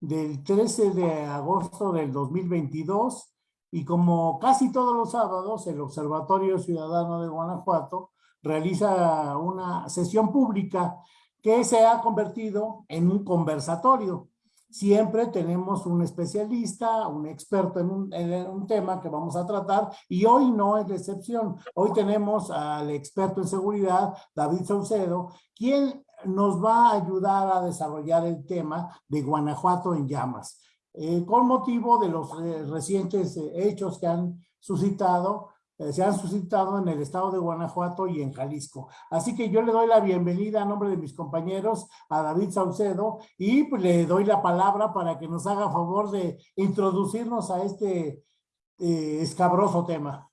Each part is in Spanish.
del 13 de agosto del 2022 y como casi todos los sábados el Observatorio Ciudadano de Guanajuato realiza una sesión pública que se ha convertido en un conversatorio. Siempre tenemos un especialista, un experto en un, en un, tema que vamos a tratar y hoy no es la excepción. Hoy tenemos al experto en seguridad, David Saucedo, quien nos va a ayudar a desarrollar el tema de Guanajuato en llamas. Eh, con motivo de los eh, recientes eh, hechos que han suscitado, se han suscitado en el estado de Guanajuato y en Jalisco. Así que yo le doy la bienvenida a nombre de mis compañeros a David Saucedo y pues, le doy la palabra para que nos haga favor de introducirnos a este escabroso tema.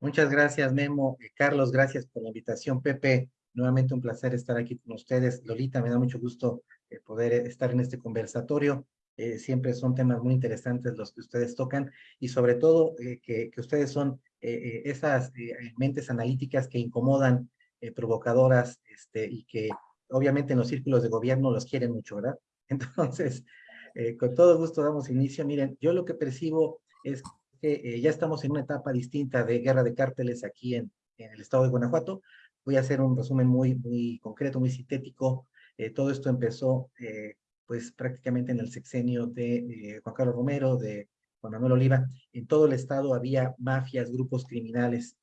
Muchas gracias, Memo. Carlos, gracias por la invitación. Pepe, nuevamente un placer estar aquí con ustedes. Lolita, me da mucho gusto eh, poder estar en este conversatorio. Eh, siempre son temas muy interesantes los que ustedes tocan y sobre todo eh, que, que, ustedes son eh, esas mentes analíticas que incomodan, provocadoras este, y que obviamente en los círculos de gobierno los quieren mucho, ¿verdad? Entonces, con todo gusto damos inicio. Miren, yo lo que percibo es que ya estamos en una etapa distinta de guerra de cárteles aquí en, en el estado de Guanajuato. Voy a hacer un resumen muy, muy concreto, muy sintético. todo esto empezó pues prácticamente en el sexenio de eh, Juan Carlos Romero, de Juan Manuel Oliva, en todo el estado había mafias, grupos criminales.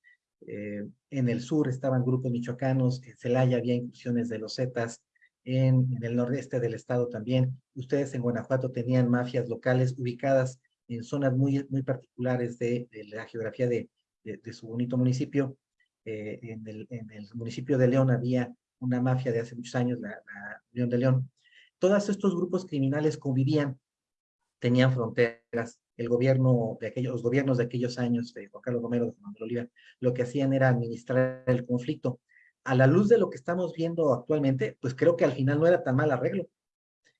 Eh, en el sur estaban grupos michoacanos, en Celaya había incursiones de los Zetas, en, en, el nordeste del estado también. Ustedes en Guanajuato tenían mafias locales ubicadas en zonas muy, muy particulares de, de la geografía de, de, su bonito municipio. Eh, en, el, en, el, municipio de León había una mafia de hace muchos años, la, la León de León, todos estos grupos criminales convivían, tenían fronteras, el gobierno de aquellos, los gobiernos de aquellos años Juan Carlos Romero, de Juan Manuel Oliva, lo que hacían era administrar el conflicto. A la luz de lo que estamos viendo actualmente, pues creo que al final no era tan mal arreglo.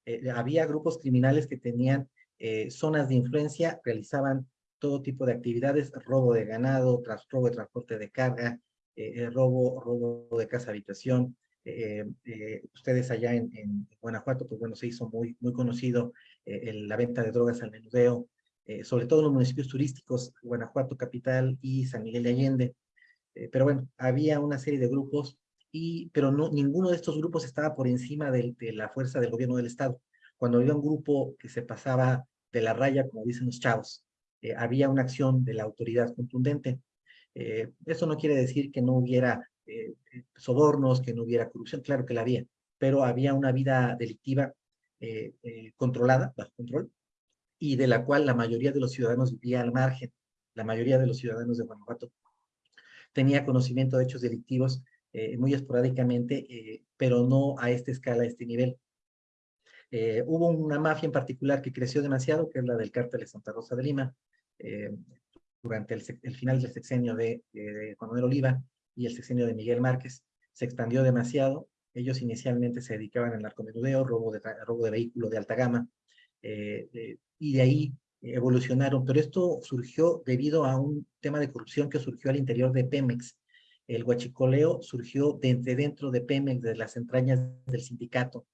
Eh, había grupos criminales que tenían eh, zonas de influencia, realizaban todo tipo de actividades, robo de ganado, tras, robo de transporte de carga, eh, robo, robo de casa habitación, eh, eh, ustedes allá en, en, Guanajuato, pues bueno, se hizo muy, muy conocido eh, la venta de drogas al menudeo, eh, sobre todo en los municipios turísticos, Guanajuato Capital y San Miguel de Allende. Eh, pero bueno, había una serie de grupos, y, pero no, ninguno de estos grupos estaba por encima de, la fuerza del gobierno del Estado. Cuando había un grupo que se pasaba de la raya, como dicen los chavos, eh, había una acción de la autoridad contundente. Eso no quiere decir que no hubiera eh, sobornos, que no hubiera corrupción, claro que la había, pero había una vida delictiva eh, eh, controlada, bajo control, y de la cual la mayoría de los ciudadanos vivía al margen. La mayoría de los ciudadanos de Guanajuato tenía conocimiento de hechos delictivos eh, muy esporádicamente, eh, pero no a esta escala, a este nivel. Eh, hubo una mafia en particular que creció demasiado, que es la del cártel de Santa Rosa de Lima, durante el, final del sexenio de, de Juan Manuel Oliva, y el sexenio de Miguel Márquez se expandió demasiado. Ellos inicialmente se dedicaban al narcomenudeo, robo de, robo de vehículo de alta gama, eh, eh, y de ahí evolucionaron. Pero esto surgió debido a un tema de corrupción que surgió al interior de Pemex. El huachicoleo surgió desde dentro de Pemex, de las entrañas del sindicato,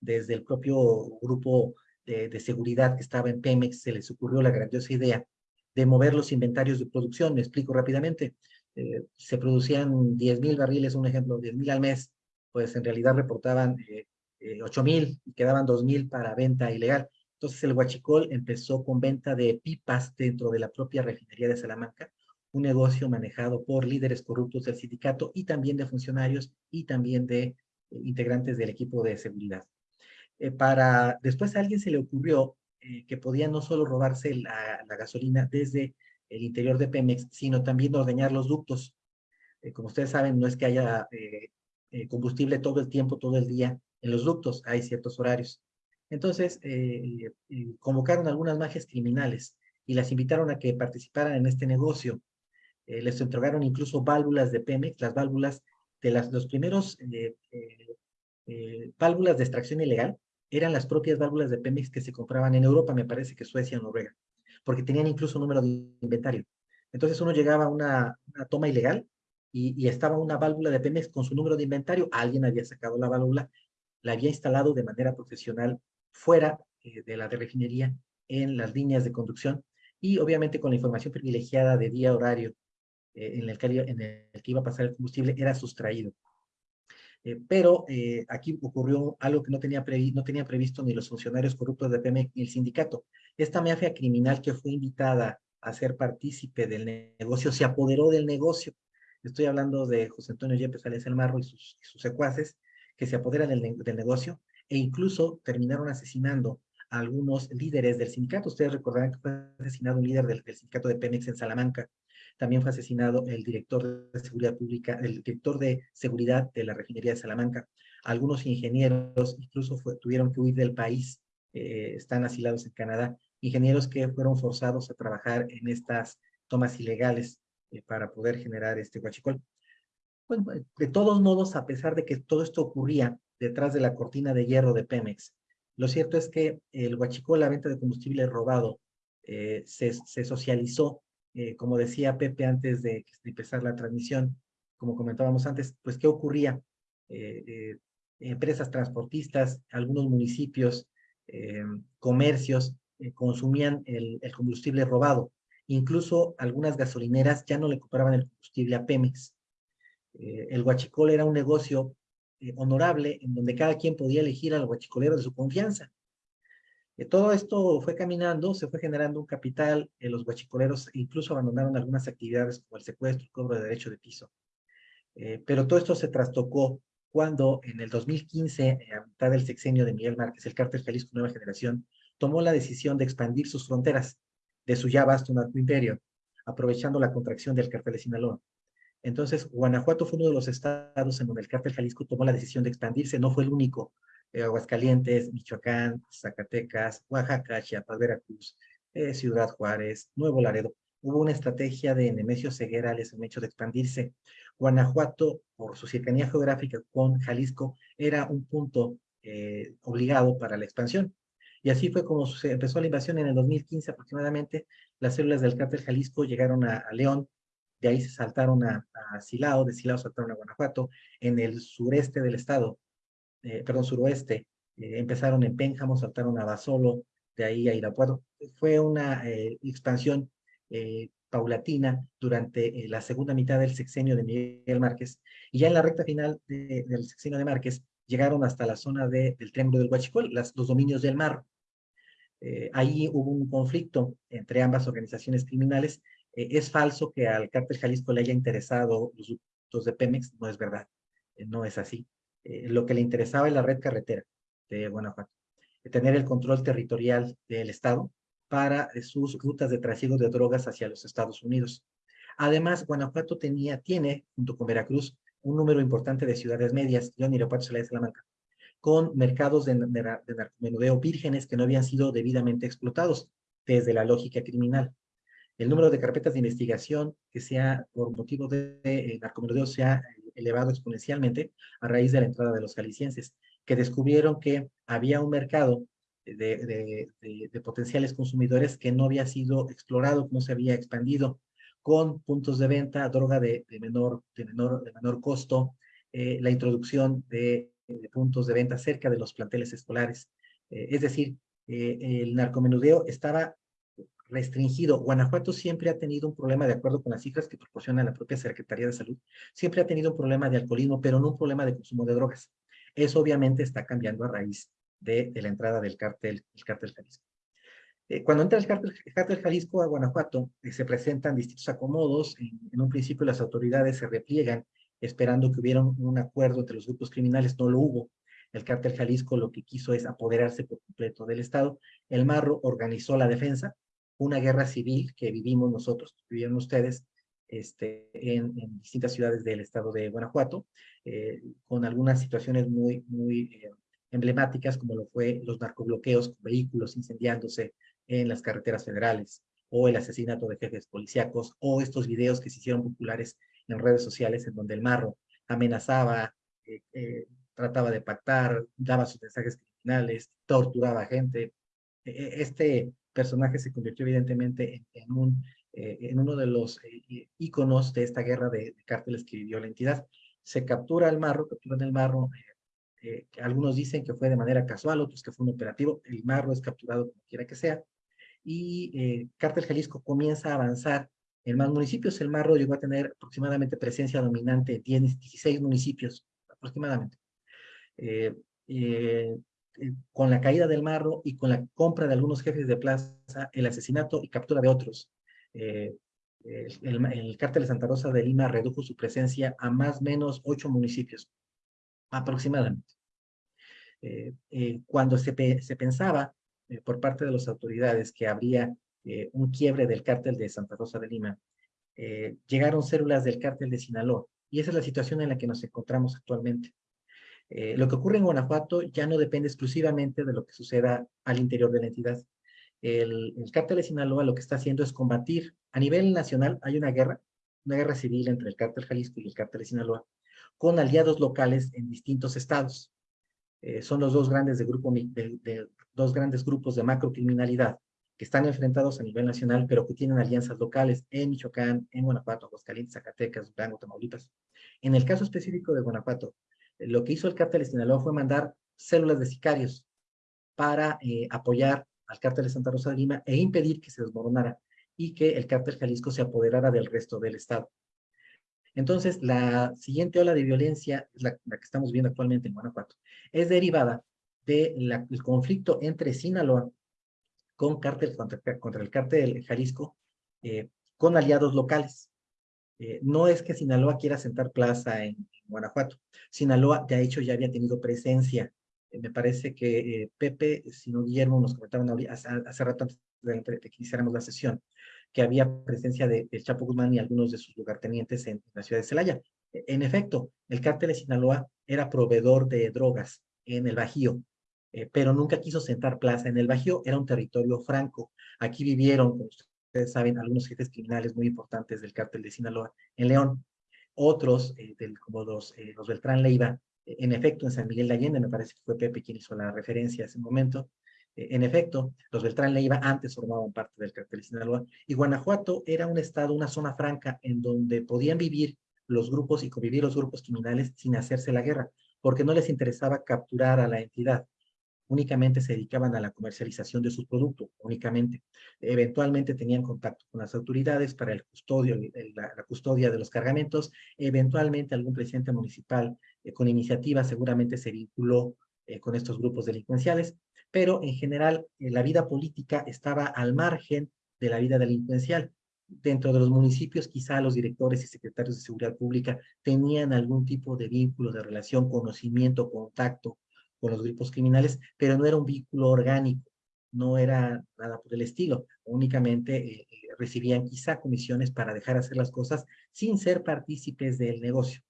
desde el propio grupo de, de seguridad que estaba en Pemex, se les ocurrió la grandiosa idea de mover los inventarios de producción. Me explico rápidamente eh, se producían 10 mil barriles, un ejemplo, 10 mil al mes, pues en realidad reportaban eh, eh, 8 mil y quedaban 2 mil para venta ilegal. Entonces el huachicol empezó con venta de pipas dentro de la propia refinería de Salamanca, un negocio manejado por líderes corruptos del sindicato y también de funcionarios y también de eh, integrantes del equipo de seguridad. Eh, para Después a alguien se le ocurrió eh, que podía no solo robarse la, gasolina desde el interior de Pemex, sino también ordeñar los ductos. Eh, como ustedes saben, no es que haya eh, combustible todo el tiempo, todo el día en los ductos, hay ciertos horarios. Entonces, convocaron algunas magias criminales y las invitaron a que participaran en este negocio. les entregaron incluso válvulas de Pemex, las válvulas de las, los primeros válvulas de extracción ilegal, eran las propias válvulas de Pemex que se compraban en Europa, me parece que Suecia Noruega porque tenían incluso número de inventario. Entonces uno llegaba a una, toma ilegal y, estaba una válvula de Pemex con su número de inventario, alguien había sacado la válvula, la había instalado de manera profesional fuera de la de refinería en las líneas de conducción y obviamente con la información privilegiada de día horario en, el que, en el que iba a pasar el combustible era sustraído. Eh, pero eh, aquí ocurrió algo que no tenía, no previsto ni los funcionarios corruptos de Pemex ni el sindicato. Esta mafia criminal que fue invitada a ser partícipe del negocio se apoderó del negocio. Estoy hablando de José Antonio Yepes Alex El Marro y sus, secuaces que se apoderan del, del, negocio e incluso terminaron asesinando a algunos líderes del sindicato. Ustedes recordarán que fue asesinado un líder del, del sindicato de Pemex en Salamanca también fue asesinado el director de seguridad pública, el director de seguridad de la refinería de Salamanca. Algunos ingenieros incluso tuvieron que huir del país, eh, están asilados en Canadá. Ingenieros que fueron forzados a trabajar en estas tomas ilegales eh, para poder generar este huachicol. Bueno, de todos modos, a pesar de que todo esto ocurría detrás de la cortina de hierro de Pemex, lo cierto es que el huachicol, la venta de combustible robado, eh, se, socializó eh, como decía Pepe antes de, empezar la transmisión, como comentábamos antes, pues qué ocurría. Eh, eh, empresas transportistas, algunos municipios, comercios, consumían el, combustible robado. Incluso algunas gasolineras ya no le compraban el combustible a Pemex. el huachicol era un negocio honorable en donde cada quien podía elegir al huachicolero de su confianza todo esto fue caminando, se fue generando un capital, eh, los guachicoleros incluso abandonaron algunas actividades como el secuestro y cobro de derecho de piso. Eh, pero todo esto se trastocó cuando en el 2015, eh, a mitad del sexenio de Miguel Márquez, el cártel Jalisco Nueva Generación tomó la decisión de expandir sus fronteras de su ya vasto narcoimperio, aprovechando la contracción del cártel de Sinaloa. Entonces, Guanajuato fue uno de los estados en donde el cártel Jalisco tomó la decisión de expandirse, no fue el único, eh, Aguascalientes, Michoacán, Zacatecas, Oaxaca, Chiapas, Veracruz, eh, Ciudad Juárez, Nuevo Laredo. Hubo una estrategia de Nemesio Ceguera les han hecho de expandirse. Guanajuato, por su cercanía geográfica con Jalisco, era un punto eh, obligado para la expansión. Y así fue como se empezó la invasión en el 2015 aproximadamente. Las células del cártel Jalisco llegaron a, León, de ahí se saltaron a, a Silao, de Silao saltaron a Guanajuato. En el sureste del estado eh, perdón, suroeste, eh, empezaron en Pénjamo, saltaron a Basolo, de ahí a Irapuato. Fue una eh, expansión paulatina durante la segunda mitad del sexenio de Miguel Márquez, y ya en la recta final del sexenio de Márquez llegaron hasta la zona del Triángulo del Huachicol, las, los dominios del mar. ahí hubo un conflicto entre ambas organizaciones criminales. es falso que al cártel Jalisco le haya interesado los de Pemex, no es verdad, no es así. Eh, lo que le interesaba es la red carretera de Guanajuato, tener el control territorial del Estado para sus rutas de tráfico de drogas hacia los Estados Unidos. Además, Guanajuato tenía, tiene, junto con Veracruz, un número importante de ciudades medias, León, Irapuato, Salamanca, con mercados de, narcomenudeo vírgenes que no habían sido debidamente explotados desde la lógica criminal. El número de carpetas de investigación que sea por motivo de, de narcomenudeo se elevado exponencialmente a raíz de la entrada de los jaliscienses, que descubrieron que había un mercado de, de, potenciales consumidores que no había sido explorado, no se había expandido, con puntos de venta, droga de, menor, de, menor, de menor costo, eh, la introducción de, puntos de venta cerca de los planteles escolares. Eh, es decir, eh, el narcomenudeo estaba restringido. Guanajuato siempre ha tenido un problema, de acuerdo con las cifras que proporciona la propia Secretaría de Salud, siempre ha tenido un problema de alcoholismo, pero no un problema de consumo de drogas. Eso obviamente está cambiando a raíz de, la entrada del cártel, el cártel Jalisco. Eh, cuando entra el cártel, Jalisco a Guanajuato, eh, se presentan distintos acomodos. En, un principio las autoridades se repliegan esperando que hubiera un acuerdo entre los grupos criminales. No lo hubo. El cártel Jalisco lo que quiso es apoderarse por completo del Estado. El Marro organizó la defensa, una guerra civil que vivimos nosotros, vivieron ustedes, este, en, distintas ciudades del estado de Guanajuato, eh, con algunas situaciones muy, muy eh, emblemáticas, como lo fue los narcobloqueos con vehículos incendiándose en las carreteras federales, o el asesinato de jefes policíacos, o estos videos que se hicieron populares en redes sociales en donde el marro amenazaba, eh, trataba de pactar, daba sus mensajes criminales, torturaba a gente. E, e, este personaje se convirtió evidentemente en, un, eh, en uno de los eh, íconos de esta guerra de, cárteles que vivió la entidad. Se captura el marro, capturan el marro, Eh, algunos dicen que fue de manera casual, otros que fue un operativo. El Marro es capturado como quiera que sea. Y eh, Cártel Jalisco comienza a avanzar en más municipios. El Marro llegó a tener aproximadamente presencia dominante en 16 municipios, aproximadamente. Eh, eh, con la caída del Marro y con la compra de algunos jefes de plaza, el asesinato y captura de otros. el, el, cártel de Santa Rosa de Lima redujo su presencia a más o menos ocho municipios, aproximadamente. Eh, eh, cuando se, se pensaba eh, por parte de las autoridades que habría un quiebre del cártel de Santa Rosa de Lima, llegaron células del cártel de Sinaloa, y esa es la situación en la que nos encontramos actualmente. Lo que ocurre en Guanajuato ya no depende exclusivamente de lo que suceda al interior de la entidad. El, el cártel de Sinaloa lo que está haciendo es combatir, a nivel nacional hay una guerra, una guerra civil entre el cártel Jalisco y el cártel de Sinaloa, con aliados locales en distintos estados. Eh, son los dos grandes, de grupo, de, dos grandes grupos de macrocriminalidad que están enfrentados a nivel nacional, pero que tienen alianzas locales en Michoacán, en Guanajuato, Aguascalientes, Zacatecas, Durango, Tamaulipas. En el caso específico de Guanajuato, eh, lo que hizo el cártel de Sinaloa fue mandar células de sicarios para eh, apoyar al cártel de Santa Rosa de Lima e impedir que se desmoronara y que el cártel Jalisco se apoderara del resto del estado. Entonces, la siguiente ola de violencia, la, que estamos viendo actualmente en Guanajuato, es derivada del conflicto entre Sinaloa con cártel, contra, el cártel Jalisco, eh, con aliados locales. Eh, no es que Sinaloa quiera sentar plaza en, Guanajuato. Sinaloa, de hecho, ya había tenido presencia. Eh, me parece que Pepe, si no Guillermo, nos comentaban hace, hace rato antes de, que iniciáramos la sesión, que había presencia de, Chapo Guzmán y algunos de sus lugartenientes en, la ciudad de Celaya. E, en efecto, el cártel de Sinaloa era proveedor de drogas en el Bajío, eh, pero nunca quiso sentar plaza. En el Bajío era un territorio franco. Aquí vivieron, como ustedes saben, algunos jefes criminales muy importantes del cártel de Sinaloa en León. Otros, eh, del, como los, eh, Beltrán Leiva, en efecto, en San Miguel de Allende, me parece que fue Pepe quien hizo la referencia a ese momento, eh, en efecto, los Beltrán Leiva antes formaban parte del cartel de Sinaloa y Guanajuato era un estado, una zona franca en donde podían vivir los grupos y convivir los grupos criminales sin hacerse la guerra, porque no les interesaba capturar a la entidad. Únicamente se dedicaban a la comercialización de sus productos, únicamente. Eventualmente tenían contacto con las autoridades para el custodio, la, custodia de los cargamentos. Eventualmente algún presidente municipal eh, con iniciativa seguramente se vinculó eh, con estos grupos delincuenciales pero en general eh, la vida política estaba al margen de la vida delincuencial. Dentro de los municipios, quizá los directores y secretarios de seguridad pública tenían algún tipo de vínculo, de relación, conocimiento, contacto con los grupos criminales, pero no era un vínculo orgánico, no era nada por el estilo. Únicamente eh, eh, recibían quizá comisiones para dejar hacer las cosas sin ser partícipes del negocio.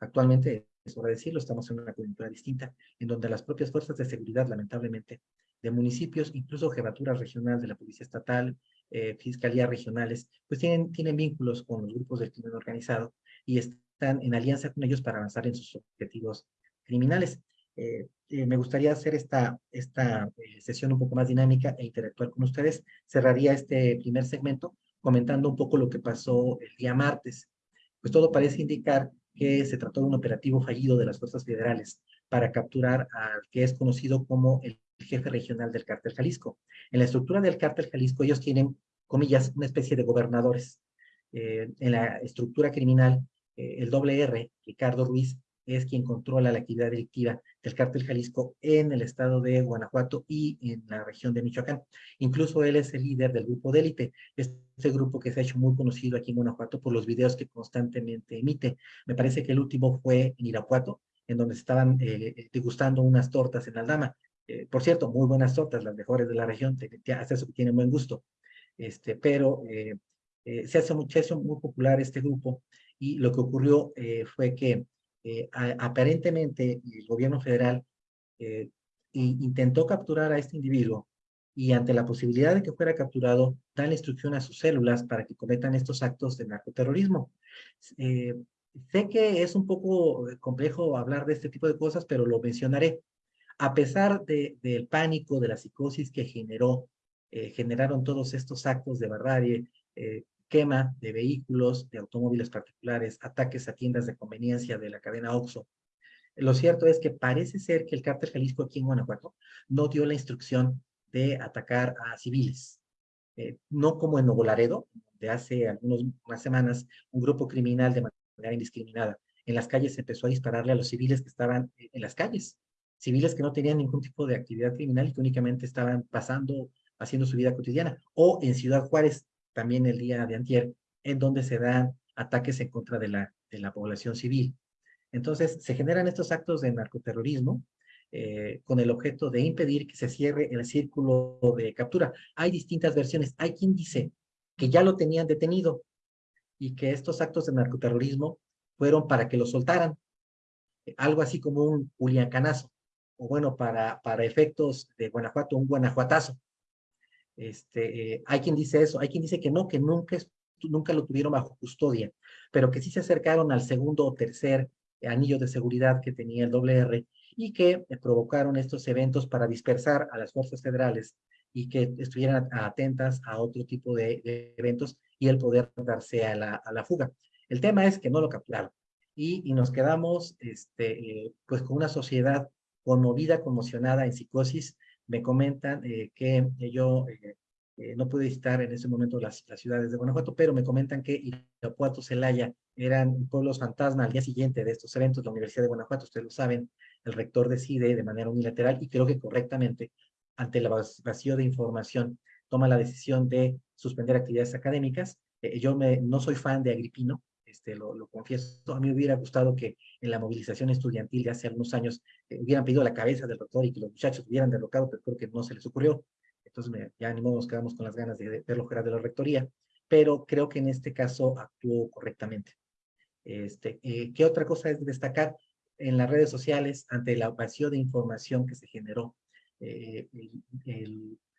Actualmente es hora de decirlo, estamos en una coyuntura distinta, en donde las propias fuerzas de seguridad, lamentablemente, de municipios, incluso jefatura regional de la Policía Estatal, eh, fiscalías regionales, pues tienen, tienen vínculos con los grupos del crimen organizado y están en alianza con ellos para avanzar en sus objetivos criminales. Eh, eh, me gustaría hacer esta, esta sesión un poco más dinámica e interactuar con ustedes. Cerraría este primer segmento comentando un poco lo que pasó el día martes. Pues todo parece indicar que se trató de un operativo fallido de las fuerzas federales para capturar al que es conocido como el jefe regional del cártel Jalisco. En la estructura del cártel Jalisco ellos tienen, comillas, una especie de gobernadores. Eh, en la estructura criminal, eh, el doble R, Ricardo Ruiz, es quien controla la actividad delictiva del cártel Jalisco en el estado de Guanajuato y en la región de Michoacán. Incluso él es el líder del grupo de élite, este grupo que se ha hecho muy conocido aquí en Guanajuato por los videos que constantemente emite. Me parece que el último fue en Irapuato, en donde estaban eh, degustando unas tortas en Aldama. Eh, por cierto, muy buenas tortas, las mejores de la región, hasta eso que tienen buen gusto. Este, pero eh, se, hace, hace muy popular este grupo y lo que ocurrió fue que eh, aparentemente el gobierno federal eh, intentó capturar a este individuo y ante la posibilidad de que fuera capturado, da la instrucción a sus células para que cometan estos actos de narcoterrorismo. Eh, sé que es un poco complejo hablar de este tipo de cosas, pero lo mencionaré. A pesar de, del pánico, de la psicosis que generó, generaron todos estos actos de barbarie, quema de vehículos, de automóviles particulares, ataques a tiendas de conveniencia de la cadena OXXO. Lo cierto es que parece ser que el cártel Jalisco aquí en Guanajuato no dio la instrucción de atacar a civiles. Eh, no como en Nuevo Laredo, de hace algunas semanas, un grupo criminal de manera indiscriminada en las calles empezó a dispararle a los civiles que estaban en las calles. Civiles que no tenían ningún tipo de actividad criminal y que únicamente estaban pasando, haciendo su vida cotidiana. O en Ciudad Juárez, también el día de antier, en donde se dan ataques en contra de la, de la población civil. Entonces, se generan estos actos de narcoterrorismo eh, con el objeto de impedir que se cierre el círculo de captura. Hay distintas versiones. Hay quien dice que ya lo tenían detenido y que estos actos de narcoterrorismo fueron para que lo soltaran. Algo así como un Juliacanazo, o bueno, para, para efectos de Guanajuato, un guanajuatazo. Este, eh, hay quien dice eso, hay quien dice que no, que nunca, nunca lo tuvieron bajo custodia, pero que sí se acercaron al segundo o tercer anillo de seguridad que tenía el WR y que provocaron estos eventos para dispersar a las fuerzas federales y que estuvieran atentas a otro tipo de, eventos y el poder darse a la, a la, fuga. El tema es que no lo capturaron y, y nos quedamos este, eh, pues con una sociedad conmovida, conmocionada, en psicosis. Me comentan eh, que yo eh, no pude visitar en ese momento las, ciudades de Guanajuato, pero me comentan que Irapuato, Celaya eran pueblos fantasma al día siguiente de estos eventos. La Universidad de Guanajuato, ustedes lo saben, el rector decide de manera unilateral y creo que correctamente, ante el vacío de información, toma la decisión de suspender actividades académicas. Eh, yo me, no soy fan de Agripino, este, lo, confieso. A mí hubiera gustado que en la movilización estudiantil de hace algunos años eh, hubieran pedido la cabeza del rector y que los muchachos hubieran derrocado, pero creo que no se les ocurrió. Entonces, ya ni modo nos quedamos con las ganas de, verlo fuera de la rectoría, pero creo que en este caso actuó correctamente. Este, eh, ¿Qué otra cosa es destacar? En las redes sociales, ante la vacío de información que se generó, eh,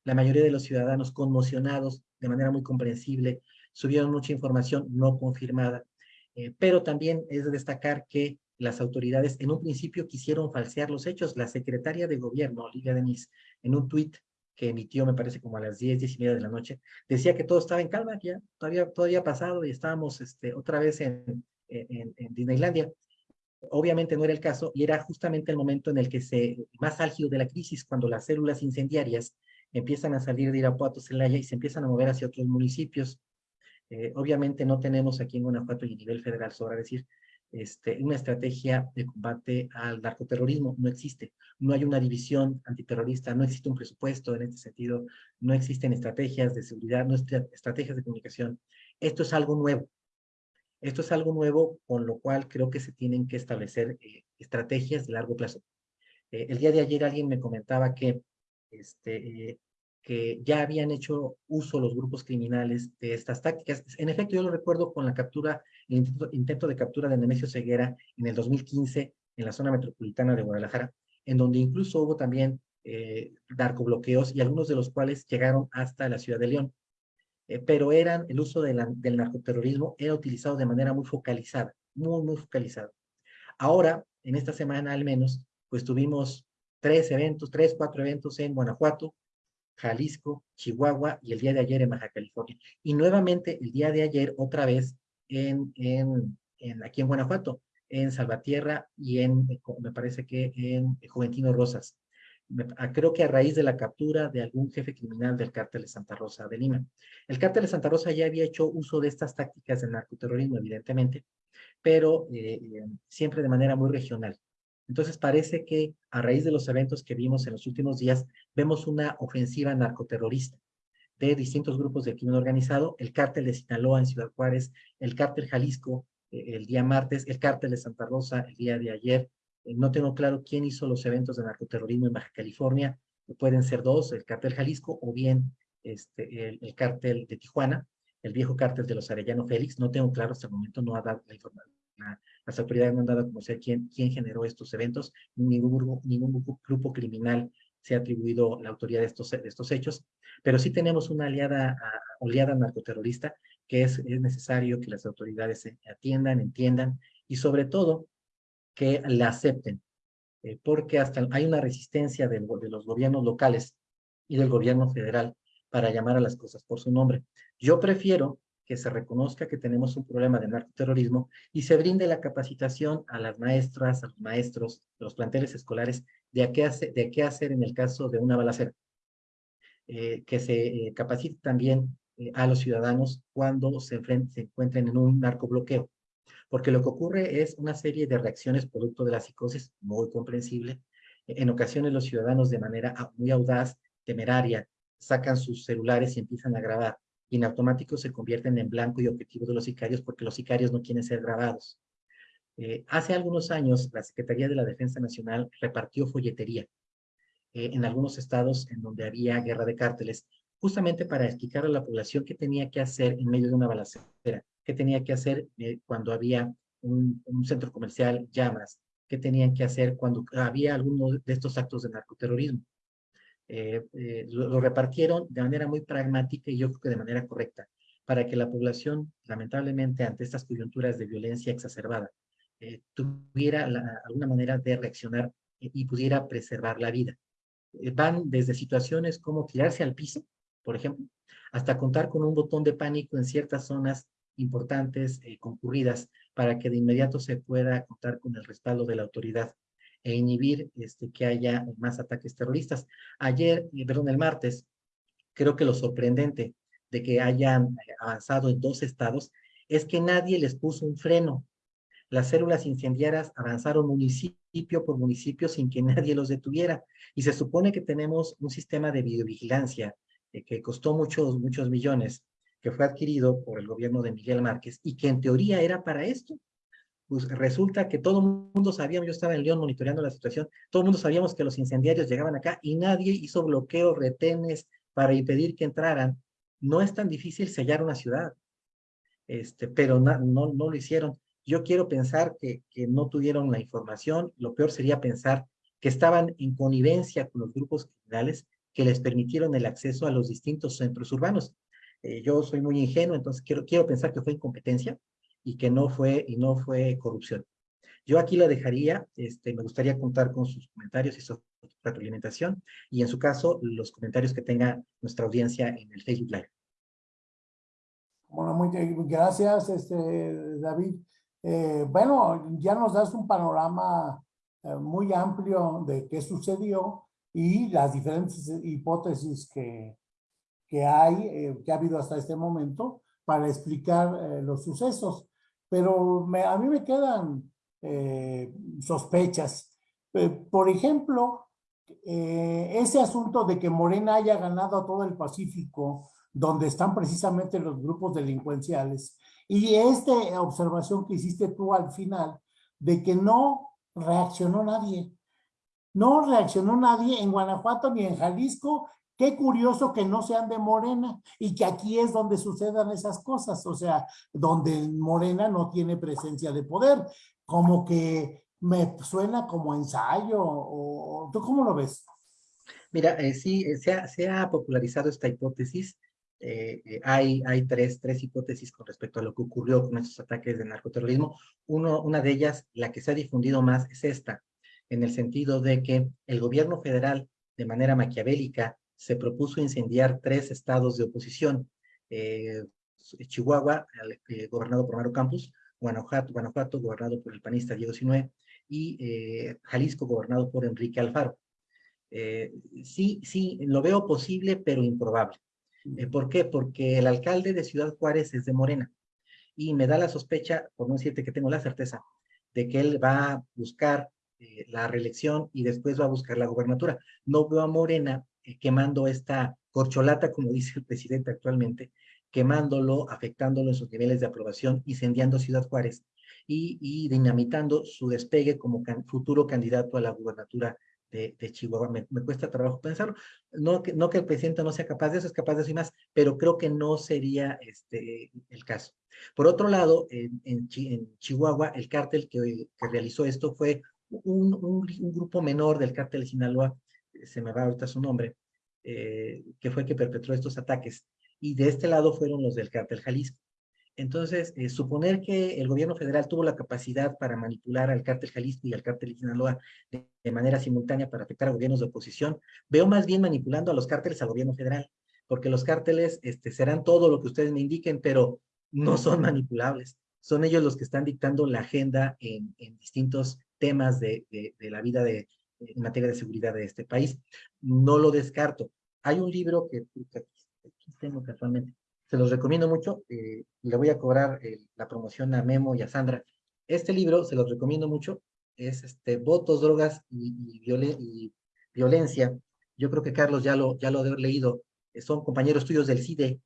la mayoría de los ciudadanos conmocionados de manera muy comprensible, subieron mucha información no confirmada, eh, pero también es de destacar que las autoridades en un principio quisieron falsear los hechos. La secretaria de gobierno, Olivia Denis, en un tuit que emitió, me parece, como a las 10, 10 y media de la noche, decía que todo estaba en calma, que ya todavía, todavía pasado y estábamos este, otra vez en, en, en, Disneylandia. Obviamente no era el caso y era justamente el momento en el que se, más álgido de la crisis, cuando las células incendiarias empiezan a salir de Irapuato, Celaya y se empiezan a mover hacia otros municipios. Eh, obviamente no tenemos aquí en Guanajuato y a nivel federal, sobra decir, este, una estrategia de combate al narcoterrorismo. No existe. No hay una división antiterrorista, no existe un presupuesto en este sentido, no existen estrategias de seguridad, no existen estrategias de comunicación. Esto es algo nuevo. Esto es algo nuevo, con lo cual creo que se tienen que establecer eh, estrategias de largo plazo. Eh, el día de ayer alguien me comentaba que este, que ya habían hecho uso los grupos criminales de estas tácticas. En efecto, yo lo recuerdo con la captura, el intento, de captura de Nemesio Ceguera en el 2015 en la zona metropolitana de Guadalajara, en donde incluso hubo también eh, narcobloqueos y algunos de los cuales llegaron hasta la ciudad de León. Eh, pero eran, el uso de del narcoterrorismo era utilizado de manera muy focalizada, muy, muy focalizada. Ahora, en esta semana al menos, pues tuvimos tres eventos, tres, cuatro eventos en Guanajuato, Jalisco, Chihuahua y el día de ayer en Baja California. Y nuevamente el día de ayer otra vez en, aquí en Guanajuato, en Salvatierra y en, me parece que en Juventino Rosas. Ah, creo que a raíz de la captura de algún jefe criminal del cártel de Santa Rosa de Lima. El cártel de Santa Rosa ya había hecho uso de estas tácticas de narcoterrorismo, evidentemente, pero eh, eh, siempre de manera muy regional. Entonces parece que a raíz de los eventos que vimos en los últimos días, vemos una ofensiva narcoterrorista de distintos grupos de crimen organizado, el cártel de Sinaloa en Ciudad Juárez, el cártel Jalisco eh, el día martes, el cártel de Santa Rosa el día de ayer. Eh, no tengo claro quién hizo los eventos de narcoterrorismo en Baja California, pueden ser dos, el cártel Jalisco o bien este, el, el cártel de Tijuana, el viejo cártel de los Arellano Félix, no tengo claro hasta el momento, no ha dado la información, las autoridades no han dado a conocer quién, quién generó estos eventos, ningún grupo, ningún grupo criminal se ha atribuido la autoría de estos, de estos hechos, pero sí tenemos una aliada, oleada narcoterrorista que es, es necesario que las autoridades se atiendan, entiendan y sobre todo que la acepten, eh, porque hasta hay una resistencia de, de los gobiernos locales y del gobierno federal para llamar a las cosas por su nombre. Yo prefiero que se reconozca que tenemos un problema de narcoterrorismo y se brinde la capacitación a las maestras, a los maestros, los planteles escolares de qué, hacer, de qué hacer en el caso de una balacera. Eh, que se eh, capacite también eh, a los ciudadanos cuando se, se encuentren en un narcobloqueo. Porque lo que ocurre es una serie de reacciones producto de la psicosis, muy comprensible. En ocasiones los ciudadanos de manera muy audaz, temeraria, sacan sus celulares y empiezan a grabar. Y en automático se convierten en blanco y objetivo de los sicarios porque los sicarios no quieren ser grabados. hace algunos años, la Secretaría de la Defensa Nacional repartió folletería eh, en algunos estados en donde había guerra de cárteles, justamente para explicar a la población qué tenía que hacer en medio de una balacera, qué tenía que hacer eh, cuando había un, centro comercial, llamas, qué tenían que hacer cuando había alguno de estos actos de narcoterrorismo. Eh, lo, repartieron de manera muy pragmática y yo creo que de manera correcta, para que la población, lamentablemente, ante estas coyunturas de violencia exacerbada, tuviera alguna manera de reaccionar y pudiera preservar la vida. Eh, van desde situaciones como tirarse al piso, por ejemplo, hasta contar con un botón de pánico en ciertas zonas importantes, eh, concurridas, para que de inmediato se pueda contar con el respaldo de la autoridad e inhibir este, que haya más ataques terroristas. Ayer, perdón, el martes, creo que lo sorprendente de que hayan avanzado en dos estados es que nadie les puso un freno. Las células incendiarias avanzaron municipio por municipio sin que nadie los detuviera. Y se supone que tenemos un sistema de videovigilancia eh, que costó muchos, muchos millones, que fue adquirido por el gobierno de Miguel Márquez y que en teoría era para esto. Pues resulta que todo el mundo sabíamos, yo estaba en León monitoreando la situación, todo el mundo sabíamos que los incendiarios llegaban acá y nadie hizo bloqueos, retenes para impedir que entraran. No es tan difícil sellar una ciudad, este, pero no, no, no lo hicieron. Yo quiero pensar que, que no tuvieron la información, lo peor sería pensar que estaban en connivencia con los grupos criminales que les permitieron el acceso a los distintos centros urbanos. Eh, yo soy muy ingenuo, entonces quiero, quiero pensar que fue incompetencia y que no fue, y no fue corrupción. Yo aquí la dejaría, este, me gustaría contar con sus comentarios y su retroalimentación, y en su caso, los comentarios que tenga nuestra audiencia en el Facebook Live. Bueno, muy gracias, este, David. Eh, bueno, ya nos das un panorama eh, muy amplio de qué sucedió y las diferentes hipótesis que, que hay, eh, que ha habido hasta este momento para explicar los sucesos. Pero a mí me quedan sospechas. por ejemplo, ese asunto de que Morena haya ganado a todo el Pacífico, donde están precisamente los grupos delincuenciales, y esta observación que hiciste tú al final, de que no reaccionó nadie. No reaccionó nadie en Guanajuato ni en Jalisco. Qué curioso que no sean de Morena y que aquí es donde sucedan esas cosas, o sea, donde Morena no tiene presencia de poder. Como que me suena como ensayo, o ¿tú cómo lo ves? Mira, eh, sí, eh, se ha, popularizado esta hipótesis eh, eh, hay, hay tres, tres hipótesis con respecto a lo que ocurrió con estos ataques de narcoterrorismo. Uno, una de ellas, la que se ha difundido más, es esta, en el sentido de que el gobierno federal, de manera maquiavélica, se propuso incendiar tres estados de oposición. Eh, Chihuahua, gobernado por Mario Campos, Guanajuato, gobernado por el panista Diego Sinue, y Jalisco, gobernado por Enrique Alfaro. sí, sí, lo veo posible, pero improbable. Eh, ¿Por qué? Porque el alcalde de Ciudad Juárez es de Morena. Y me da la sospecha, por no decirte que tengo la certeza, de que él va a buscar eh, la reelección y después va a buscar la gobernatura. No veo a Morena eh, quemando esta corcholata, como dice el presidente actualmente, quemándolo, afectándolo en sus niveles de aprobación, incendiando Ciudad Juárez y, dinamitando su despegue como futuro candidato a la gubernatura de, Chihuahua. Me, cuesta trabajo pensarlo. No que, no que el presidente no sea capaz de eso, es capaz de eso y más, pero creo que no sería este, el caso. Por otro lado, en, Chihuahua, el cártel que, que, realizó esto fue un, un, grupo menor del cártel de Sinaloa, se me va ahorita su nombre, eh, que fue que perpetró estos ataques. Y de este lado fueron los del cártel Jalisco. Entonces, eh, suponer que el gobierno federal tuvo la capacidad para manipular al cártel Jalisco y al cártel de Sinaloa de, manera simultánea para afectar a gobiernos de oposición, veo más bien manipulando a los cárteles al gobierno federal, porque los cárteles este, serán todo lo que ustedes me indiquen, pero no son manipulables. Son ellos los que están dictando la agenda en, distintos temas de, de, de, la vida de, en materia de seguridad de este país. No lo descarto. Hay un libro que, que aquí tengo casualmente, se los recomiendo mucho, eh, le voy a cobrar eh, la promoción a Memo y a Sandra. Este libro, se los recomiendo mucho, es este, Votos, Drogas y, y, y Violencia. Yo creo que Carlos ya lo, ya lo ha leído. Son compañeros tuyos del CIDE,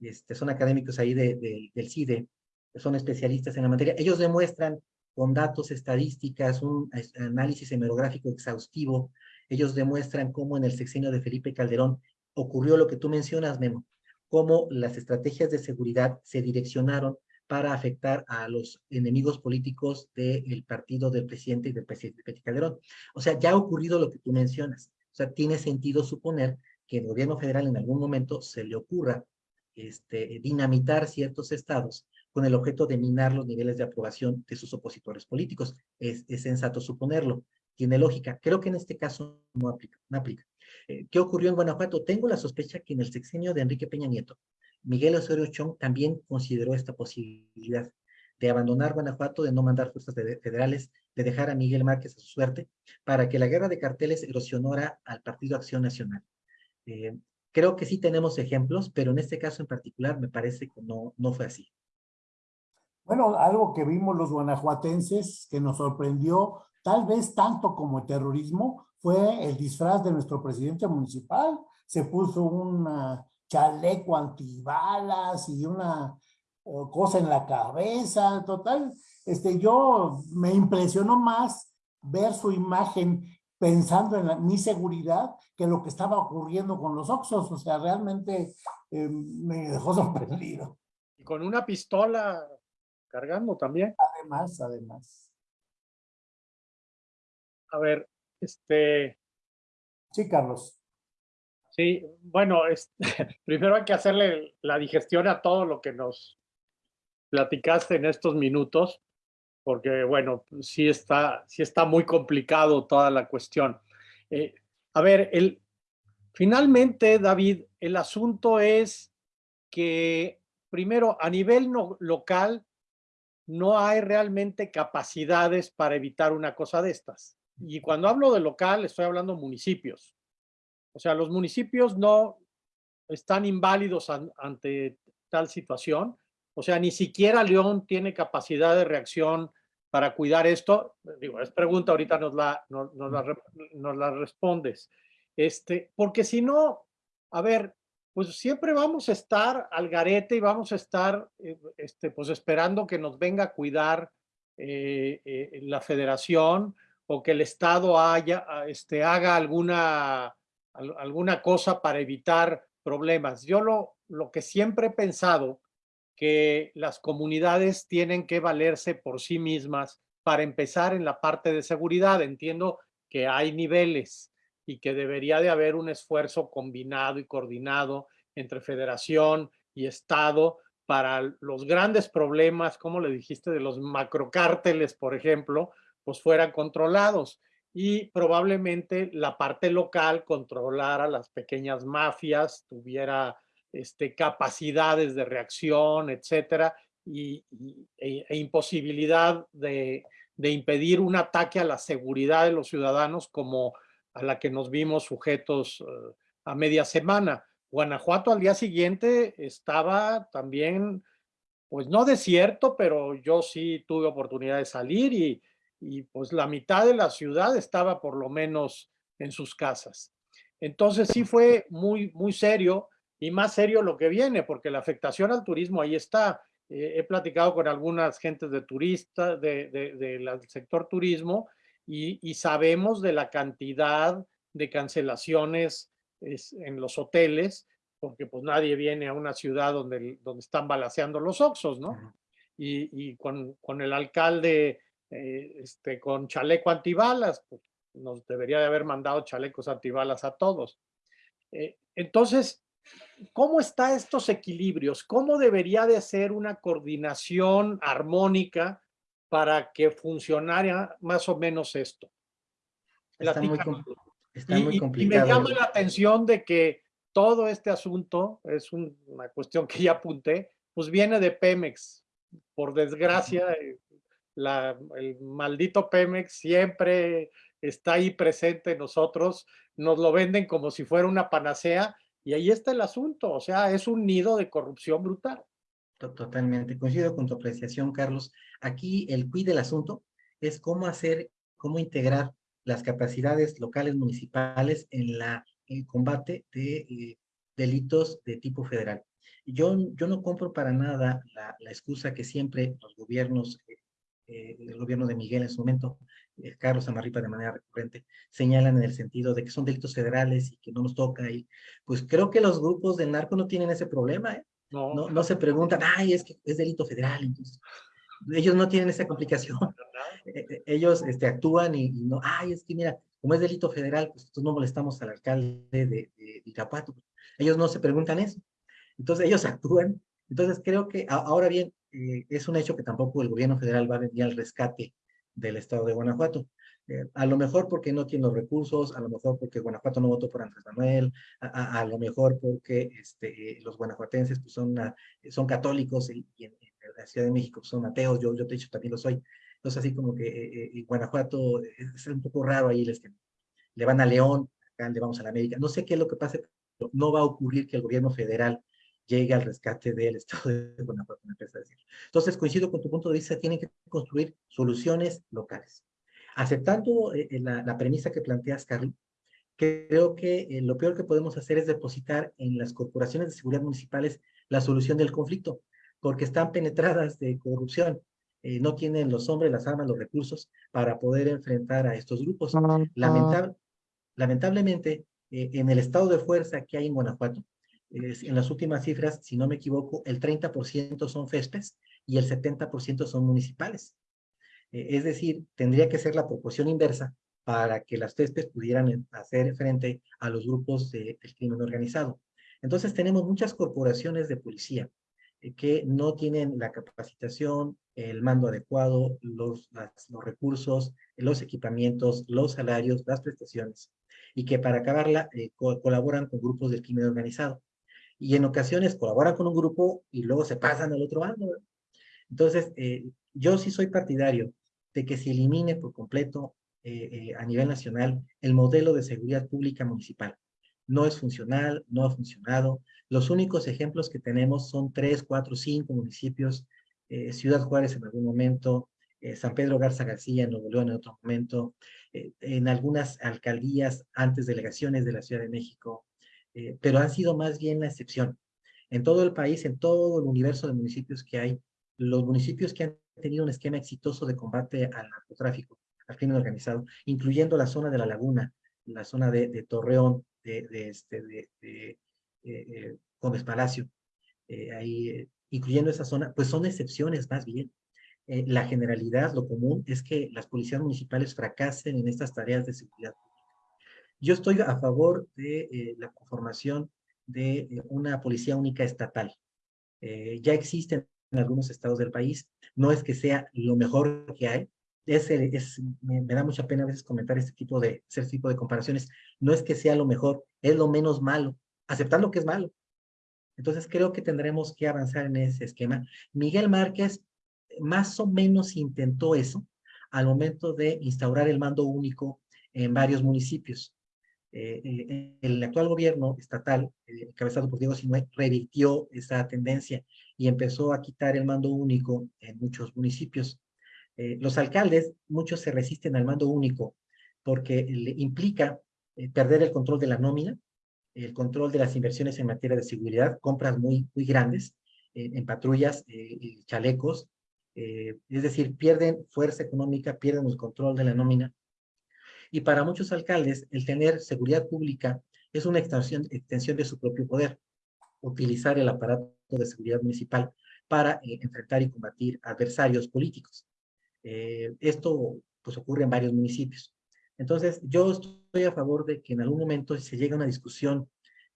este, son académicos ahí de, de, del CIDE, son especialistas en la materia. Ellos demuestran con datos, estadísticas, un análisis hemerográfico exhaustivo, ellos demuestran cómo en el sexenio de Felipe Calderón ocurrió lo que tú mencionas, Memo, cómo las estrategias de seguridad se direccionaron para afectar a los enemigos políticos del partido del presidente y del presidente Calderón. O sea, ya ha ocurrido lo que tú mencionas. O sea, tiene sentido suponer que el gobierno federal en algún momento se le ocurra este, dinamitar ciertos estados con el objeto de minar los niveles de aprobación de sus opositores políticos. Es, sensato suponerlo, tiene lógica. Creo que en este caso no aplica. No aplica. Eh, ¿Qué ocurrió en Guanajuato? Tengo la sospecha que en el sexenio de Enrique Peña Nieto, Miguel Osorio Chong también consideró esta posibilidad de abandonar Guanajuato, de no mandar fuerzas de, federales, de dejar a Miguel Márquez a su suerte, para que la guerra de carteles erosionara al Partido Acción Nacional. Eh, creo que sí tenemos ejemplos, pero en este caso en particular me parece que no, no fue así. Bueno, algo que vimos los guanajuatenses que nos sorprendió, tal vez tanto como el terrorismo, fue el disfraz de nuestro presidente municipal. Se puso un chaleco antibalas y una eh, cosa en la cabeza, total. Este, yo me impresionó más ver su imagen pensando en la, mi seguridad que lo que estaba ocurriendo con los Oxos. O sea, realmente eh, me dejó sorprendido. Y con una pistola cargando también. Además, además. A ver, este... Sí, Carlos. Sí, bueno, es, primero hay que hacerle la digestión a todo lo que nos platicaste en estos minutos, porque bueno, sí está, sí está muy complicado toda la cuestión. Eh, a ver, el, finalmente, David, el asunto es que primero a nivel no, local no hay realmente capacidades para evitar una cosa de estas. Y cuando hablo de local, estoy hablando municipios. O sea, los municipios no están inválidos an, ante tal situación. O sea, ni siquiera León tiene capacidad de reacción para cuidar esto. Digo, es pregunta, ahorita nos la, nos, nos la, nos la respondes. Este, porque si no, a ver, pues siempre vamos a estar al garete y vamos a estar eh, este, pues esperando que nos venga a cuidar eh, eh, la federación o que el Estado haya, este, haga alguna, alguna cosa para evitar problemas. Yo lo, lo que siempre he pensado que las comunidades tienen que valerse por sí mismas para empezar en la parte de seguridad. Entiendo que hay niveles, y que debería de haber un esfuerzo combinado y coordinado entre federación y Estado para los grandes problemas, como le dijiste, de los macrocárteles, por ejemplo, pues fueran controlados. Y probablemente la parte local controlara las pequeñas mafias, tuviera este, capacidades de reacción, etcétera, y, e, e, imposibilidad de, de impedir un ataque a la seguridad de los ciudadanos como a la que nos vimos sujetos uh, a media semana. Guanajuato al día siguiente estaba también, pues no desierto, pero yo sí tuve oportunidad de salir y, y pues la mitad de la ciudad estaba por lo menos en sus casas. Entonces sí fue muy, muy serio y más serio lo que viene, porque la afectación al turismo ahí está. Eh, he platicado con algunas gentes de turistas, de, de, de, del sector turismo, y, y, sabemos de la cantidad de cancelaciones es, en los hoteles, porque pues nadie viene a una ciudad donde, donde están balaseando los oxos, ¿no? Uh -huh. y, y con, con, el alcalde eh, este, con chaleco antibalas, pues nos debería de haber mandado chalecos antibalas a todos. Eh, entonces, ¿cómo están estos equilibrios? ¿Cómo debería de ser una coordinación armónica para que funcionara más o menos esto? Está muy, está muy y, complicado. Y me llama la atención de que todo este asunto, es un, una cuestión que ya apunté, pues viene de Pemex. Por desgracia, eh, la, el maldito Pemex siempre está ahí presente en nosotros, nos lo venden como si fuera una panacea y ahí está el asunto, o sea, es un nido de corrupción brutal. Totalmente, coincido con tu apreciación, Carlos. Aquí el quid del asunto es cómo hacer, cómo integrar las capacidades locales municipales en la, el combate de eh, delitos de tipo federal. Yo, yo no compro para nada la, excusa que siempre los gobiernos, eh, eh, el gobierno de Miguel en su momento, Carlos Amarripa de manera recurrente, señalan en el sentido de que son delitos federales y que no nos toca. Y pues creo que los grupos del narco no tienen ese problema, ¿eh? No. no, no se preguntan, ay, es que es delito federal, entonces ellos no tienen esa complicación. Eh, eh, ellos este, actúan y, no, ay, es que mira, como es delito federal, pues nosotros no molestamos al alcalde de, de, Irapuato. Ellos no se preguntan eso. Entonces ellos actúan. Entonces creo que ahora bien, eh, es un hecho que tampoco el gobierno federal va a venir al rescate del estado de Guanajuato. A lo mejor porque no tiene los recursos, a lo mejor porque Guanajuato no votó por Andrés Manuel, a, lo mejor porque este, los guanajuatenses pues, son, son católicos y, en, la Ciudad de México son ateos, yo, yo te he dicho también lo soy. Entonces así como que eh, eh Guanajuato es un poco raro ahí, les le van a León, acá le vamos a la América. No sé qué es lo que pase, pero no va a ocurrir que el gobierno federal llegue al rescate del estado de Guanajuato. Entonces coincido con tu punto de vista, tienen que construir soluciones locales. Aceptando eh, eh la, la, premisa que planteas, Carly, creo que eh, lo peor que podemos hacer es depositar en las corporaciones de seguridad municipales la solución del conflicto porque están penetradas de corrupción. Eh, no tienen los hombres, las armas, los recursos para poder enfrentar a estos grupos. Lamentable, lamentablemente, eh, en el estado de fuerza que hay en Guanajuato, en las últimas cifras, si no me equivoco, el 30% son FESPES y el 70% son municipales. Eh, es decir, tendría que ser la proporción inversa para que las FESPES pudieran hacer frente a los grupos de, del crimen organizado. Entonces tenemos muchas corporaciones de policía eh, que no tienen la capacitación, el mando adecuado, los, los recursos, los equipamientos, los salarios, las prestaciones, y que para acabarla eh, colaboran con grupos del crimen organizado. Y en ocasiones colaboran con un grupo y luego se pasan al otro bando. Entonces, eh, yo sí soy partidario de que se elimine por completo a nivel nacional el modelo de seguridad pública municipal no es funcional, no ha funcionado. Los únicos ejemplos que tenemos son tres, cuatro, cinco municipios, eh, Ciudad Juárez en algún momento, eh, San Pedro Garza García en Nuevo León en otro momento, eh, en algunas alcaldías antes delegaciones de la Ciudad de México, pero han sido más bien la excepción. En todo el país, en todo el universo de municipios que hay, los municipios que han tenido un esquema exitoso de combate al narcotráfico, al crimen organizado, incluyendo la zona de la laguna, la zona de, Torreón, de, de, este, de, de eh, eh, Gómez Palacio, eh, ahí, eh, incluyendo esa zona, pues son excepciones más bien. Eh, la generalidad, lo común, es que las policías municipales fracasen en estas tareas de seguridad pública. Yo estoy a favor de eh, la conformación de una policía única estatal. ya existen en algunos estados del país, no es que sea lo mejor que hay, es, es me, me, da mucha pena a veces comentar este tipo de, este tipo de comparaciones. No es que sea lo mejor, es lo menos malo, aceptando que es malo. Entonces creo que tendremos que avanzar en ese esquema. Miguel Márquez más o menos intentó eso al momento de instaurar el mando único en varios municipios. Eh, eh el actual gobierno estatal, eh, encabezado por Diego Sinue, revirtió esa tendencia y empezó a quitar el mando único en muchos municipios. Eh, los alcaldes, muchos se resisten al mando único porque le implica eh, perder el control de la nómina, el control de las inversiones en materia de seguridad, compras muy, muy grandes eh, en patrullas, chalecos, es decir, pierden fuerza económica, pierden el control de la nómina. Y para muchos alcaldes, el tener seguridad pública es una extensión, extensión de su propio poder, utilizar el aparato de seguridad municipal para enfrentar y combatir adversarios políticos. Eh, esto pues ocurre en varios municipios. Entonces, yo estoy a favor de que en algún momento se llegue a una discusión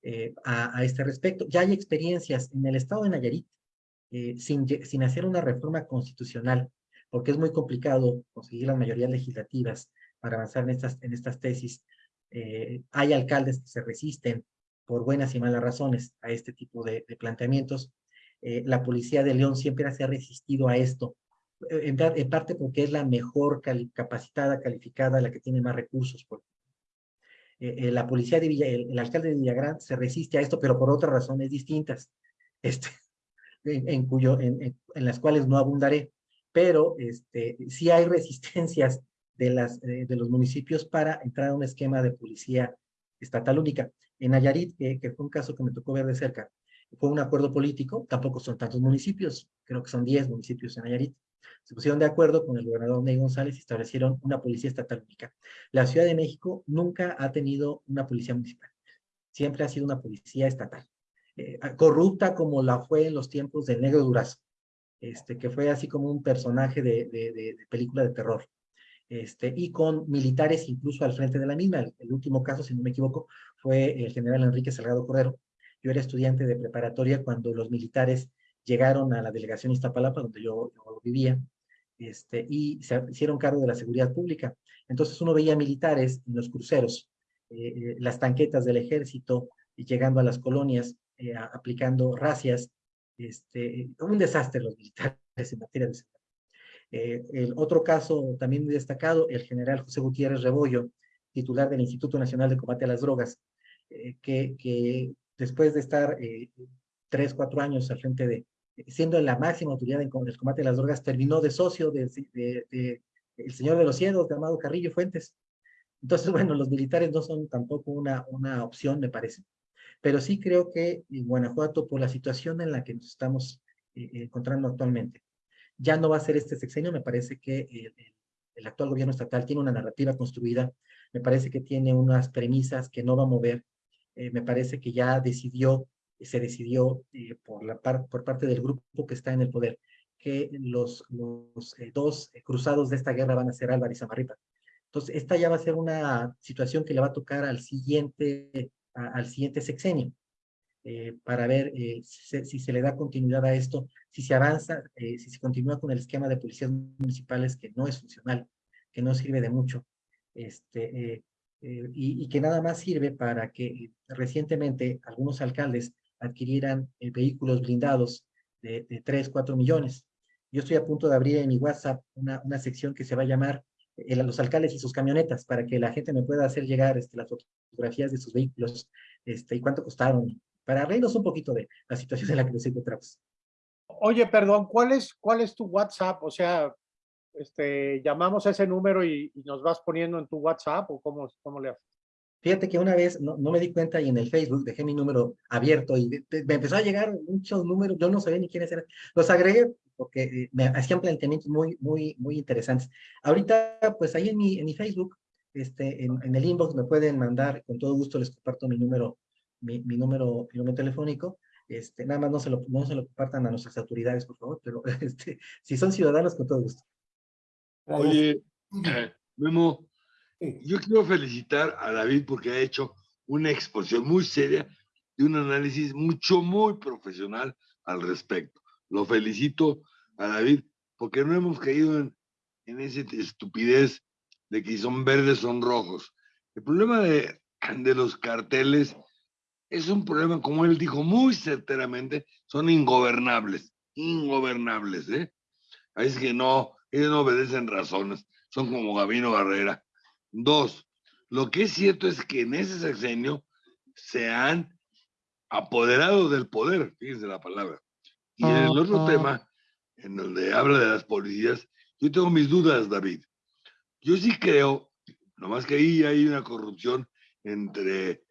eh, a, a, este respecto. Ya hay experiencias en el estado de Nayarit, eh, sin, sin hacer una reforma constitucional, porque es muy complicado conseguir las mayorías legislativas para avanzar en estas, en estas tesis. Eh, hay alcaldes que se resisten por buenas y malas razones a este tipo de, de planteamientos. eh, la policía de León siempre se ha resistido a esto, en, parte porque es la mejor capacitada, calificada, la que tiene más recursos. la policía de Villa, el, alcalde de Villagrán se resiste a esto, pero por otras razones distintas, este, en, cuyo, en, las cuales no abundaré, pero este, sí hay resistencias de, las, de los municipios para entrar a un esquema de policía estatal única. En Nayarit, que fue un caso que me tocó ver de cerca, fue un acuerdo político, tampoco son tantos municipios, creo que son 10 municipios en Nayarit. Se pusieron de acuerdo con el gobernador Ney González y establecieron una policía estatal única. La Ciudad de México nunca ha tenido una policía municipal, siempre ha sido una policía estatal. Eh, corrupta como la fue en los tiempos del Negro Durazo, este, que fue así como un personaje de, de, película de terror. Este, y con militares incluso al frente de la misma. El, último caso, si no me equivoco, fue el general Enrique Salgado Cordero, yo era estudiante de preparatoria cuando los militares llegaron a la delegación Iztapalapa, donde yo, vivía, este, y se hicieron cargo de la seguridad pública. Entonces uno veía militares en los cruceros, eh, eh, las tanquetas del ejército, y llegando a las colonias, eh, aplicando racias, este, un desastre los militares en materia de seguridad. el otro caso también muy destacado, el general José Gutiérrez Rebollo, titular del Instituto Nacional de Combate a las Drogas, que, que después de estar eh, tres, cuatro años al frente de, siendo la máxima autoridad en el combate de las drogas, terminó de socio de, el señor de los cielos, llamado Carrillo Fuentes. Entonces, bueno, los militares no son tampoco una, una opción, me parece. Pero sí creo que en Guanajuato, por la situación en la que nos estamos eh, eh, encontrando actualmente, ya no va a ser este sexenio, me parece que el actual gobierno estatal tiene una narrativa construida, me parece que tiene unas premisas que no va a mover, eh, me parece que ya decidió, se decidió eh, por, la por parte del grupo que está en el poder, que los, los eh, dos cruzados de esta guerra van a ser Álvaro y Samarripa. Entonces, esta ya va a ser una situación que le va a tocar al siguiente, al siguiente sexenio, para ver si, se le da continuidad a esto, si se avanza, si se continúa con el esquema de policías municipales que no es funcional, que no sirve de mucho, este, eh, y, que nada más sirve para que recientemente algunos alcaldes adquirieran eh, vehículos blindados de, de 3, 4 millones. Yo estoy a punto de abrir en mi WhatsApp una, sección que se va a llamar eh, los alcaldes y sus camionetas para que la gente me pueda hacer llegar este, las fotografías de sus vehículos este, y cuánto costaron, para reírnos un poquito de la situación en la que nos encontramos. Oye, perdón, ¿cuál es, cuál es tu WhatsApp? O sea, este, llamamos a ese número y, nos vas poniendo en tu WhatsApp o cómo, cómo le haces? Fíjate que una vez no, me di cuenta y en el Facebook dejé mi número abierto y me empezó a llegar muchos números, yo no sabía ni quiénes eran. Los agregué porque eh, me hacían planteamientos muy, muy, muy interesantes. Ahorita, pues ahí en mi, en mi Facebook, este, en, en el inbox me pueden mandar, con todo gusto les comparto mi número, mi, mi número, mi número telefónico. Este, nada más no se, lo, no se lo compartan a nuestras autoridades, por favor, pero este, si son ciudadanos, con todo gusto. Oye, Memo, yo quiero felicitar a David porque ha hecho una exposición muy seria y un análisis mucho, muy profesional al respecto. Lo felicito a David porque no hemos caído en, en esa estupidez de que si son verdes son rojos. El problema de, de los carteles es un problema, como él dijo muy certeramente, son ingobernables, ingobernables, ¿eh? Así que no, ellos no obedecen razones, son como Gabino Barrera. Dos, lo que es cierto es que en ese sexenio se han apoderado del poder, fíjense la palabra. Y en el otro tema, en donde habla de las policías, yo tengo mis dudas, David. Yo sí creo, nomás que ahí hay una corrupción entre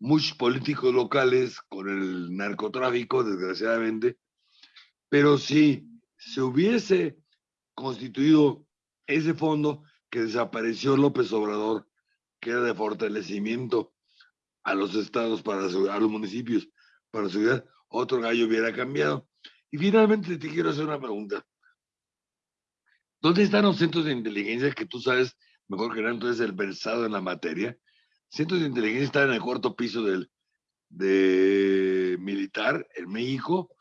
muchos políticos locales con el narcotráfico, desgraciadamente, pero si se hubiese constituido ese fondo que desapareció López Obrador, que era de fortalecimiento a los estados, para a los municipios, para seguridad, otro gallo hubiera cambiado. Y finalmente te quiero hacer una pregunta. ¿Dónde están los centros de inteligencia que tú sabes mejor que nada, entonces el versado en la materia? Centros de inteligencia están en el cuarto piso del de militar en México.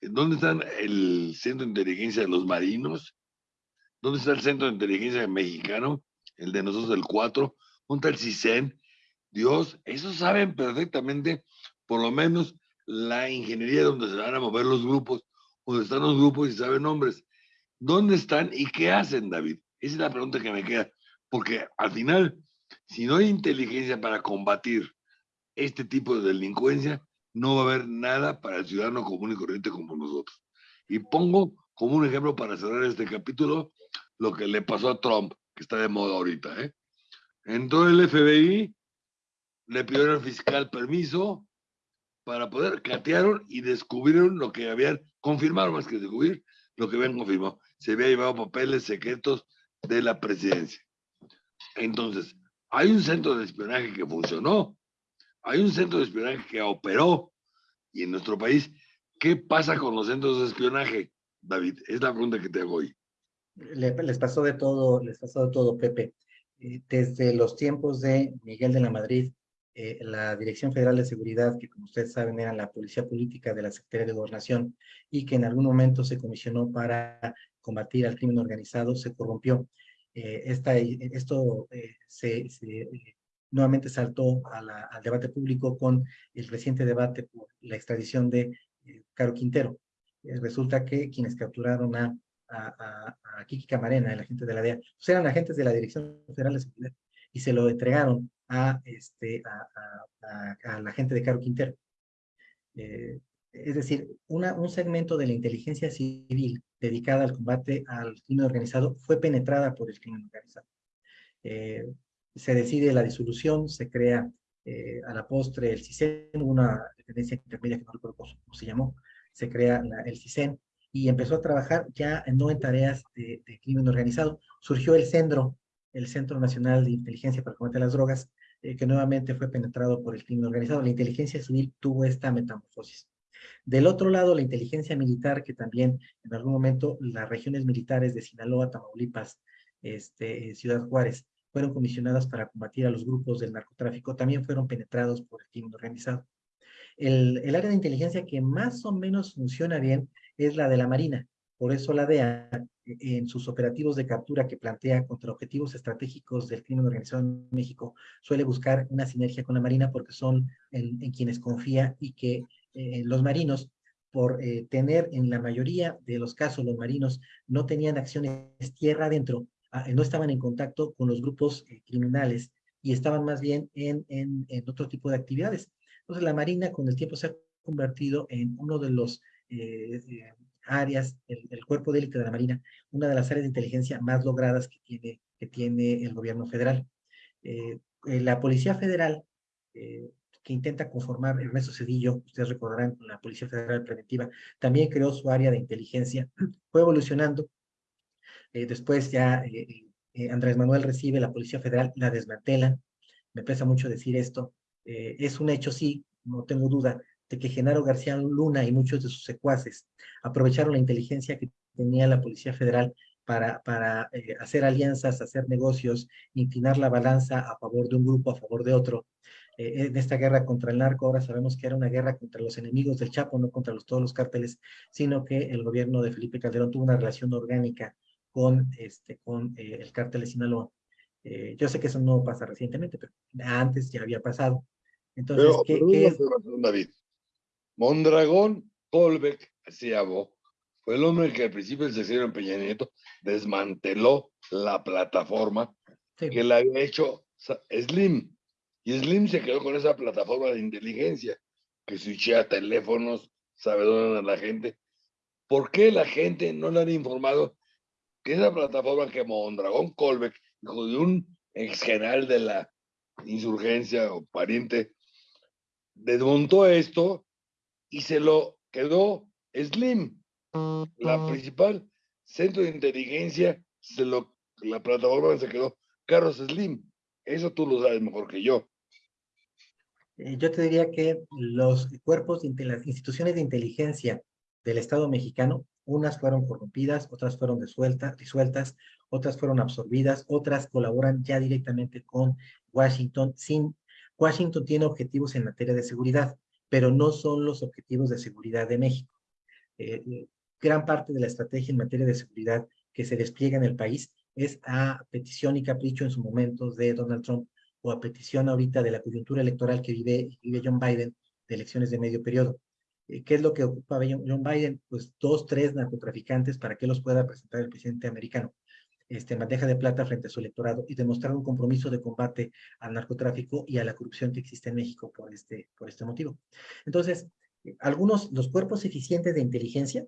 ¿Dónde están el centro de inteligencia de los marinos? ¿Dónde está el Centro de Inteligencia Mexicano? El de nosotros, el 4. ¿Dónde está el CISEN? Dios, esos saben perfectamente, por lo menos, la ingeniería donde se van a mover los grupos, donde están los grupos y saben nombres. ¿Dónde están y qué hacen, David? Esa es la pregunta que me queda. Porque al final, si no hay inteligencia para combatir este tipo de delincuencia, no va a haber nada para el ciudadano común y corriente como nosotros. Y pongo como un ejemplo para cerrar este capítulo lo que le pasó a Trump, que está de moda ahorita. ¿eh? Entró el FBI, le pidieron al fiscal permiso para poder, catearon y descubrieron lo que habían, confirmaron más que descubrir, lo que habían confirmado. Se había llevado papeles secretos de la presidencia. Entonces, hay un centro de espionaje que funcionó, hay un centro de espionaje que operó, y en nuestro país, ¿qué pasa con los centros de espionaje, David? Es la pregunta que te hago hoy. les pasó de todo, les pasó de todo, Pepe. Eh, desde los tiempos de Miguel de la Madrid, eh, la Dirección Federal de Seguridad, que como ustedes saben era la policía política de la Secretaría de Gobernación y que en algún momento se comisionó para combatir al crimen organizado, se corrompió. Eh, esta, esto se, nuevamente saltó al debate público con el reciente debate por la extradición de Caro Quintero. resulta que quienes capturaron a, a, a, Kiki Camarena, el agente de la DEA, pues eran agentes de la Dirección Federal de Seguridad y se lo entregaron a, este, a, la gente de Caro Quintero. Eh, es decir, una, un segmento de la inteligencia civil dedicada al combate al crimen organizado fue penetrada por el crimen organizado. Eh, se decide la disolución, se crea eh, a la postre el CISEN, una dependencia intermedia que no recuerdo cómo se llamó, se crea el CISEN y empezó a trabajar ya no en tareas de, crimen organizado. Surgió el CENDRO, el Centro Nacional de Inteligencia para Combatir las Drogas, eh, que nuevamente fue penetrado por el crimen organizado. La inteligencia civil tuvo esta metamorfosis. Del otro lado, la inteligencia militar, que también en algún momento las regiones militares de Sinaloa, Tamaulipas, este, Ciudad Juárez, fueron comisionadas para combatir a los grupos del narcotráfico, también fueron penetrados por el crimen organizado. El, el área de inteligencia que más o menos funciona bien es la de la Marina. Por eso la DEA en sus operativos de captura que plantea contra objetivos estratégicos del crimen organizado en México, suele buscar una sinergia con la Marina porque son en, quienes confía y que eh, los marinos, por eh, tener en la mayoría de los casos los marinos no tenían acciones tierra adentro, no estaban en contacto con los grupos eh, criminales y estaban más bien en, en, en, otro tipo de actividades. Entonces la Marina con el tiempo se ha convertido en uno de los áreas, el, cuerpo de élite de la Marina, una de las áreas de inteligencia más logradas que tiene, que tiene el gobierno federal. Eh, eh, la Policía Federal, eh, que intenta conformar Ernesto Cedillo, ustedes recordarán, la Policía Federal Preventiva, también creó su área de inteligencia, fue evolucionando. Después ya Andrés Manuel recibe la Policía Federal, la desmantelan. Me pesa mucho decir esto. es un hecho, sí, no tengo duda, de que Genaro García Luna y muchos de sus secuaces aprovecharon la inteligencia que tenía la Policía Federal para, para eh, hacer alianzas, hacer negocios, inclinar la balanza a favor de un grupo, a favor de otro. Eh, en esta guerra contra el narco, ahora sabemos que era una guerra contra los enemigos del Chapo, no contra todos los cárteles, sino que el gobierno de Felipe Calderón tuvo una relación orgánica con, este, con eh, el cártel de Sinaloa. yo sé que eso no pasa recientemente, pero antes ya había pasado. Entonces, ¿qué, ¿qué es? David. Mondragón Colbeck llamó, fue el hombre que al principio del sexenio en Peña Nieto desmanteló la plataforma que le había hecho Slim. Y Slim se quedó con esa plataforma de inteligencia que switchea teléfonos, sabe dónde anda la gente. ¿Por qué la gente no le han informado que esa plataforma que Mondragón Colbeck, hijo de un ex general de la insurgencia o pariente, desmontó esto y se lo quedó Slim, la principal centro de inteligencia, se lo, la plataforma se quedó Carlos Slim. Eso tú lo sabes mejor que yo. Eh, yo te diría que los cuerpos, de las instituciones de inteligencia del Estado mexicano, unas fueron corrompidas, otras fueron disueltas, disueltas, otras fueron absorbidas, otras colaboran ya directamente con Washington. Sin, Washington tiene objetivos en materia de seguridad pero no son los objetivos de seguridad de México. Eh, gran parte de la estrategia en materia de seguridad que se despliega en el país es a petición y capricho en su momento de Donald Trump o a petición ahorita de la coyuntura electoral que vive, vive John Biden de elecciones de medio periodo. Eh, ¿Qué es lo que ocupa John Biden? Pues dos, tres narcotraficantes para que los pueda presentar el presidente americano este, bandeja de plata frente a su electorado y demostrar un compromiso de combate al narcotráfico y a la corrupción que existe en México por este, por este motivo. Entonces, algunos, los cuerpos eficientes de inteligencia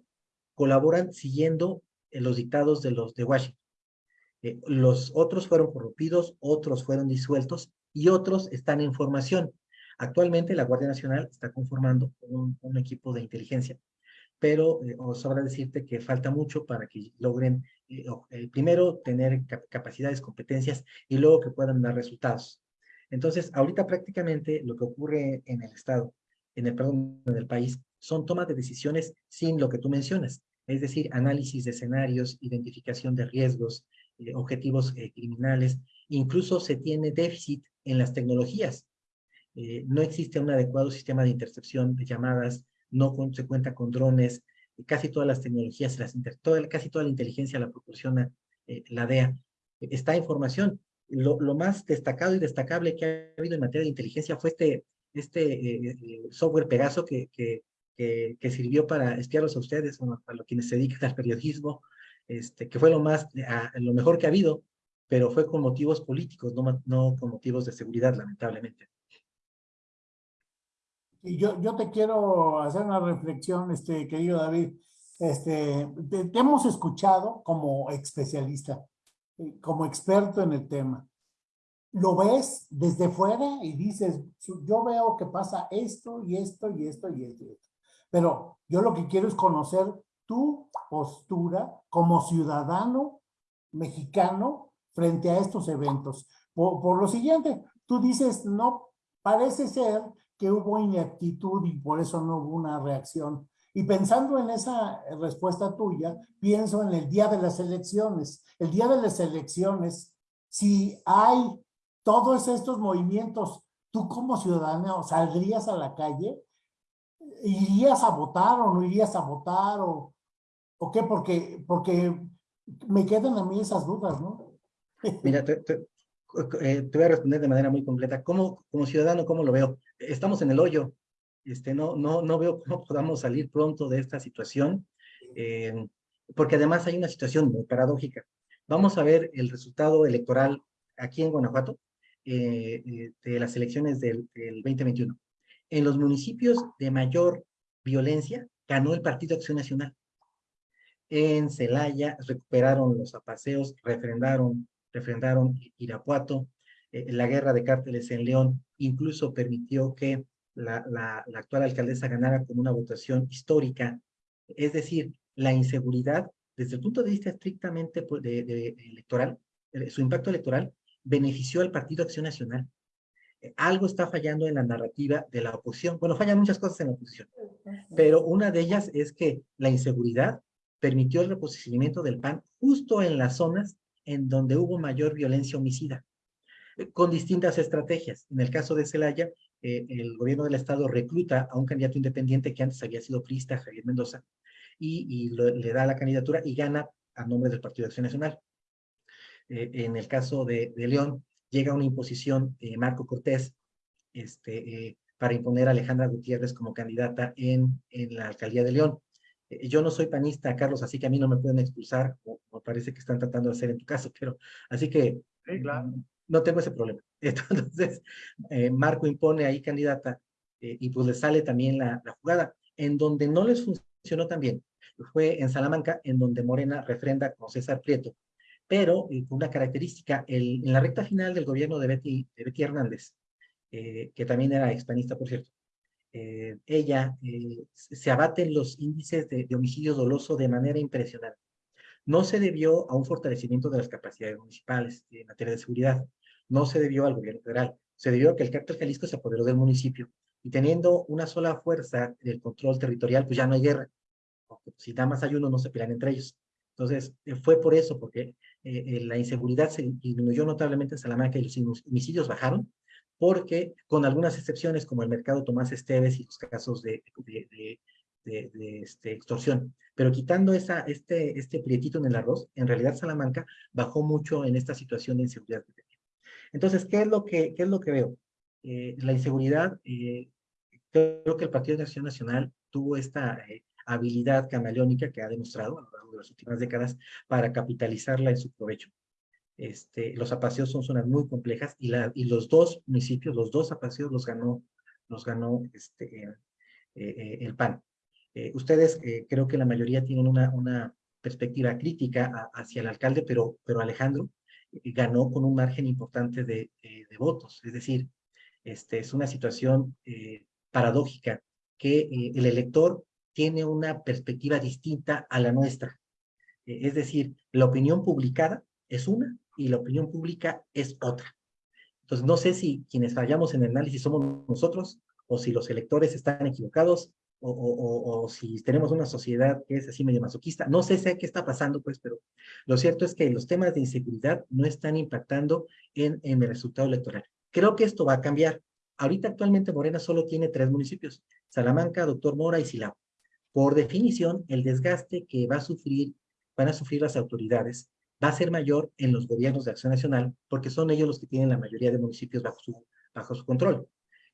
colaboran siguiendo eh, los dictados de los de Washington. Eh, los otros fueron corrompidos, otros fueron disueltos y otros están en formación. Actualmente la Guardia Nacional está conformando un, equipo de inteligencia, pero eh, os sobra decirte que falta mucho para que logren, eh, eh, primero, tener capacidades, competencias y luego que puedan dar resultados. Entonces, ahorita prácticamente lo que ocurre en el Estado, en el, perdón, en el país, son tomas de decisiones sin lo que tú mencionas, es decir, análisis de escenarios, identificación de riesgos, objetivos criminales, incluso se tiene déficit en las tecnologías. No existe un adecuado sistema de intercepción de llamadas, no se cuenta con drones, casi todas las tecnologías, casi toda la inteligencia la proporciona eh, la DEA. Está información. Lo, más destacado y destacable que ha habido en materia de inteligencia fue este, este eh, eh, software Pegaso que, sirvió para espiarlos a ustedes, a los quienes se dedican al periodismo, este, que fue lo, más, lo mejor que ha habido, pero fue con motivos políticos, no con motivos de seguridad, lamentablemente. Y yo, yo te quiero hacer una reflexión, este, querido David. Este, te, hemos escuchado como especialista, eh, como experto en el tema. Lo ves desde fuera y dices, yo veo que pasa esto y esto y esto y esto. Y esto. Pero yo lo que quiero es conocer tu postura como ciudadano mexicano frente a estos eventos. Por, por lo siguiente, tú dices, no, parece ser que hubo ineptitud y por eso no hubo una reacción. Y pensando en esa respuesta tuya, pienso en el día de las elecciones. El día de las elecciones, si hay todos estos movimientos, tú como ciudadano saldrías a la calle, irías a votar o no irías a votar o, o qué, porque, porque me quedan a mí esas dudas, ¿no? Mira, te, eh, te voy a responder de manera muy completa. ¿Cómo, como ciudadano, cómo lo veo? Estamos en el hoyo. Este, no, no, no veo cómo podamos salir pronto de esta situación, eh, porque además hay una situación muy paradójica. Vamos a ver el resultado electoral aquí en Guanajuato eh, de las elecciones del, del 2021. En los municipios de mayor violencia ganó el Partido Acción Nacional. En Celaya recuperaron los apaseos, refrendaron refrendaron Irapuato, eh, la guerra de cárteles en León incluso permitió que la, actual alcaldesa ganara con una votación histórica. Es decir, la inseguridad, desde el punto de vista estrictamente electoral, eh, su impacto electoral benefició al Partido Acción Nacional. Algo está fallando en la narrativa de la oposición. Bueno, fallan muchas cosas en la oposición, pero una de ellas es que la inseguridad permitió el reposicionamiento del PAN justo en las zonas en donde hubo mayor violencia homicida, eh, con distintas estrategias. En el caso de Celaya, eh, el gobierno del estado recluta a un candidato independiente que antes había sido priista, Javier Mendoza, y, le da la candidatura y gana a nombre del Partido de Acción Nacional. Eh, en el caso de, León, llega una imposición Marco Cortés este, para imponer a Alejandra Gutiérrez como candidata en, en la alcaldía de León. Eh, yo no soy panista, Carlos, así que a mí no me pueden expulsar, o, parece que están tratando de hacer en tu caso, pero así que no tengo ese problema. Entonces, eh, Marco impone ahí candidata eh, y pues le sale también la, jugada. En donde no les funcionó tan bien fue en Salamanca, en donde Morena refrenda con César Prieto, pero con una característica, el, en la recta final del gobierno de Betty, de Betty Hernández, que también era expanista, por cierto, eh, ella, eh, se abaten los índices de, homicidio doloso de manera impresionante. No se debió a un fortalecimiento de las capacidades municipales en materia de seguridad, no se debió al gobierno federal, se debió a que el cártel Jalisco se apoderó del municipio y teniendo una sola fuerza del control territorial, pues ya no hay guerra. si nada más hay uno, no se pelean entre ellos. Entonces, eh, fue por eso, porque la inseguridad se disminuyó notablemente en Salamanca y los homicidios bajaron, porque con algunas excepciones como el mercado Tomás Esteves y los casos de, de, de, este, extorsión. Pero quitando esa, este, este prietito en el arroz, en realidad Salamanca bajó mucho en esta situación de inseguridad. Entonces, ¿qué es lo que, qué es lo que veo? Eh, la inseguridad, eh, creo que el Partido de Acción Nacional tuvo esta eh, habilidad camaleónica que ha demostrado a lo largo de las últimas décadas para capitalizarla en su provecho. Este, los apaseos son zonas muy complejas y, la, y los dos municipios, los dos apaseos los ganó, los ganó este, eh, eh, el PAN. ustedes creo que la mayoría tienen una, una perspectiva crítica hacia el alcalde, pero, Alejandro ganó con un margen importante de, votos. Es decir, este, es una situación paradójica que el elector tiene una perspectiva distinta a la nuestra. Eh, es decir, la opinión publicada es una y la opinión pública es otra. Entonces, no sé si quienes fallamos en el análisis somos nosotros o si los electores están equivocados o, o, o, si tenemos una sociedad que es así medio masoquista. No sé, sé qué está pasando, pues, pero lo cierto es que los temas de inseguridad no están impactando en, en el resultado electoral. Creo que esto va a cambiar. Ahorita actualmente Morena solo tiene tres municipios, Salamanca, Doctor Mora y Silao. Por definición, el desgaste que va a sufrir, van a sufrir las autoridades va a ser mayor en los gobiernos de acción nacional, porque son ellos los que tienen la mayoría de municipios bajo su, bajo su control.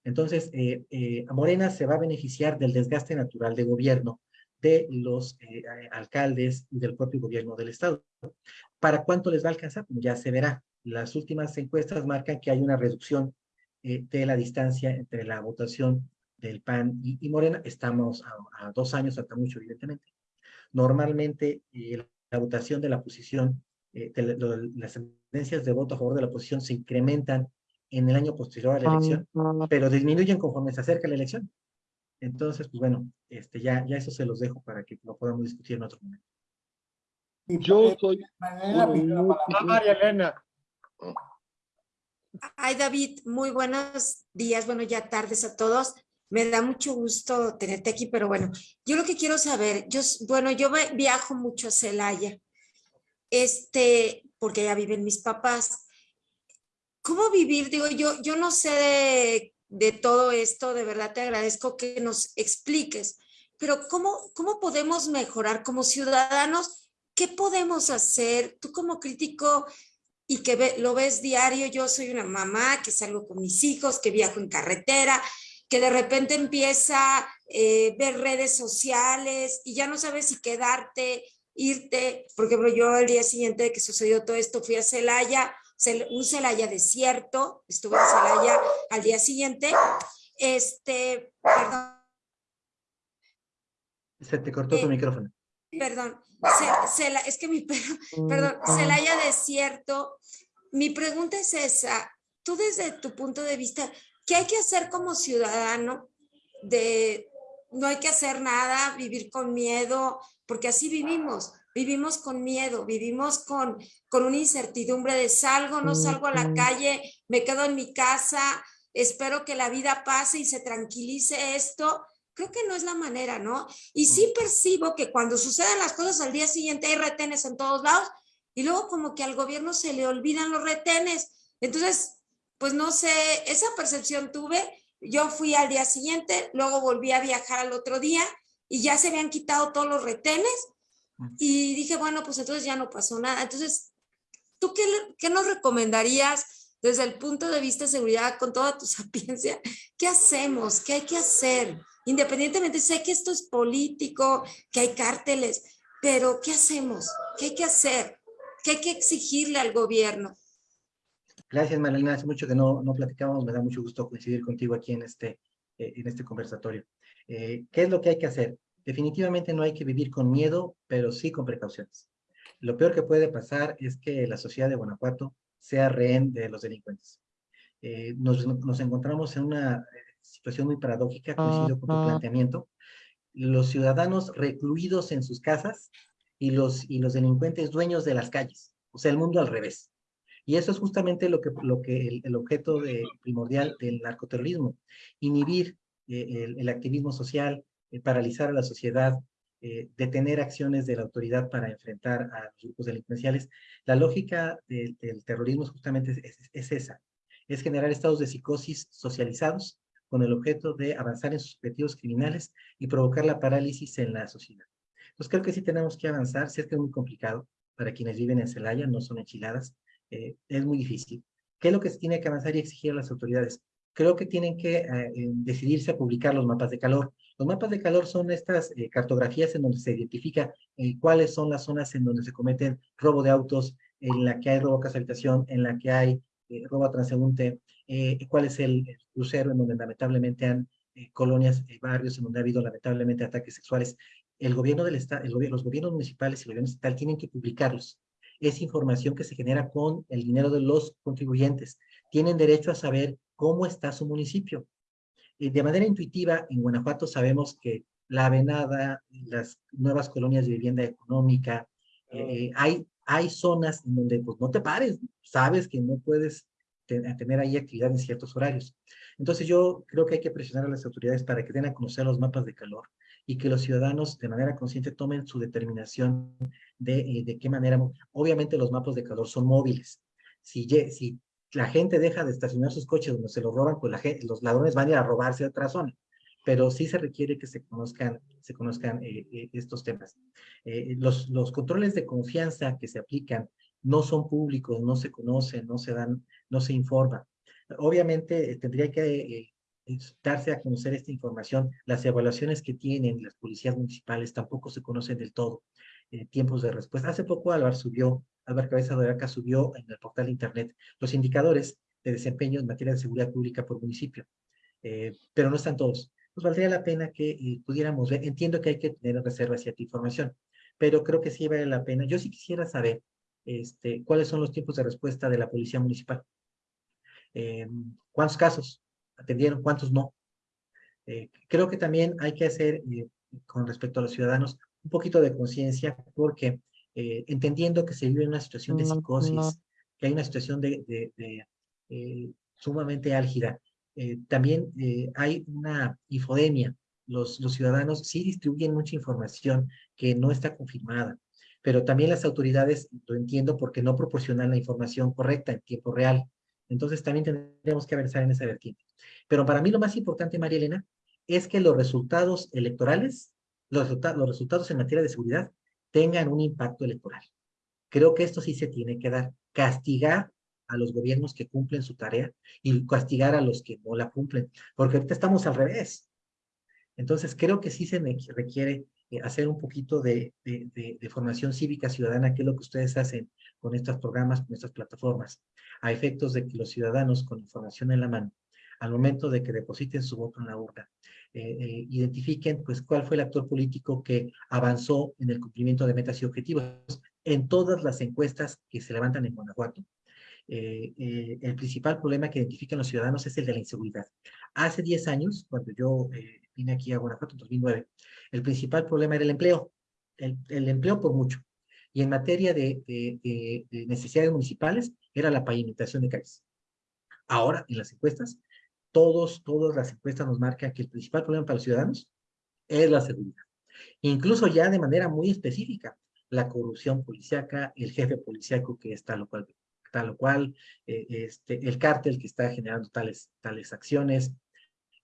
Entonces, eh, eh, Morena se va a beneficiar del desgaste natural de gobierno de los eh, alcaldes y del propio gobierno del Estado. ¿Para cuánto les va a alcanzar? Ya se verá. Las últimas encuestas marcan que hay una reducción de la distancia entre la votación del PAN y, Morena, estamos a, dos años, hasta mucho, evidentemente. Normalmente, la votación de la posición, eh, las tendencias de voto a favor de la oposición se incrementan en el año posterior a la elección, pero disminuyen conforme se acerca la elección. Entonces, pues bueno, este, ya, ya eso se los dejo para que lo podamos discutir en otro momento. Yo soy... María Elena. Ay, David, muy buenos días, bueno, ya tardes a todos. Me da mucho gusto tenerte aquí, pero bueno, yo lo que quiero saber, yo, bueno, yo viajo mucho a Celaya, este, porque ya viven mis papás. ¿Cómo vivir? Digo, yo, yo no sé de, todo esto, de verdad te agradezco que nos expliques, pero ¿cómo, cómo podemos mejorar como ciudadanos? ¿Qué podemos hacer? Tú como crítico y que lo ves diario, yo soy una mamá que salgo con mis hijos, que viajo en carretera, que de repente empieza a eh, ver redes sociales y ya no sabes si quedarte, irte. Por ejemplo, yo el día siguiente de que sucedió todo esto fui a Celaya, un Celaya desierto, estuve en Celaya al día siguiente. Este, perdón. Se te cortó tu eh, micrófono. Perdón, es que mi perro, perdón, Celaya desierto. Mi pregunta es esa, tú desde tu punto de vista, ¿Qué hay que hacer como ciudadano? De no hay que hacer nada, vivir con miedo, porque así vivimos, vivimos con miedo, vivimos con, con una incertidumbre de salgo, no salgo a la calle, me quedo en mi casa, espero que la vida pase y se tranquilice esto. Creo que no es la manera, ¿no? Y sí percibo que cuando suceden las cosas al día siguiente hay retenes en todos lados y luego como que al gobierno se le olvidan los retenes. Entonces, pues no sé, esa percepción tuve. Yo fui al día siguiente, luego volví a viajar al otro día y ya se habían quitado todos los retenes y dije, bueno, pues entonces ya no pasó nada. Entonces, ¿tú qué, qué nos recomendarías desde el punto de vista de seguridad con toda tu sapiencia? ¿Qué hacemos? ¿Qué hay que hacer? Independientemente, sé que esto es político, que hay cárteles, pero ¿qué hacemos? ¿Qué hay que hacer? ¿Qué hay que exigirle al gobierno? Gracias, Marilena. Hace mucho que no, no platicábamos. Me da mucho gusto coincidir contigo aquí en este, eh, en este conversatorio. Eh, ¿Qué es lo que hay que hacer? Definitivamente no hay que vivir con miedo, pero sí con precauciones. Lo peor que puede pasar es que la sociedad de Guanajuato sea rehén de los delincuentes. Eh, nos, nos, encontramos en una situación muy paradójica, coincido con tu planteamiento. Los ciudadanos recluidos en sus casas y los, y los delincuentes dueños de las calles. O sea, el mundo al revés. Y eso es justamente lo que, lo que el, objeto de, primordial del narcoterrorismo, inhibir eh, el, activismo social, eh, paralizar a la sociedad, eh, detener acciones de la autoridad para enfrentar a los grupos delincuenciales. La lógica del terrorismo justamente es, es, esa, es generar estados de psicosis socializados con el objeto de avanzar en sus objetivos criminales y provocar la parálisis en la sociedad. Entonces creo que sí tenemos que avanzar, si es que es muy complicado para quienes viven en Celaya, no son enchiladas, es muy difícil. ¿Qué es lo que se tiene que avanzar y exigir a las autoridades? Creo que tienen que eh, decidirse a publicar los mapas de calor. Los mapas de calor son estas eh, cartografías en donde se identifica eh, cuáles son las zonas en donde se cometen robo de autos, en la que hay robo a casa habitación, en la que hay eh, robo a transeúnte, cuál es el, crucero en donde lamentablemente han colonias, barrios en donde ha habido lamentablemente ataques sexuales. El gobierno del estado, los gobiernos municipales y el gobierno estatal tienen que publicarlos. Es información que se genera con el dinero de los contribuyentes. Tienen derecho a saber cómo está su municipio de manera intuitiva, en Guanajuato sabemos que la Venada, las nuevas colonias de vivienda económica, eh, hay, hay zonas en donde pues no te pares, sabes que no puedes tener ahí actividad en ciertos horarios. Entonces yo creo que hay que presionar a las autoridades para que den a conocer los mapas de calor y que los ciudadanos de manera consciente tomen su determinación de, eh, de qué manera. Obviamente los mapas de calor son móviles. Si, si la gente deja de estacionar sus coches donde se los roban, pues los ladrones van a ir a robarse a otra zona. Pero sí se requiere que se conozcan, se conozcan eh, eh, estos temas. Eh, los, los controles de confianza que se aplican no son públicos, no se conocen, no se dan, no se informa. Obviamente tendría que darse a conocer esta información. Las evaluaciones que tienen las policías municipales tampoco se conocen del todo. tiempos de respuesta. Hace poco Álvaro subió Álvaro Cabeza de Vaca subió en el portal de internet los indicadores de desempeño en materia de seguridad pública por municipio, eh, pero no están todos. Pues valdría la pena que eh, pudiéramos ver, entiendo que hay que tener reserva cierta información, pero creo que sí vale la pena. Yo sí quisiera saber este, cuáles son los tiempos de respuesta de la policía municipal. Eh, ¿Cuántos casos atendieron? ¿Cuántos no? creo que también hay que hacer, con respecto a los ciudadanos, un poquito de conciencia, porque eh, entendiendo que se vive una situación de psicosis, que hay una situación de, eh, sumamente álgida. Eh, también hay una infodemia. Los, los ciudadanos sí distribuyen mucha información que no está confirmada, pero también las autoridades, lo entiendo, porque no proporcionan la información correcta en tiempo real. Entonces también tendremos que avanzar en esa vertiente. Pero para mí lo más importante, María Elena, es que los resultados electorales, los, los resultados en materia de seguridad, tengan un impacto electoral. Creo que esto sí se tiene que dar. Castigar a los gobiernos que cumplen su tarea y castigar a los que no la cumplen, porque ahorita estamos al revés. Entonces, creo que sí se requiere eh, hacer un poquito de, de, formación cívica ciudadana, que es lo que ustedes hacen con estos programas, con estas plataformas, a efectos de que los ciudadanos con información en la mano, al momento de que depositen su voto en la urna, eh, eh, identifiquen pues cuál fue el actor político que avanzó en el cumplimiento de metas y objetivos en todas las encuestas que se levantan en Guanajuato. Eh, el principal problema que identifican los ciudadanos es el de la inseguridad. Hace 10 años, cuando yo vine aquí a Guanajuato en 2009, el principal problema era el empleo, el, el empleo por mucho. Y en materia de, de, de necesidades municipales, era la pavimentación de calles. Ahora, en las encuestas, todos, todas las encuestas nos marcan que el principal problema para los ciudadanos es la seguridad. Incluso ya de manera muy específica, la corrupción policíaca, el jefe policíaco que está lo cual, tal cual, eh, este, el cártel que está generando tales, tales acciones,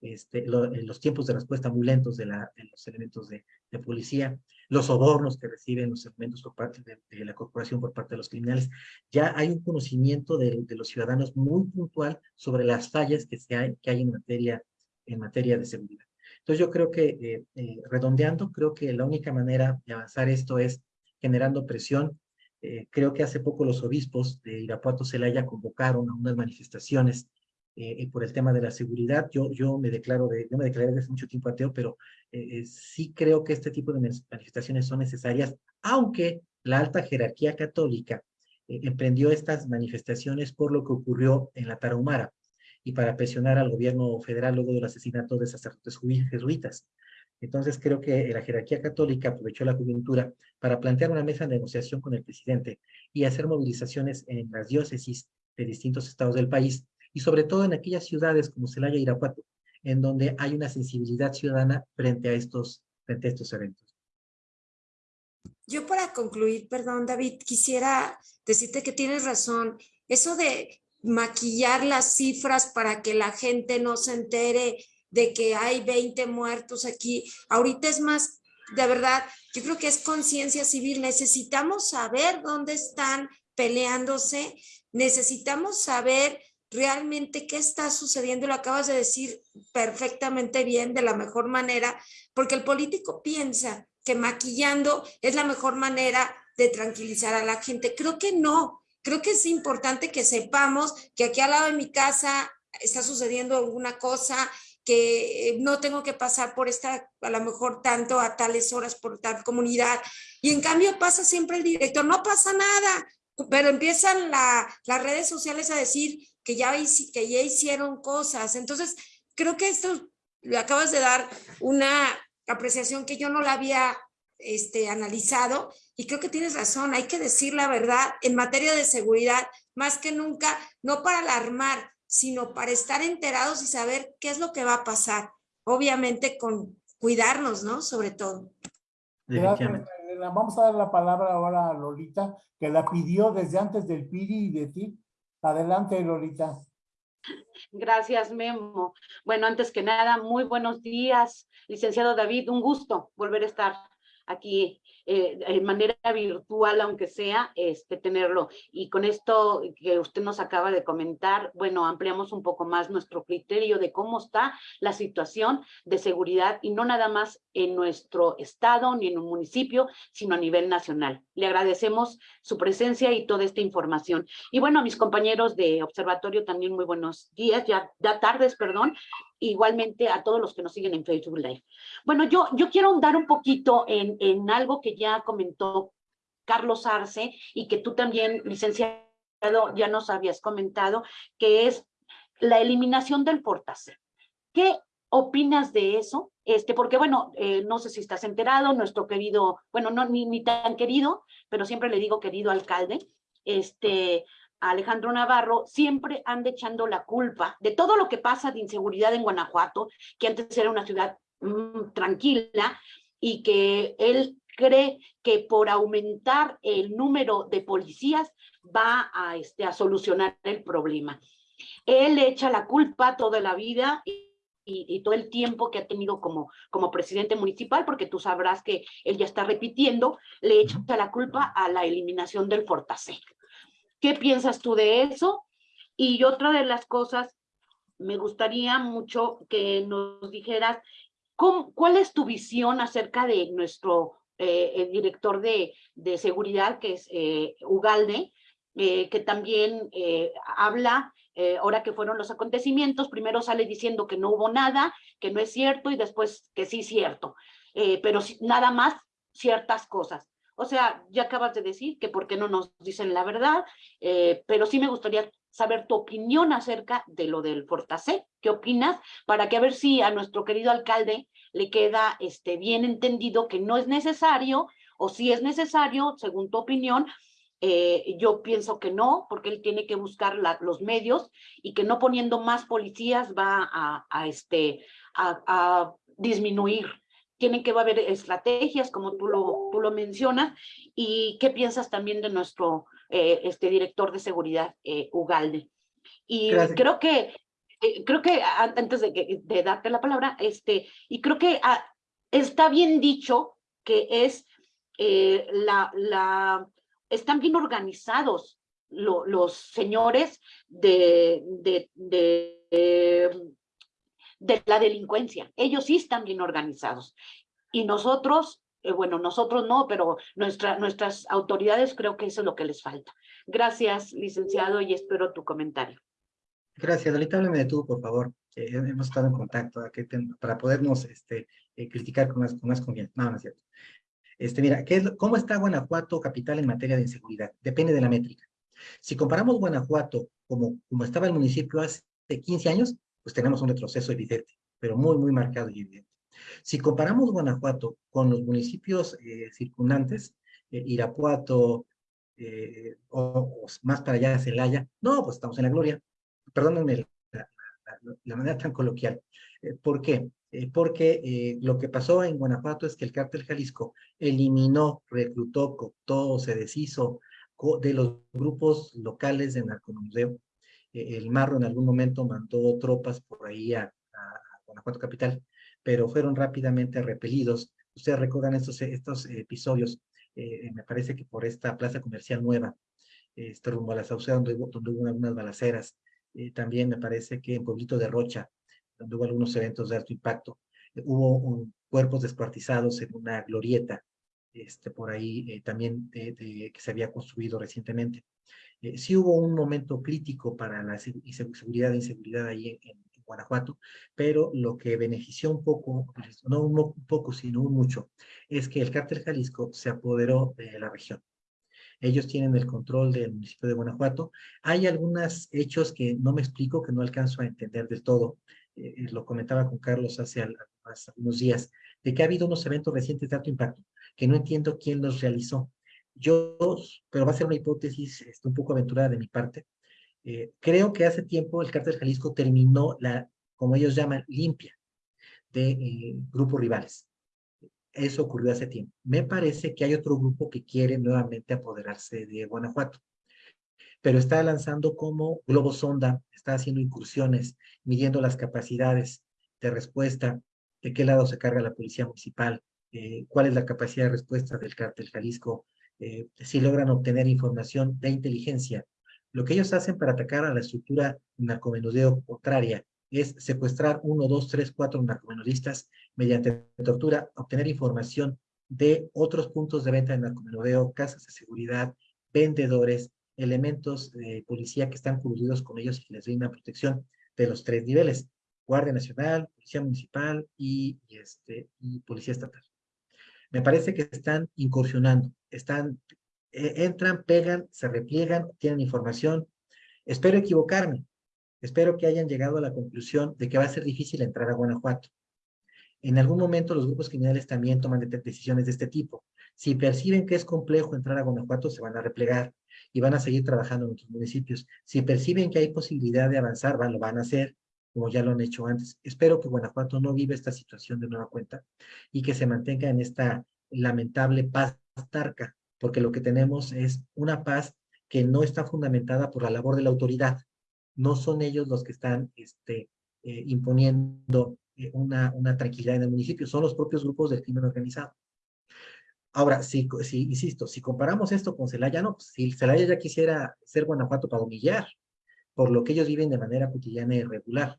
este, los tiempos de respuesta muy lentos de los elementos de, de, policía, los sobornos que reciben los elementos por parte de, la corporación por parte de los criminales. Ya hay un conocimiento de, los ciudadanos muy puntual sobre las fallas que, se hay, que hay en materia, en materia de seguridad. Entonces yo creo que, eh, eh, redondeando, creo que la única manera de avanzar esto es generando presión. creo que hace poco los obispos de Irapuato Celaya convocaron a unas manifestaciones eh, por el tema de la seguridad. Yo, yo me declaro, de, yo me declaré desde mucho tiempo ateo, pero eh, eh, sí creo que este tipo de manifestaciones son necesarias, aunque la alta jerarquía católica emprendió estas manifestaciones por lo que ocurrió en la Tarahumara y para presionar al gobierno federal luego del asesinato de sacerdotes jesuitas. Entonces creo que la jerarquía católica aprovechó la coyuntura para plantear una mesa de negociación con el presidente y hacer movilizaciones en las diócesis de distintos estados del país y sobre todo en aquellas ciudades como Celaya y Irapuato, en donde hay una sensibilidad ciudadana frente a estos, frente a estos eventos. Yo para concluir, perdón David, quisiera decirte que tienes razón. Eso de maquillar las cifras para que la gente no se entere de que hay 20 muertos aquí, ahorita es más, de verdad, yo creo que es conciencia civil. Necesitamos saber dónde están peleándose, necesitamos saber realmente qué está sucediendo. Lo acabas de decir perfectamente bien, de la mejor manera, porque el político piensa que maquillando es la mejor manera de tranquilizar a la gente. Creo que no. Creo que es importante que sepamos que aquí al lado de mi casa está sucediendo alguna cosa, que no tengo que pasar por esta, a lo mejor tanto a tales horas por tal comunidad. Y en cambio pasa siempre el director, no pasa nada, pero empiezan las redes sociales a decir que ya, hicieron cosas. Entonces, creo que esto le acabas de dar una apreciación que yo no la había este, analizado y creo que tienes razón, hay que decir la verdad en materia de seguridad, más que nunca, no para alarmar, sino para estar enterados y saber qué es lo que va a pasar. Obviamente con cuidarnos, ¿no? Sobre todo. Vamos a dar la palabra ahora a Lolita, que la pidió desde antes del PIRI y de ti. Adelante, Lolita. Gracias, Memo. Bueno, antes que nada, muy buenos días, licenciado David. Un gusto volver a estar aquí eh, de manera virtual, aunque sea, este, tenerlo. Y con esto que usted nos acaba de comentar, bueno, ampliamos un poco más nuestro criterio de cómo está la situación de seguridad y no nada más en nuestro estado ni en un municipio, sino a nivel nacional. Le agradecemos su presencia y toda esta información. Y bueno, a mis compañeros de observatorio también muy buenos días, ya, ya tardes, perdón, igualmente a todos los que nos siguen en Facebook Live. Bueno, yo, yo quiero ahondar un poquito en, en algo que ya comentó Carlos Arce y que tú también, licenciado, ya nos habías comentado, que es la eliminación del Fortase. ¿Qué opinas de eso? Este, porque bueno, eh, no sé si estás enterado, nuestro querido, bueno, no ni, ni tan querido, pero siempre le digo querido alcalde, este, Alejandro Navarro, siempre anda echando la culpa de todo lo que pasa de inseguridad en Guanajuato, que antes era una ciudad mm, tranquila y que él cree que por aumentar el número de policías va a, este, a solucionar el problema. Él echa la culpa toda la vida y, todo el tiempo que ha tenido como, como presidente municipal, porque tú sabrás que él ya está repitiendo, le echa la culpa a la eliminación del Fortasé. ¿Qué piensas tú de eso? Y otra de las cosas, me gustaría mucho que nos dijeras, ¿cuál es tu visión acerca de nuestro eh, director de, de, seguridad, que es eh, Ugalde, eh, que también habla, ahora que fueron los acontecimientos, primero sale diciendo que no hubo nada, que no es cierto, y después que sí es cierto, pero nada más ciertas cosas. O sea, ya acabas de decir que por qué no nos dicen la verdad, eh, pero sí me gustaría saber tu opinión acerca de lo del Fortasé. ¿Qué opinas? Para que a ver si a nuestro querido alcalde le queda este, bien entendido que no es necesario, o si es necesario, según tu opinión, eh, yo pienso que no, porque él tiene que buscar los medios y que no poniendo más policías va a, a este, a disminuir tienen que haber estrategias, como tú lo, tú lo mencionas, y qué piensas también de nuestro eh, este director de seguridad, eh, Ugalde. Y creo que, eh, creo que antes de, de, darte la palabra, este, y creo que ah, está bien dicho que es la, la, están bien organizados los señores de, de, de de la delincuencia. Ellos sí están bien organizados. Y nosotros, eh, bueno, nosotros no, pero nuestra, nuestras autoridades creo que eso es lo que les falta. Gracias, licenciado, y espero tu comentario. Gracias. Ahorita háblame de por favor. hemos estado en contacto para podernos este, eh, criticar con más, con más confianza. No, no es cierto. Este, mira, ¿qué es, ¿cómo está Guanajuato capital en materia de inseguridad? Depende de la métrica. Si comparamos Guanajuato como, como estaba el municipio hace 15 años, pues tenemos un retroceso evidente, pero muy, muy marcado y evidente. Si comparamos Guanajuato con los municipios eh, circundantes, eh, Irapuato, eh, o, más para allá Celaya, no, pues estamos en la gloria. Perdónenme la, manera tan coloquial. ¿Por qué? porque lo que pasó en Guanajuato es que el cártel Jalisco eliminó, reclutó, cooptó, se deshizo de los grupos locales de narcomuseo eh, el Marro en algún momento mandó tropas por ahí a, Guanajuato Capital, pero fueron rápidamente repelidos. Ustedes recuerdan estos, estos episodios, eh, me parece que por esta plaza comercial nueva, este rumbo a la Sauceda, donde, donde hubo algunas balaceras, eh, también me parece que en Pueblito de Rocha, donde hubo algunos eventos de alto impacto, hubo cuerpos descuartizados en una glorieta, este, por ahí también que se había construido recientemente. Sí hubo un momento crítico para la seguridad e inseguridad ahí en, Guanajuato, pero lo que benefició un poco, no un poco, sino un mucho, es que el cártel Jalisco se apoderó de la región. Ellos tienen el control del municipio de Guanajuato. Hay algunos hechos que no me explico, que no alcanzo a entender del todo. Eh, eh, lo comentaba con Carlos hace, hace unos días, de que ha habido unos eventos recientes de alto impacto, que no entiendo quién los realizó. Yo, pero va a ser una hipótesis este, un poco aventurada de mi parte, eh, creo que hace tiempo el cártel Jalisco terminó la, como ellos llaman, limpia de eh, grupos rivales. Eso ocurrió hace tiempo. Me parece que hay otro grupo que quiere nuevamente apoderarse de Guanajuato. Pero está lanzando como globo sonda, está haciendo incursiones, midiendo las capacidades de respuesta, de qué lado se carga la policía municipal, eh, cuál es la capacidad de respuesta del cártel Jalisco, si logran obtener información de inteligencia lo que ellos hacen para atacar a la estructura narcomenudeo contraria es secuestrar uno, dos, tres, cuatro narcomenudistas mediante tortura, obtener información de otros puntos de venta de narcomenudeo, casas de seguridad, vendedores, elementos de policía que están cubiertos con ellos y que les brindan protección de los tres niveles, Guardia Nacional, Policía Municipal y, este, y Policía Estatal. Me parece que están incursionando, están e, entran, pegan, se repliegan, tienen información. Espero equivocarme. Espero que hayan llegado a la conclusión de que va a ser difícil entrar a Guanajuato. En algún momento los grupos criminales también toman decisiones de este tipo. Si perciben que es complejo entrar a Guanajuato, se van a replegar y van a seguir trabajando en otros municipios. Si perciben que hay posibilidad de avanzar, van, lo van a hacer, como ya lo han hecho antes. Espero que Guanajuato no viva esta situación de nueva cuenta y que se mantenga en esta lamentable paz tarca porque lo que tenemos es una paz que no está fundamentada por la labor de la autoridad. No son ellos los que están este, eh, imponiendo eh, una, una tranquilidad en el municipio, son los propios grupos del crimen organizado. Ahora, si, si, insisto, si comparamos esto con Celaya, no, pues, si Celaya ya quisiera ser Guanajuato para humillar, por lo que ellos viven de manera cotidiana y regular.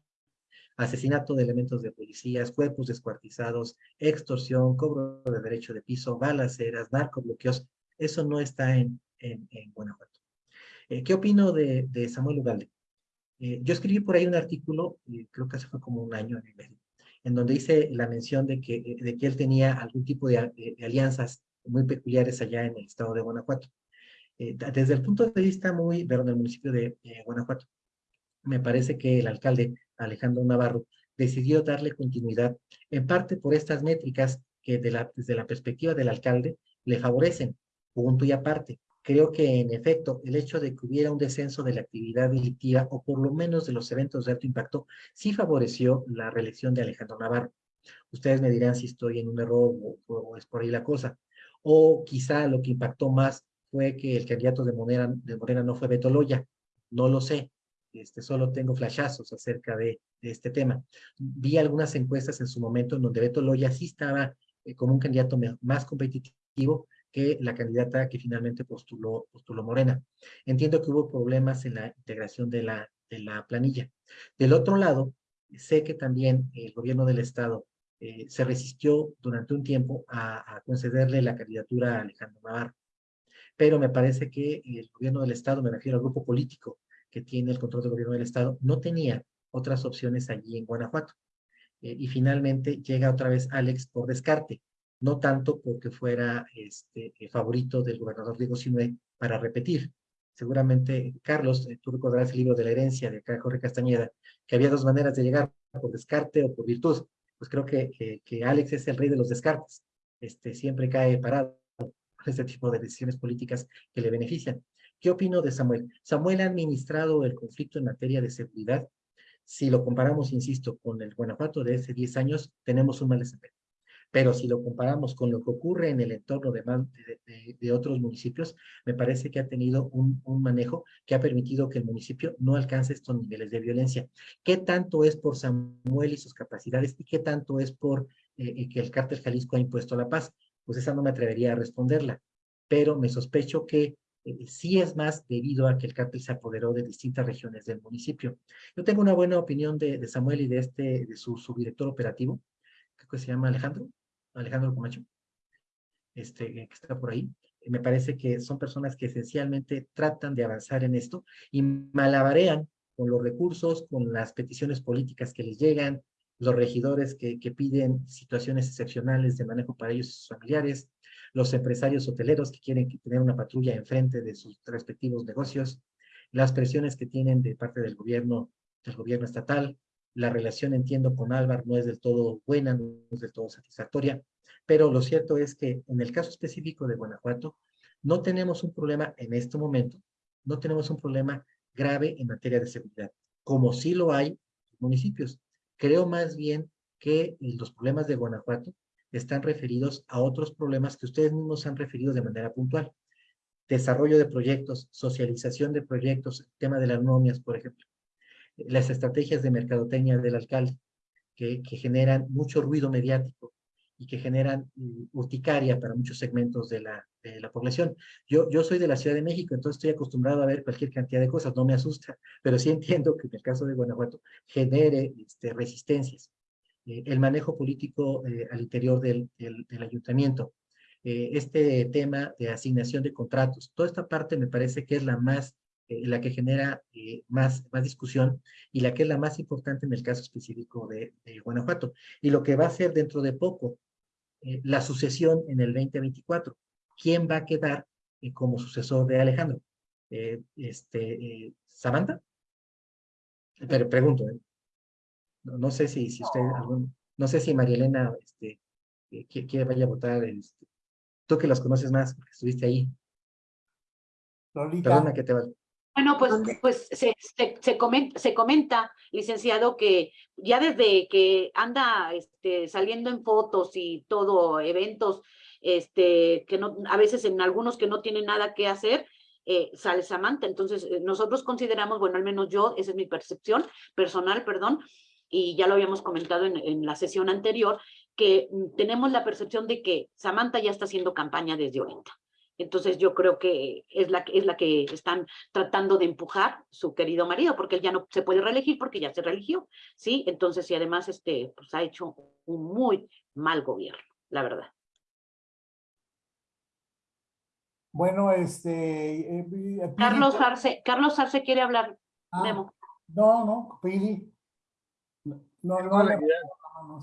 Asesinato de elementos de policías, cuerpos descuartizados, extorsión, cobro de derecho de piso, balaceras, narcobloqueos, eso no está en, en, Guanajuato. Eh, ¿Qué opino de, de Samuel Ugalde? Eh, yo escribí por ahí un artículo, creo que hace fue como un año y medio, en donde hice la mención de que, eh, de que él tenía algún tipo de, alianzas muy peculiares allá en el estado de Guanajuato. Desde el punto de vista muy, perdón, del municipio de Guanajuato, me parece que el alcalde Alejandro Navarro decidió darle continuidad, en parte por estas métricas que de la, desde la perspectiva del alcalde le favorecen punto y aparte. Creo que en efecto el hecho de que hubiera un descenso de la actividad delictiva o por lo menos de los eventos de alto impacto sí favoreció la reelección de Alejandro Navarro. Ustedes me dirán si estoy en un error o, es por ahí la cosa. O quizá lo que impactó más fue que el candidato de Morena, de Morena no fue Beto Loya. No lo sé. Este, solo tengo flashazos acerca de, este tema. Vi algunas encuestas en su momento en donde Beto Loya sí estaba eh, como un candidato más competitivo, que la candidata que finalmente postuló, Morena. Entiendo que hubo problemas en la integración de la, planilla. Del otro lado, sé que también el gobierno del Estado eh, se resistió durante un tiempo a, concederle la candidatura a Alejandro Navarro. Pero me parece que el gobierno del Estado, me refiero al grupo político que tiene el control del gobierno del Estado, no tenía otras opciones allí en Guanajuato. Eh, y finalmente llega otra vez Alex por descarte no tanto porque fuera este, favorito del gobernador Diego Sinue para repetir. Seguramente, Carlos, eh, tú recordarás el libro de la herencia de Jorge Castañeda, que había dos maneras de llegar, por descarte o por virtud. Pues creo que, que, Alex es el rey de los descartes. Este, siempre cae parado este tipo de decisiones políticas que le benefician. ¿Qué opino de Samuel? Samuel ha administrado el conflicto en materia de seguridad. Si lo comparamos, insisto, con el Guanajuato de hace 10 años, tenemos un mal desempeño. Pero si lo comparamos con lo que ocurre en el entorno de, de, otros municipios, me parece que ha tenido un, manejo que ha permitido que el municipio no alcance estos niveles de violencia. ¿Qué tanto es por Samuel y sus capacidades y qué tanto es por eh, eh, que el cártel Jalisco ha impuesto la paz? Pues esa no me atrevería a responderla, pero me sospecho que eh, sí es más debido a que el cártel se apoderó de distintas regiones del municipio. Yo tengo una buena opinión de, Samuel y de, este, de su subdirector operativo, creo que se llama Alejandro, Alejandro Comacho, este, que está por ahí. Me parece que son personas que esencialmente tratan de avanzar en esto y malabarean con los recursos, con las peticiones políticas que les llegan, los regidores que, que piden situaciones excepcionales de manejo para ellos y sus familiares, los empresarios hoteleros que quieren tener una patrulla enfrente de sus respectivos negocios, las presiones que tienen de parte del gobierno, del gobierno estatal, la relación, entiendo, con Álvaro no es del todo buena, no es del todo satisfactoria, pero lo cierto es que en el caso específico de Guanajuato, no tenemos un problema en este momento, no tenemos un problema grave en materia de seguridad, como sí lo hay en municipios. Creo más bien que los problemas de Guanajuato están referidos a otros problemas que ustedes mismos han referido de manera puntual. Desarrollo de proyectos, socialización de proyectos, tema de las nomias, por ejemplo. Las estrategias de mercadotecnia del alcalde, que, generan mucho ruido mediático y que generan mm, urticaria para muchos segmentos de la, de la población. Yo, yo soy de la Ciudad de México, entonces estoy acostumbrado a ver cualquier cantidad de cosas, no me asusta, pero sí entiendo que en el caso de Guanajuato genere este, resistencias. Eh, el manejo político eh, al interior del, del, ayuntamiento, eh, este tema de asignación de contratos, toda esta parte me parece que es la más, la que genera más, más discusión y la que es la más importante en el caso específico de, Guanajuato. Y lo que va a ser dentro de poco, la sucesión en el 2024. ¿Quién va a quedar como sucesor de Alejandro? este, ¿Samantha? Pero pregunto, no, sé si, si usted, algún, no sé si María Elena este, eh, quiere vaya a votar. Este, tú que las conoces más, porque estuviste ahí. Perdona que te va. Bueno, pues, pues se, se, comenta, se, comenta, licenciado, que ya desde que anda este, saliendo en fotos y todo, eventos, este, que no, a veces en algunos que no tienen nada que hacer, eh, sale Samantha. Entonces, eh, nosotros consideramos, bueno, al menos yo, esa es mi percepción personal, perdón, y ya lo habíamos comentado en, la sesión anterior, que mm, tenemos la percepción de que Samantha ya está haciendo campaña desde ahorita. Entonces yo creo que es la, es la que están tratando de empujar su querido marido, porque él ya no se puede reelegir porque ya se reeligió, ¿sí? Entonces, y además este, pues ha hecho un muy mal gobierno, la verdad. Bueno, este... Eh, eh, Carlos Arce, Carlos Arce quiere hablar, ah, Memo. No, no, Pili. No, no, no,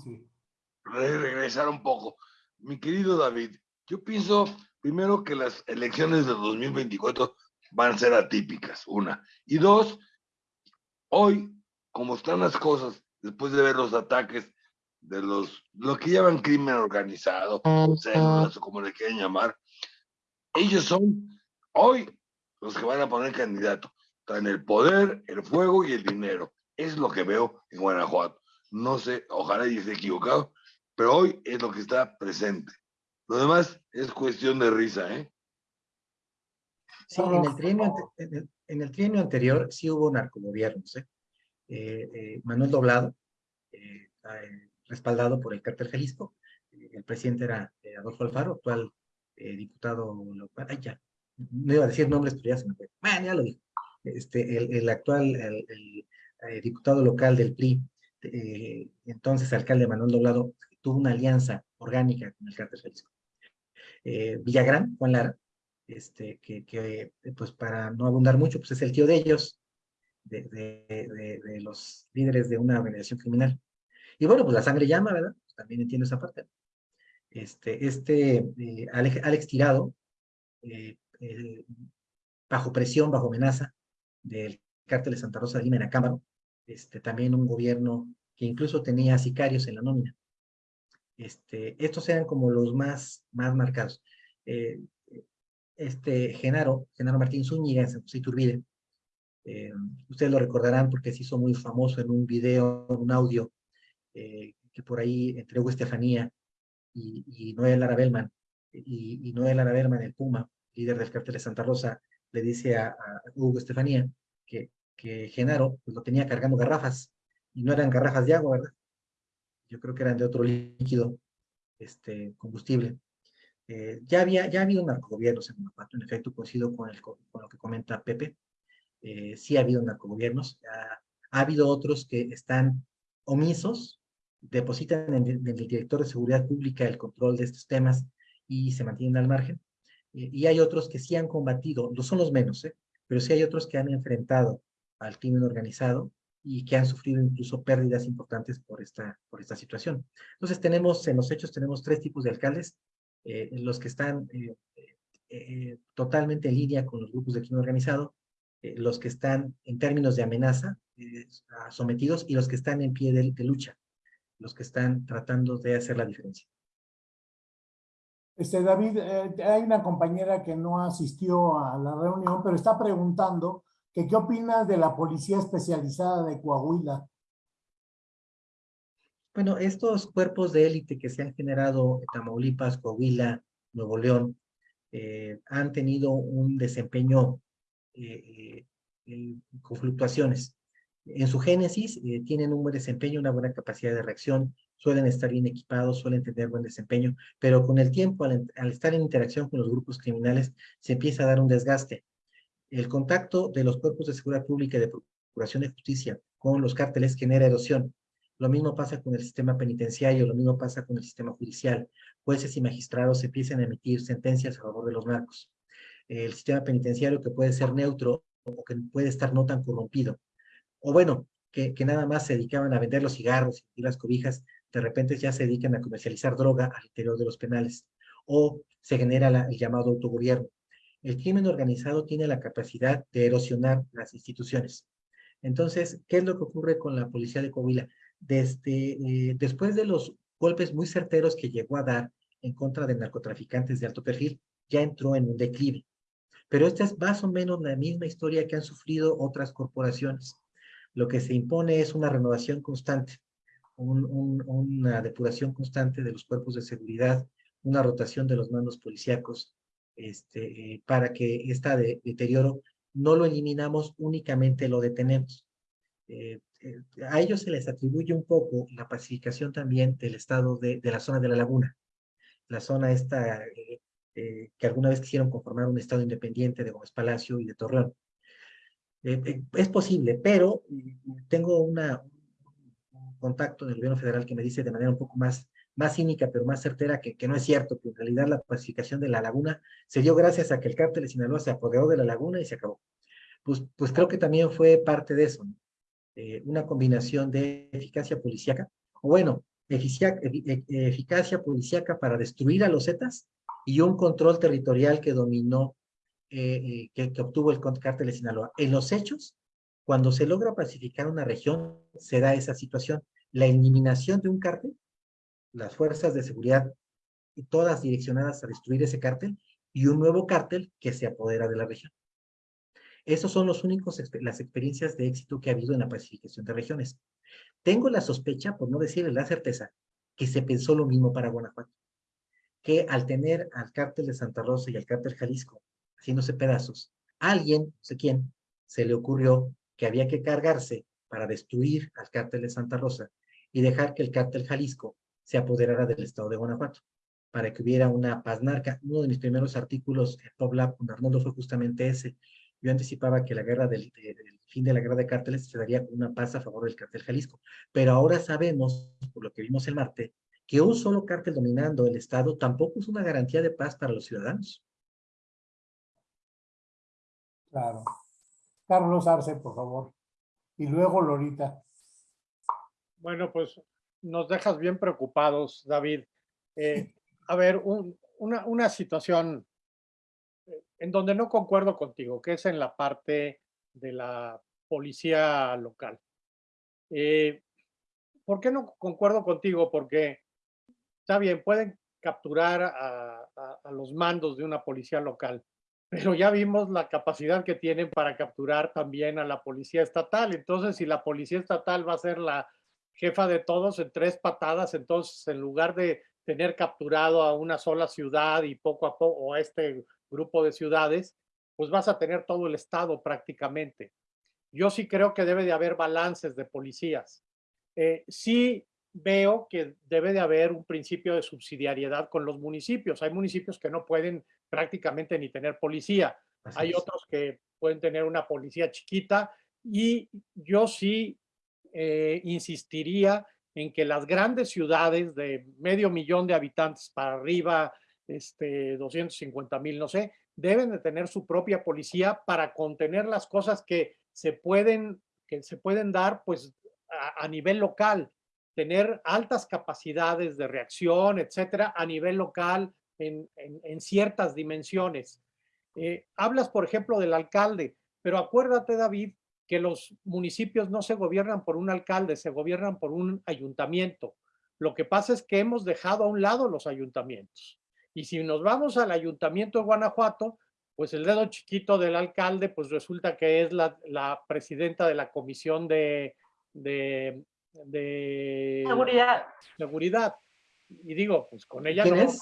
Regresar un poco. Mi querido David, yo pienso primero que las elecciones de 2024 van a ser atípicas, una. Y dos, hoy, como están las cosas, después de ver los ataques de los, lo que llaman crimen organizado, o células, o como le quieran llamar, ellos son hoy los que van a poner candidato. Están el poder, el fuego y el dinero. Es lo que veo en Guanajuato. No sé, ojalá y esté equivocado, pero hoy es lo que está presente. Lo demás es cuestión de risa, ¿eh? Sí, en el trienio, en el, trienio anterior sí hubo narcogobiernos, ¿eh? eh, eh Manuel Doblado, eh, respaldado por el cártel Jalisco, el presidente era Adolfo Alfaro, actual diputado local, ay ya, no iba a decir nombres, pero ya se me fue, bueno, ya lo dijo, este, el, actual, eh, diputado local del PRI, eh, entonces alcalde Manuel Doblado, tuvo una alianza orgánica con el cártel Jalisco. Eh, Villagrán, Juan Lara, este, que, que, pues para no abundar mucho, pues es el tío de ellos, de, de, los líderes de una organización criminal. Y bueno, pues la sangre llama, ¿verdad? Pues también entiendo esa parte. Este, este Alex, Alex, Tirado, bajo presión, bajo amenaza del cártel de Santa Rosa de Lima en este, también un gobierno que incluso tenía sicarios en la nómina. Este, estos eran como los más, más marcados. Eh, este Genaro, Genaro Martín Zúñiga en San José Iturbide, eh, ustedes lo recordarán porque se hizo muy famoso en un video, un audio, eh, que por ahí entre Hugo Estefanía y, Noel Lara y, y Noel Lara el Puma, líder del cartel de Santa Rosa, le dice a, Hugo Estefanía que que Genaro pues, lo tenía cargando garrafas, y no eran garrafas de agua, ¿verdad? Yo creo que eran de otro líquido, este, combustible. Eh, ya, había, ya ha habido narcogobiernos en Guanajuato, en efecto, coincido con, el, con lo que comenta Pepe. Eh, sí ha habido narcogobiernos. Ha, ha habido otros que están omisos, depositan en, en, el director de seguridad pública el control de estos temas y se mantienen al margen. Eh, y hay otros que sí han combatido, no son los menos, ¿eh? pero sí hay otros que han enfrentado al crimen organizado y que han sufrido incluso pérdidas importantes por esta, por esta situación. Entonces tenemos, en los hechos tenemos tres tipos de alcaldes, eh, los que están eh, eh, totalmente en línea con los grupos de crimen organizado, eh, los que están en términos de amenaza sometidos y los que están en pie de, de lucha, los que están tratando de hacer la diferencia. Este, David, eh, hay una compañera que no asistió a la reunión, pero está preguntando qué opinas de la Policía Especializada de Coahuila. Bueno, estos cuerpos de élite que se han generado en Tamaulipas, Coahuila, Nuevo León, eh, han tenido un desempeño eh, eh, con fluctuaciones. En su génesis eh, tienen un buen desempeño, una buena capacidad de reacción, suelen estar bien equipados, suelen tener buen desempeño, pero con el tiempo, al, al, estar en interacción con los grupos criminales, se empieza a dar un desgaste. El contacto de los cuerpos de seguridad pública y de procuración de justicia con los cárteles genera erosión. Lo mismo pasa con el sistema penitenciario, lo mismo pasa con el sistema judicial. Jueces y magistrados empiezan a emitir sentencias a favor de los narcos. El sistema penitenciario que puede ser neutro o que puede estar no tan corrompido. O bueno, que, nada más se dedicaban a vender los cigarros y las cobijas, de repente ya se dedican a comercializar droga al interior de los penales, o se genera el llamado autogobierno. El crimen organizado tiene la capacidad de erosionar las instituciones. Entonces, ¿qué es lo que ocurre con la policía de Coahuila? Desde, eh, después de los golpes muy certeros que llegó a dar en contra de narcotraficantes de alto perfil, ya entró en un declive. Pero esta es más o menos la misma historia que han sufrido otras corporaciones. Lo que se impone es una renovación constante un, un, una depuración constante de los cuerpos de seguridad, una rotación de los mandos policíacos, este, eh, para que este de, deterioro no lo eliminamos, únicamente lo detenemos. Eh, eh, a ellos se les atribuye un poco la pacificación también del estado de, de la zona de la laguna, la zona esta eh, eh, que alguna vez quisieron conformar un estado independiente de Gómez Palacio y de Torreón. es posible, pero tengo una, contacto del gobierno federal que me dice de manera un poco más, más cínica, pero más certera, que, que no es cierto, que en realidad la pacificación de la laguna se dio gracias a que el cártel de Sinaloa se apoderó de la laguna y se acabó. Pues, pues creo que también fue parte de eso, ¿no? eh, una combinación de eficacia policíaca, o bueno, eficia, e, eficacia policíaca para destruir a los Zetas y un control territorial que dominó, eh, eh, que, que obtuvo el cártel de Sinaloa. En los hechos, cuando se logra pacificar una región, se da esa situación. La eliminación de un cártel, las fuerzas de seguridad, todas direccionadas a destruir ese cártel, y un nuevo cártel que se apodera de la región. Esos son los únicos, las experiencias de éxito que ha habido en la pacificación de regiones. Tengo la sospecha, por no decirle la certeza, que se pensó lo mismo para Guanajuato. Que al tener al cártel de Santa Rosa y al cártel Jalisco haciéndose pedazos, alguien, no sé quién, se le ocurrió que había que cargarse para destruir al cártel de Santa Rosa y dejar que el cártel Jalisco se apoderara del estado de Guanajuato, para que hubiera una paz narca. Uno de mis primeros artículos en PopLab con Arnoldo fue justamente ese. Yo anticipaba que la guerra del, del, fin de la guerra de cárteles se daría con una paz a favor del cártel Jalisco. Pero ahora sabemos, por lo que vimos el martes, que un solo cártel dominando el estado tampoco es una garantía de paz para los ciudadanos. Claro. Carlos Arce, por favor. Y luego Lorita. Bueno, pues nos dejas bien preocupados, David. Eh, a ver, un, una, una, situación eh, en donde no concuerdo contigo, que es en la parte de la policía local. Eh, ¿Por qué no concuerdo contigo? Porque está bien, pueden capturar a, a, a los mandos de una policía local, pero ya vimos la capacidad que tienen para capturar también a la policía estatal. Entonces, si la policía estatal va a ser la jefa de todos en tres patadas, entonces en lugar de tener capturado a una sola ciudad y poco a poco, o a este grupo de ciudades, pues vas a tener todo el estado prácticamente. Yo sí creo que debe de haber balances de policías. Eh, sí veo que debe de haber un principio de subsidiariedad con los municipios. Hay municipios que no pueden prácticamente ni tener policía. Hay otros que pueden tener una policía chiquita y yo sí eh, insistiría en que las grandes ciudades de medio millón de habitantes para arriba, este, 250 mil, no sé, deben de tener su propia policía para contener las cosas que se pueden, que se pueden dar pues a, nivel local, tener altas capacidades de reacción, etcétera, a nivel local en, en, ciertas dimensiones. Eh, hablas, por ejemplo, del alcalde, pero acuérdate, David, que los municipios no se gobiernan por un alcalde, se gobiernan por un ayuntamiento. Lo que pasa es que hemos dejado a un lado los ayuntamientos. Y si nos vamos al ayuntamiento de Guanajuato, pues el dedo chiquito del alcalde, pues resulta que es la, presidenta de la comisión de, de, seguridad. seguridad. Y digo, pues con ella ¿Quién no, es?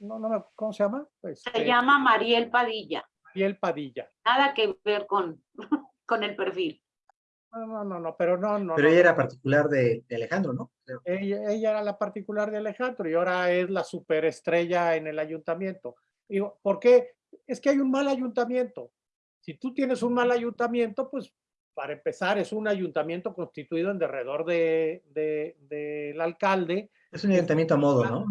no, no, ¿cómo se llama? Se Este, llama Mariel Padilla. Mariel Padilla. Nada que ver con, con el perfil. No, no, no, no, pero no, no. Pero no, ella era particular de, de Alejandro, ¿no? Ella, ella era la particular de Alejandro y ahora es la superestrella en el ayuntamiento. Digo, ¿por qué? Es que hay un mal ayuntamiento. Si tú tienes un mal ayuntamiento, pues para empezar es un ayuntamiento constituido en derredor de, de- del alcalde. Es un ayuntamiento a modo, ¿no?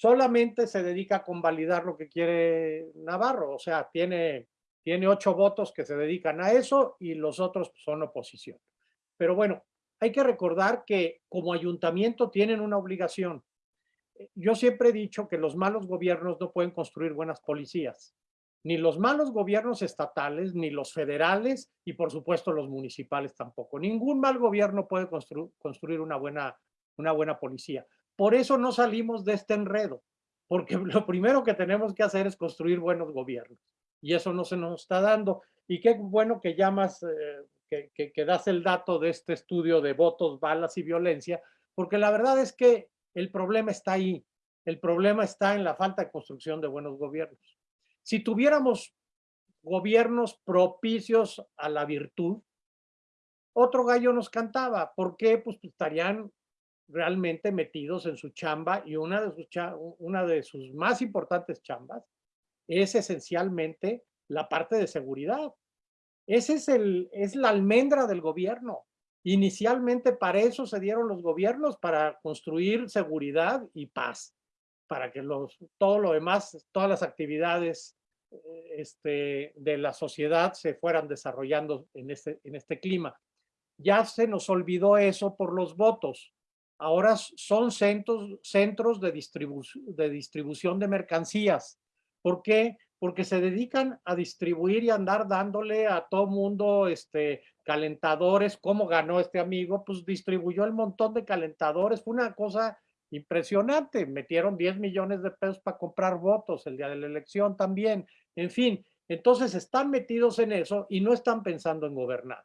Solamente se dedica a convalidar lo que quiere Navarro. O sea, tiene, tiene ocho votos que se dedican a eso y los otros son oposición. Pero bueno, hay que recordar que como ayuntamiento tienen una obligación. Eh, Yo siempre he dicho que los malos gobiernos no pueden construir buenas policías. Ni los malos gobiernos estatales, ni los federales y por supuesto los municipales tampoco. Ningún mal gobierno puede constru- construir una buena, una buena policía. Por eso no salimos de este enredo, porque lo primero que tenemos que hacer es construir buenos gobiernos. Y eso no se nos está dando. Y qué bueno que llamas, eh, que, das el dato de este estudio de votos, balas y violencia, porque la verdad es que el problema está ahí. El problema está en la falta de construcción de buenos gobiernos. Si tuviéramos gobiernos propicios a la virtud, otro gallo nos cantaba. ¿Por qué? Pues estarían realmente metidos en su chamba y una de sus, una de sus más importantes chambas es esencialmente la parte de seguridad. Ese es, es la almendra del gobierno. Inicialmente para eso se dieron los gobiernos, para construir seguridad y paz, para que los, todo lo demás, todas las actividades eh, este, de la sociedad se fueran desarrollando en este, en este clima. Ya se nos olvidó eso por los votos. Ahora son centros, de distribución de mercancías. ¿Por qué? Porque se dedican a distribuir y andar dándole a todo mundo este, calentadores. ¿Cómo ganó este amigo? Pues distribuyó el montón de calentadores. Fue una cosa impresionante. Metieron 10 millones de pesos para comprar votos el día de la elección también. En fin, entonces están metidos en eso y no están pensando en gobernar.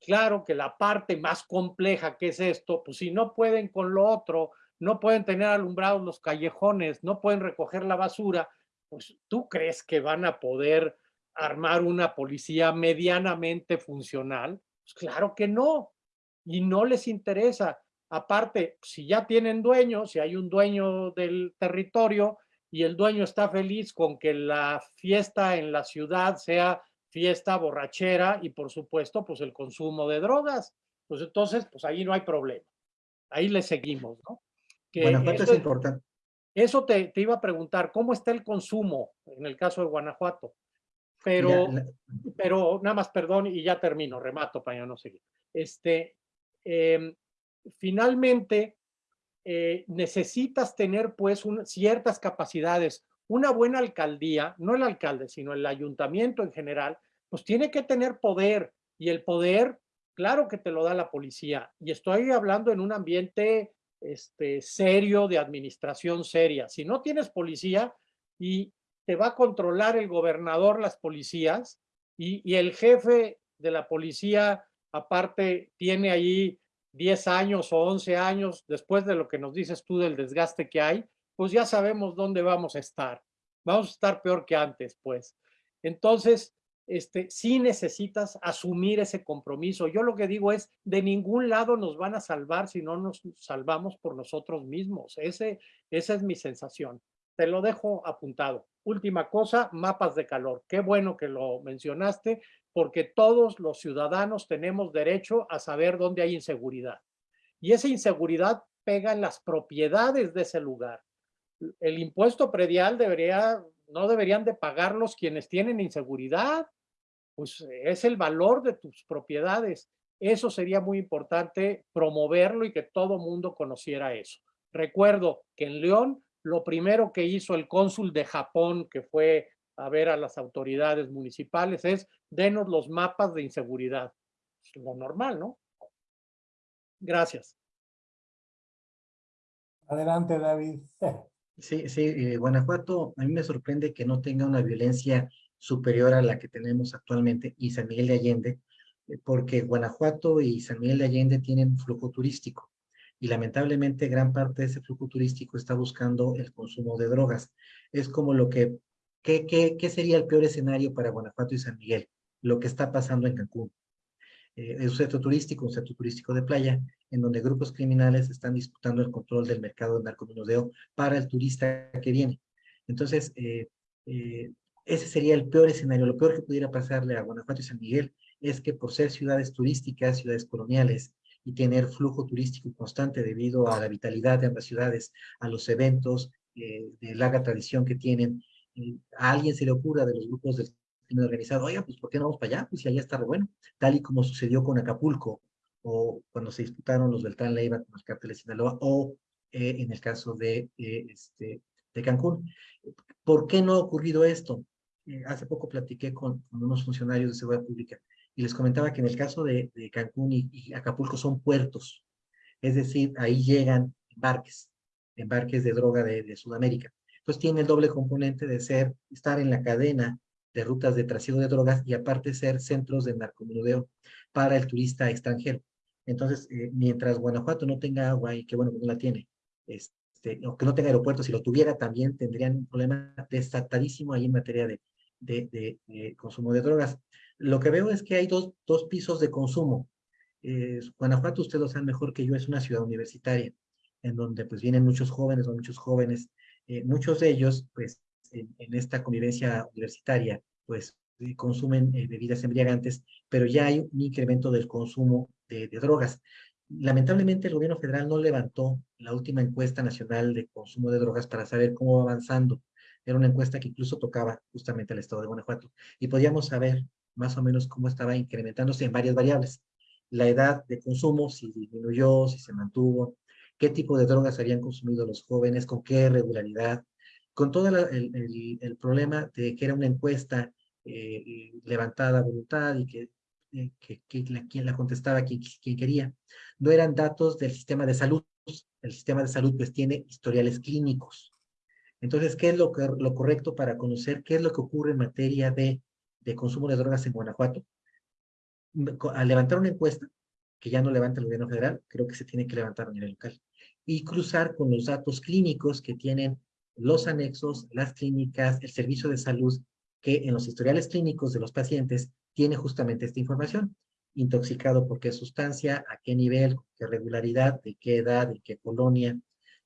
Claro que la parte más compleja que es esto, pues si no pueden con lo otro, no pueden tener alumbrados los callejones, no pueden recoger la basura, pues tú crees que van a poder armar una policía medianamente funcional? Pues claro que no, y no les interesa. Aparte, si ya tienen dueño, si hay un dueño del territorio y el dueño está feliz con que la fiesta en la ciudad sea fiesta borrachera y por supuesto pues el consumo de drogas. Pues entonces pues ahí no hay problema. Ahí le seguimos, ¿no? Que Guanajuato es importante. eso te, te iba a preguntar, ¿cómo está el consumo en el caso de Guanajuato? Pero, Mira, la- pero nada más perdón y ya termino, remato para ya no seguir. Este, em, finalmente, eh, necesitas tener pues un- ciertas capacidades. Una buena alcaldía, no el alcalde, sino el ayuntamiento en general, pues tiene que tener poder y el poder, claro que te lo da la policía. Y estoy hablando en un ambiente este, serio, de administración seria. Si no tienes policía y te va a controlar el gobernador las policías y, y el jefe de la policía aparte tiene ahí 10 años o 11 años después de lo que nos dices tú del desgaste que hay, pues ya sabemos dónde vamos a estar. Vamos a estar peor que antes, pues. Entonces, este, sí necesitas asumir ese compromiso. Yo lo que digo es, de ningún lado nos van a salvar si no nos salvamos por nosotros mismos. Ese, esa es mi sensación. Te lo dejo apuntado. Última cosa, mapas de calor. Qué bueno que lo mencionaste, porque todos los ciudadanos tenemos derecho a saber dónde hay inseguridad. Y esa inseguridad pega en las propiedades de ese lugar. El impuesto predial debería, no deberían de pagarlos quienes tienen inseguridad, pues es el valor de tus propiedades. Eso sería muy importante promoverlo y que todo mundo conociera eso. Recuerdo que en León lo primero que hizo el cónsul de Japón, que fue a ver a las autoridades municipales, es denos los mapas de inseguridad. Es lo normal, ¿no? Gracias. Adelante, David. Sí, sí, eh, Guanajuato, a mí me sorprende que no tenga una violencia superior a la que tenemos actualmente y San Miguel de Allende, eh, porque Guanajuato y San Miguel de Allende tienen flujo turístico y lamentablemente gran parte de ese flujo turístico está buscando el consumo de drogas. Es como lo que, ¿qué, sería el peor escenario para Guanajuato y San Miguel? Lo que está pasando en Cancún. Eh, es un centro turístico, un centro turístico de playa, en donde grupos criminales están disputando el control del mercado de narcomenudeo para el turista que viene. Entonces, eh, eh, ese sería el peor escenario. Lo peor que pudiera pasarle a Guanajuato y San Miguel es que por ser ciudades turísticas, ciudades coloniales, y tener flujo turístico constante debido a la vitalidad de ambas ciudades, a los eventos de larga tradición que tienen, a alguien se le ocurra de los grupos del crimen organizado, oiga, pues ¿por qué no vamos para allá? Pues si allá está bueno, tal y como sucedió con Acapulco, o cuando se disputaron los Beltrán Leiva con los cárteles de Sinaloa, o eh, en el caso de, este, de Cancún. ¿Por qué no ha ocurrido esto? Eh, hace poco platiqué con, unos funcionarios de seguridad pública y les comentaba que en el caso de, Cancún y, Acapulco son puertos, es decir, ahí llegan embarques, embarques de droga de, de Sudamérica. Entonces tiene el doble componente de ser, estar en la cadena de rutas de trasiego de drogas y aparte ser centros de narcomenudeo para el turista extranjero. Entonces, eh, mientras Guanajuato no tenga agua, y que bueno que no la tiene, este, o que no tenga aeropuertos, si lo tuviera también tendrían un problema desatadísimo ahí en materia de, de, consumo de drogas. Lo que veo es que hay dos, dos pisos de consumo. Eh, Guanajuato, ustedes lo saben mejor que yo, es una ciudad universitaria, en donde pues vienen muchos jóvenes o muchos jóvenes, eh, muchos de ellos pues en, esta convivencia universitaria, pues consumen eh, bebidas embriagantes, pero ya hay un incremento del consumo de, drogas. Lamentablemente el gobierno federal no levantó la última encuesta nacional de consumo de drogas para saber cómo va avanzando. Era una encuesta que incluso tocaba justamente al estado de Guanajuato y podíamos saber más o menos cómo estaba incrementándose en varias variables. La edad de consumo, si disminuyó, si se mantuvo, qué tipo de drogas habían consumido los jóvenes, con qué regularidad, con todo el, problema de que era una encuesta eh, levantada a voluntad y que, eh, que, la, quien la contestaba quien, quien, quería. No eran datos del sistema de salud. El sistema de salud pues tiene historiales clínicos. Entonces, ¿qué es lo, que, lo correcto para conocer qué es lo que ocurre en materia de, de consumo de drogas en Guanajuato? Al levantar una encuesta, que ya no levanta el gobierno federal, creo que se tiene que levantar a nivel local, y cruzar con los datos clínicos que tienen los anexos, las clínicas, el servicio de salud, que en los historiales clínicos de los pacientes tiene justamente esta información. Intoxicado por qué sustancia, a qué nivel, qué regularidad, de qué edad, de qué colonia.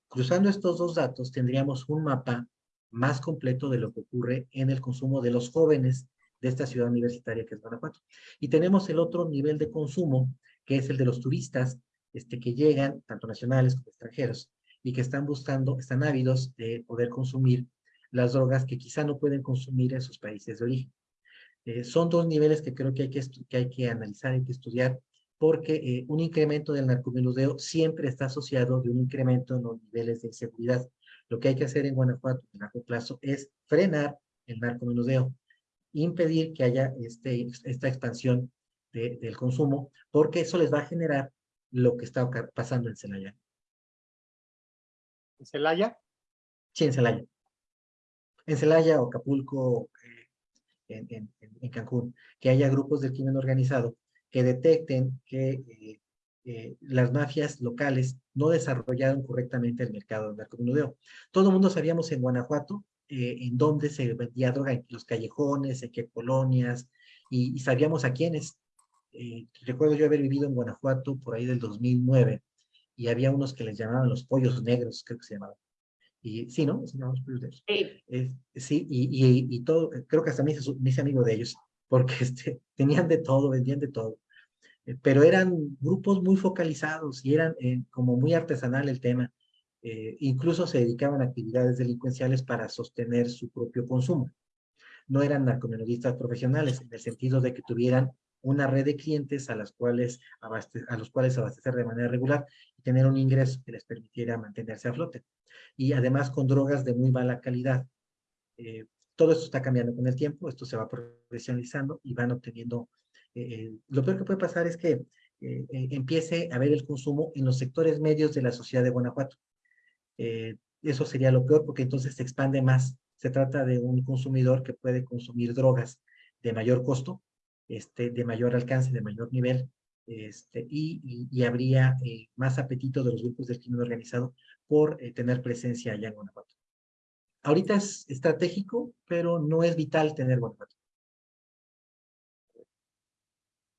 Cruzando estos dos datos tendríamos un mapa más completo de lo que ocurre en el consumo de los jóvenes de esta ciudad universitaria que es Guanajuato. Y tenemos el otro nivel de consumo, que es el de los turistas este, que llegan, tanto nacionales como extranjeros, y que están buscando, están ávidos de poder consumir las drogas que quizá no pueden consumir en sus países de origen. Eh, son dos niveles que creo que hay que, que hay que analizar, hay que estudiar, porque eh, un incremento del narcomenudeo siempre está asociado de un incremento en los niveles de inseguridad. Lo que hay que hacer en Guanajuato en largo plazo es frenar el narcomenudeo, impedir que haya este, esta expansión del consumo, porque eso les va a generar lo que está pasando en Celaya. ¿En Celaya? Sí, en Celaya. En Celaya o Acapulco, eh, en, Cancún, que haya grupos del crimen organizado que detecten que eh, eh, las mafias locales no desarrollaron correctamente el mercado del narcomenudeo. Todo el mundo sabíamos en Guanajuato en dónde se vendía droga, en los callejones, en qué colonias, y, sabíamos a quiénes. Recuerdo yo haber vivido en Guanajuato por ahí del 2009 y había unos que les llamaban los pollos negros, creo que se llamaban. Y sí, ¿no? Se llamaban los pollos negros. Sí, sí y, y, y, todo, creo que hasta me hice, me hice amigo de ellos, porque este, tenían de todo, vendían de todo. Eh, pero eran grupos muy focalizados y eran eh, como muy artesanal el tema. Eh, incluso se dedicaban a actividades delincuenciales para sostener su propio consumo. No eran narcomenudistas profesionales, en el sentido de que tuvieran una red de clientes a, las cuales a los cuales abastecer de manera regular y tener un ingreso que les permitiera mantenerse a flote. Y además con drogas de muy mala calidad. todo esto está cambiando con el tiempo, esto se va profesionalizando y van obteniendo eh, lo peor que puede pasar es que eh, eh, empiece a ver el consumo en los sectores medios de la sociedad de Guanajuato. eso sería lo peor porque entonces se expande más. Se trata de un consumidor que puede consumir drogas de mayor costo, este, de mayor alcance, de mayor nivel, este, y, habría más apetito de los grupos del crimen organizado por tener presencia allá en Guanajuato. Ahorita es estratégico, pero no es vital tener Guanajuato.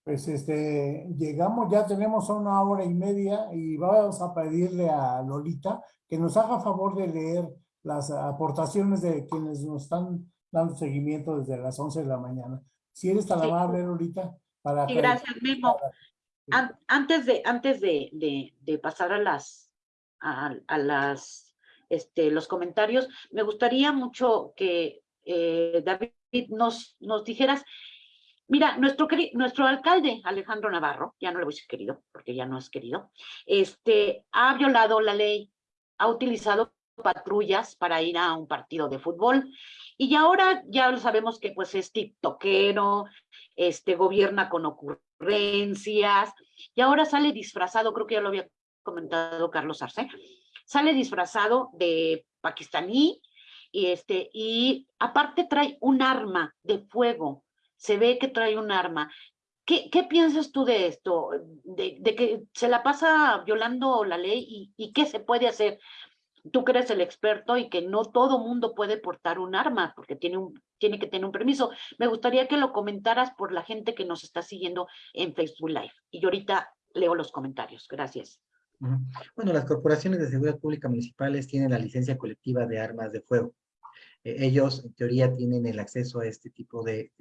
Pues este, llegamos, ya tenemos una hora y media y vamos a pedirle a Lolita que nos haga favor de leer las aportaciones de quienes nos están dando seguimiento desde las 11 de la mañana. Si eres tan amable, Lolita. Para sí, gracias, Memo. Antes de, antes de, de, pasar a las, a, las, este, los comentarios, me gustaría mucho que eh, David nos, nos dijeras Mira, nuestro, nuestro alcalde, Alejandro Navarro, ya no le voy a decir querido, porque ya no es querido, este, ha violado la ley, ha utilizado patrullas para ir a un partido de fútbol, y ahora ya lo sabemos que pues es tiktokero, este, gobierna con ocurrencias, y ahora sale disfrazado, creo que ya lo había comentado Carlos Arce, sale disfrazado de pakistaní, y, este, y aparte trae un arma de fuego, se ve que trae un arma. ¿Qué, qué piensas tú de esto? De, que se la pasa violando la ley y, qué se puede hacer? Tú que eres el experto y que no todo mundo puede portar un arma porque tiene, un, tiene que tener un permiso. Me gustaría que lo comentaras por la gente que nos está siguiendo en Facebook Live. Y yo ahorita leo los comentarios. Gracias. Bueno, las corporaciones de seguridad pública municipales tienen la licencia colectiva de armas de fuego. Eh, ellos en teoría tienen el acceso a este tipo de,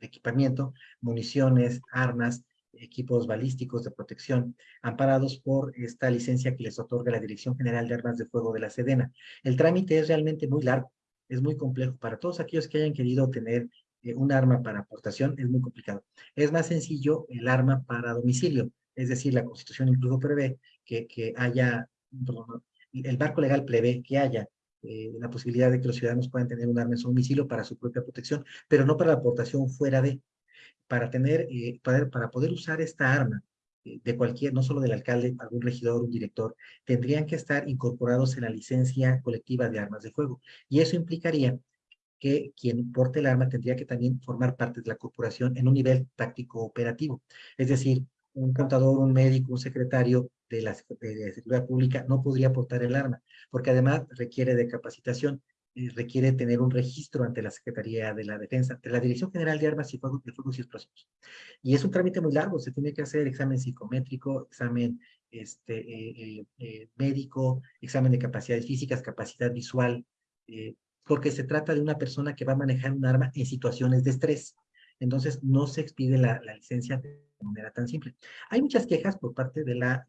equipamiento, municiones, armas, equipos balísticos de protección, amparados por esta licencia que les otorga la Dirección General de Armas de Fuego de la Sedena. El trámite es realmente muy largo, es muy complejo. Para todos aquellos que hayan querido tener eh, un arma para aportación, es muy complicado. Es más sencillo el arma para domicilio, es decir, la Constitución incluso prevé que, que haya, el marco legal prevé que haya eh, la posibilidad de que los ciudadanos puedan tener un arma en su domicilio para su propia protección, pero no para la aportación fuera de, para tener, eh, para, para, poder usar esta arma eh, de cualquier, no solo del alcalde, algún regidor, un director, tendrían que estar incorporados en la licencia colectiva de armas de fuego. Y eso implicaría que quien porte el arma tendría que también formar parte de la corporación en un nivel táctico operativo. Es decir, un contador, un médico, un secretario de la de Seguridad Pública no podría portar el arma, porque además requiere de capacitación, requiere tener un registro ante la Secretaría de la Defensa, de la Dirección General de Armas y Fuegos, de Fuegos y Explosivos. Y es un trámite muy largo, se tiene que hacer examen psicométrico, examen este, eh, eh, eh, médico, examen de capacidades físicas, capacidad visual, porque se trata de una persona que va a manejar un arma en situaciones de estrés. Entonces, no se expide la, la licencia de manera tan simple. Hay muchas quejas por parte de la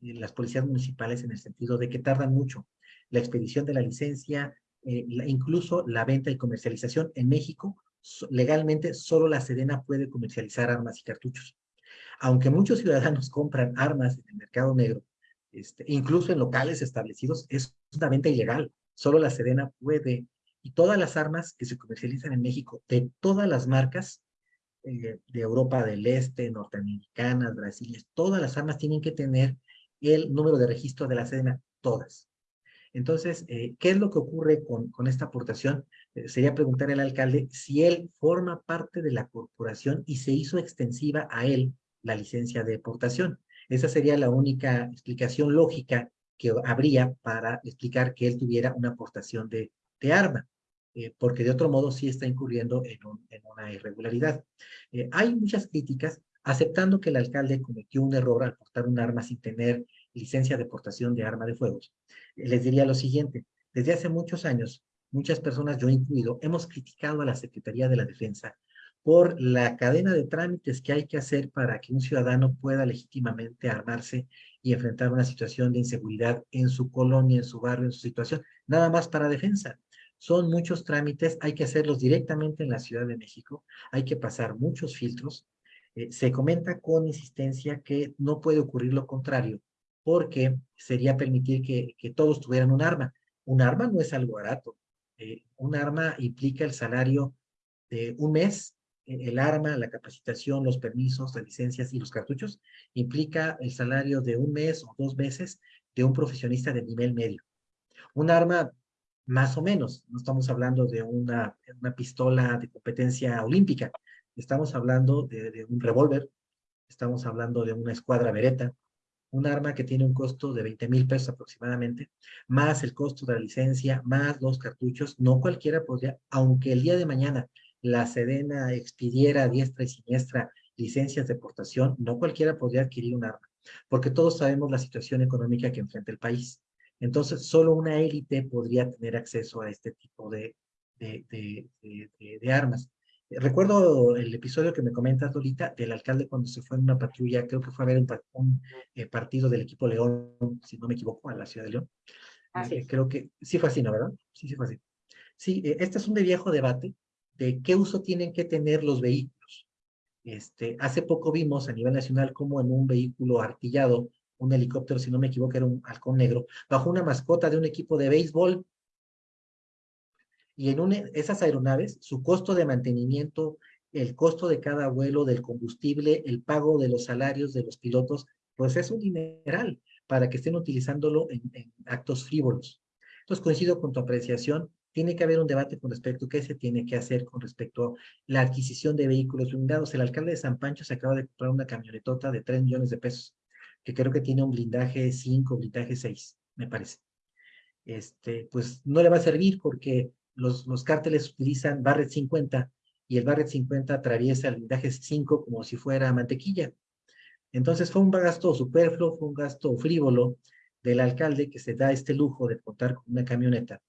las policías municipales en el sentido de que tardan mucho la expedición de la licencia, eh, incluso la venta y comercialización. En México, legalmente, solo la Sedena puede comercializar armas y cartuchos. Aunque muchos ciudadanos compran armas en el mercado negro, este, incluso en locales establecidos, es una venta ilegal. Solo la Sedena puede. Y todas las armas que se comercializan en México, de todas las marcas, eh, de Europa del Este, norteamericanas, Brasil, todas las armas tienen que tener el número de registro de la Sedena, todas. Entonces, eh, ¿qué es lo que ocurre con, esta aportación? Eh, sería preguntar al alcalde si él forma parte de la corporación y se hizo extensiva a él la licencia de aportación. Esa sería la única explicación lógica que habría para explicar que él tuviera una aportación de, arma. eh, porque de otro modo sí está incurriendo en, una irregularidad. Hay muchas críticas aceptando que el alcalde cometió un error al portar un arma sin tener licencia de portación de arma de fuego. les diría lo siguiente, desde hace muchos años, muchas personas, yo incluido, hemos criticado a la Secretaría de la Defensa por la cadena de trámites que hay que hacer para que un ciudadano pueda legítimamente armarse y enfrentar una situación de inseguridad en su colonia, en su barrio, en su situación, nada más para defensa. Son muchos trámites, hay que hacerlos directamente en la Ciudad de México, hay que pasar muchos filtros. Eh, se comenta con insistencia que no puede ocurrir lo contrario, porque sería permitir que, que todos tuvieran un arma. Un arma no es algo barato. Eh, un arma implica el salario de un mes el arma, la capacitación, los permisos, las licencias y los cartuchos, implica el salario de un mes o dos meses de un profesionista de nivel medio. Un arma, más o menos, no estamos hablando de una, una pistola de competencia olímpica, estamos hablando de, de un revólver, estamos hablando de una escuadra vereta, un arma que tiene un costo de 20 mil pesos aproximadamente, más el costo de la licencia, más los cartuchos, no cualquiera podría, aunque el día de mañana la Sedena expidiera diestra y siniestra licencias de portación, no cualquiera podría adquirir un arma, porque todos sabemos la situación económica que enfrenta el país. Entonces, solo una élite podría tener acceso a este tipo de, de, armas. Recuerdo el episodio que me comentas, Lolita, del alcalde cuando se fue en una patrulla, creo que fue a ver un, eh, partido del equipo León, si no me equivoco, a la ciudad de León. Eh, creo que sí fue así, ¿no? ¿Verdad? Sí, sí fue así. Sí, eh, este es un de viejo debate, de qué uso tienen que tener los vehículos. Este, hace poco vimos a nivel nacional como en un vehículo artillado, un helicóptero, si no me equivoco, era un halcón negro, bajo una mascota de un equipo de béisbol. Y en esas aeronaves, su costo de mantenimiento, el costo de cada vuelo, del combustible, el pago de los salarios de los pilotos, pues es un dineral para que estén utilizándolo en, en actos frívolos. Entonces coincido con tu apreciación, tiene que haber un debate con respecto a qué se tiene que hacer con respecto a la adquisición de vehículos blindados. El alcalde de San Pancho se acaba de comprar una camionetota de 3 millones de pesos, que creo que tiene un blindaje 5, blindaje 6, me parece. Este, pues no le va a servir porque los, los cárteles utilizan Barret 50 y el Barret 50 atraviesa el blindaje 5 como si fuera mantequilla. Entonces fue un gasto superfluo, fue un gasto frívolo del alcalde que se da este lujo de contar con una camioneta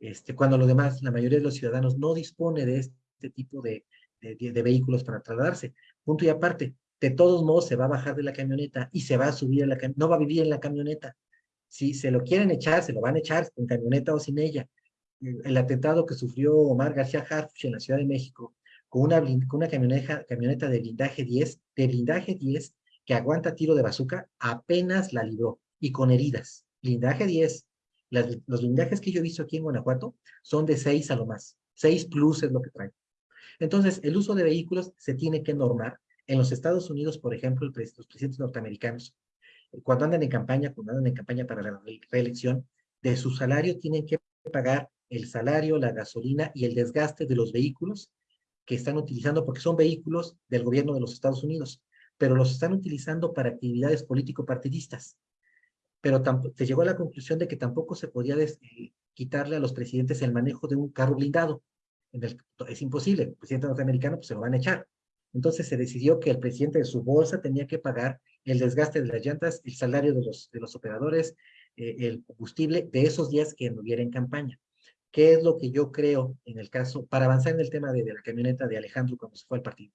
este, cuando lo demás, la mayoría de los ciudadanos no dispone de este tipo de, de, vehículos para trasladarse. Punto y aparte, de todos modos se va a bajar de la camioneta y se va a subir a la no va a vivir en la camioneta. Si se lo quieren echar, se lo van a echar con camioneta o sin ella. El atentado que sufrió Omar García Harfuch en la Ciudad de México con una, con una camioneta, camioneta de blindaje 10, de blindaje 10, que aguanta tiro de bazooka, apenas la libró y con heridas. Blindaje 10, los blindajes que yo he visto aquí en Guanajuato son de 6 a lo más. 6 plus es lo que traen. Entonces, el uso de vehículos se tiene que normar. En los Estados Unidos, por ejemplo, los presidentes norteamericanos, cuando andan en campaña, cuando andan en campaña para la reelección, de su salario tienen que pagar el salario, la gasolina y el desgaste de los vehículos que están utilizando, porque son vehículos del gobierno de los Estados Unidos, pero los están utilizando para actividades político-partidistas pero se llegó a la conclusión de que tampoco se podía eh, quitarle a los presidentes el manejo de un carro blindado. es imposible, el presidente norteamericano pues, se lo van a echar. Entonces se decidió que el presidente de su bolsa tenía que pagar el desgaste de las llantas, el salario de los, de los operadores, eh, el combustible de esos días que no hubiera en campaña. ¿Qué es lo que yo creo en el caso, para avanzar en el tema de, la camioneta de Alejandro cuando se fue al partido?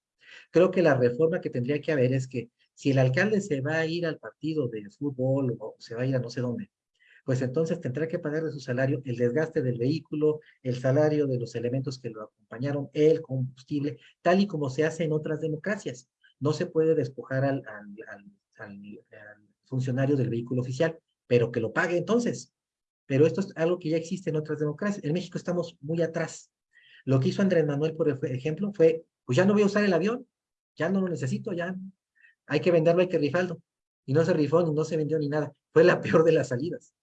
Creo que la reforma que tendría que haber es que si el alcalde se va a ir al partido de fútbol o se va a ir a no sé dónde, pues entonces tendrá que pagar de su salario el desgaste del vehículo, el salario de los elementos que lo acompañaron, el combustible, tal y como se hace en otras democracias. No se puede despojar al, funcionario del vehículo oficial, pero que lo pague entonces. Pero esto es algo que ya existe en otras democracias. En México estamos muy atrás. Lo que hizo Andrés Manuel, por ejemplo, fue, pues ya no voy a usar el avión, ya no lo necesito, ya hay que venderlo, hay que rifarlo. Y no se rifó, ni no se vendió ni nada. Fue la peor de las salidas.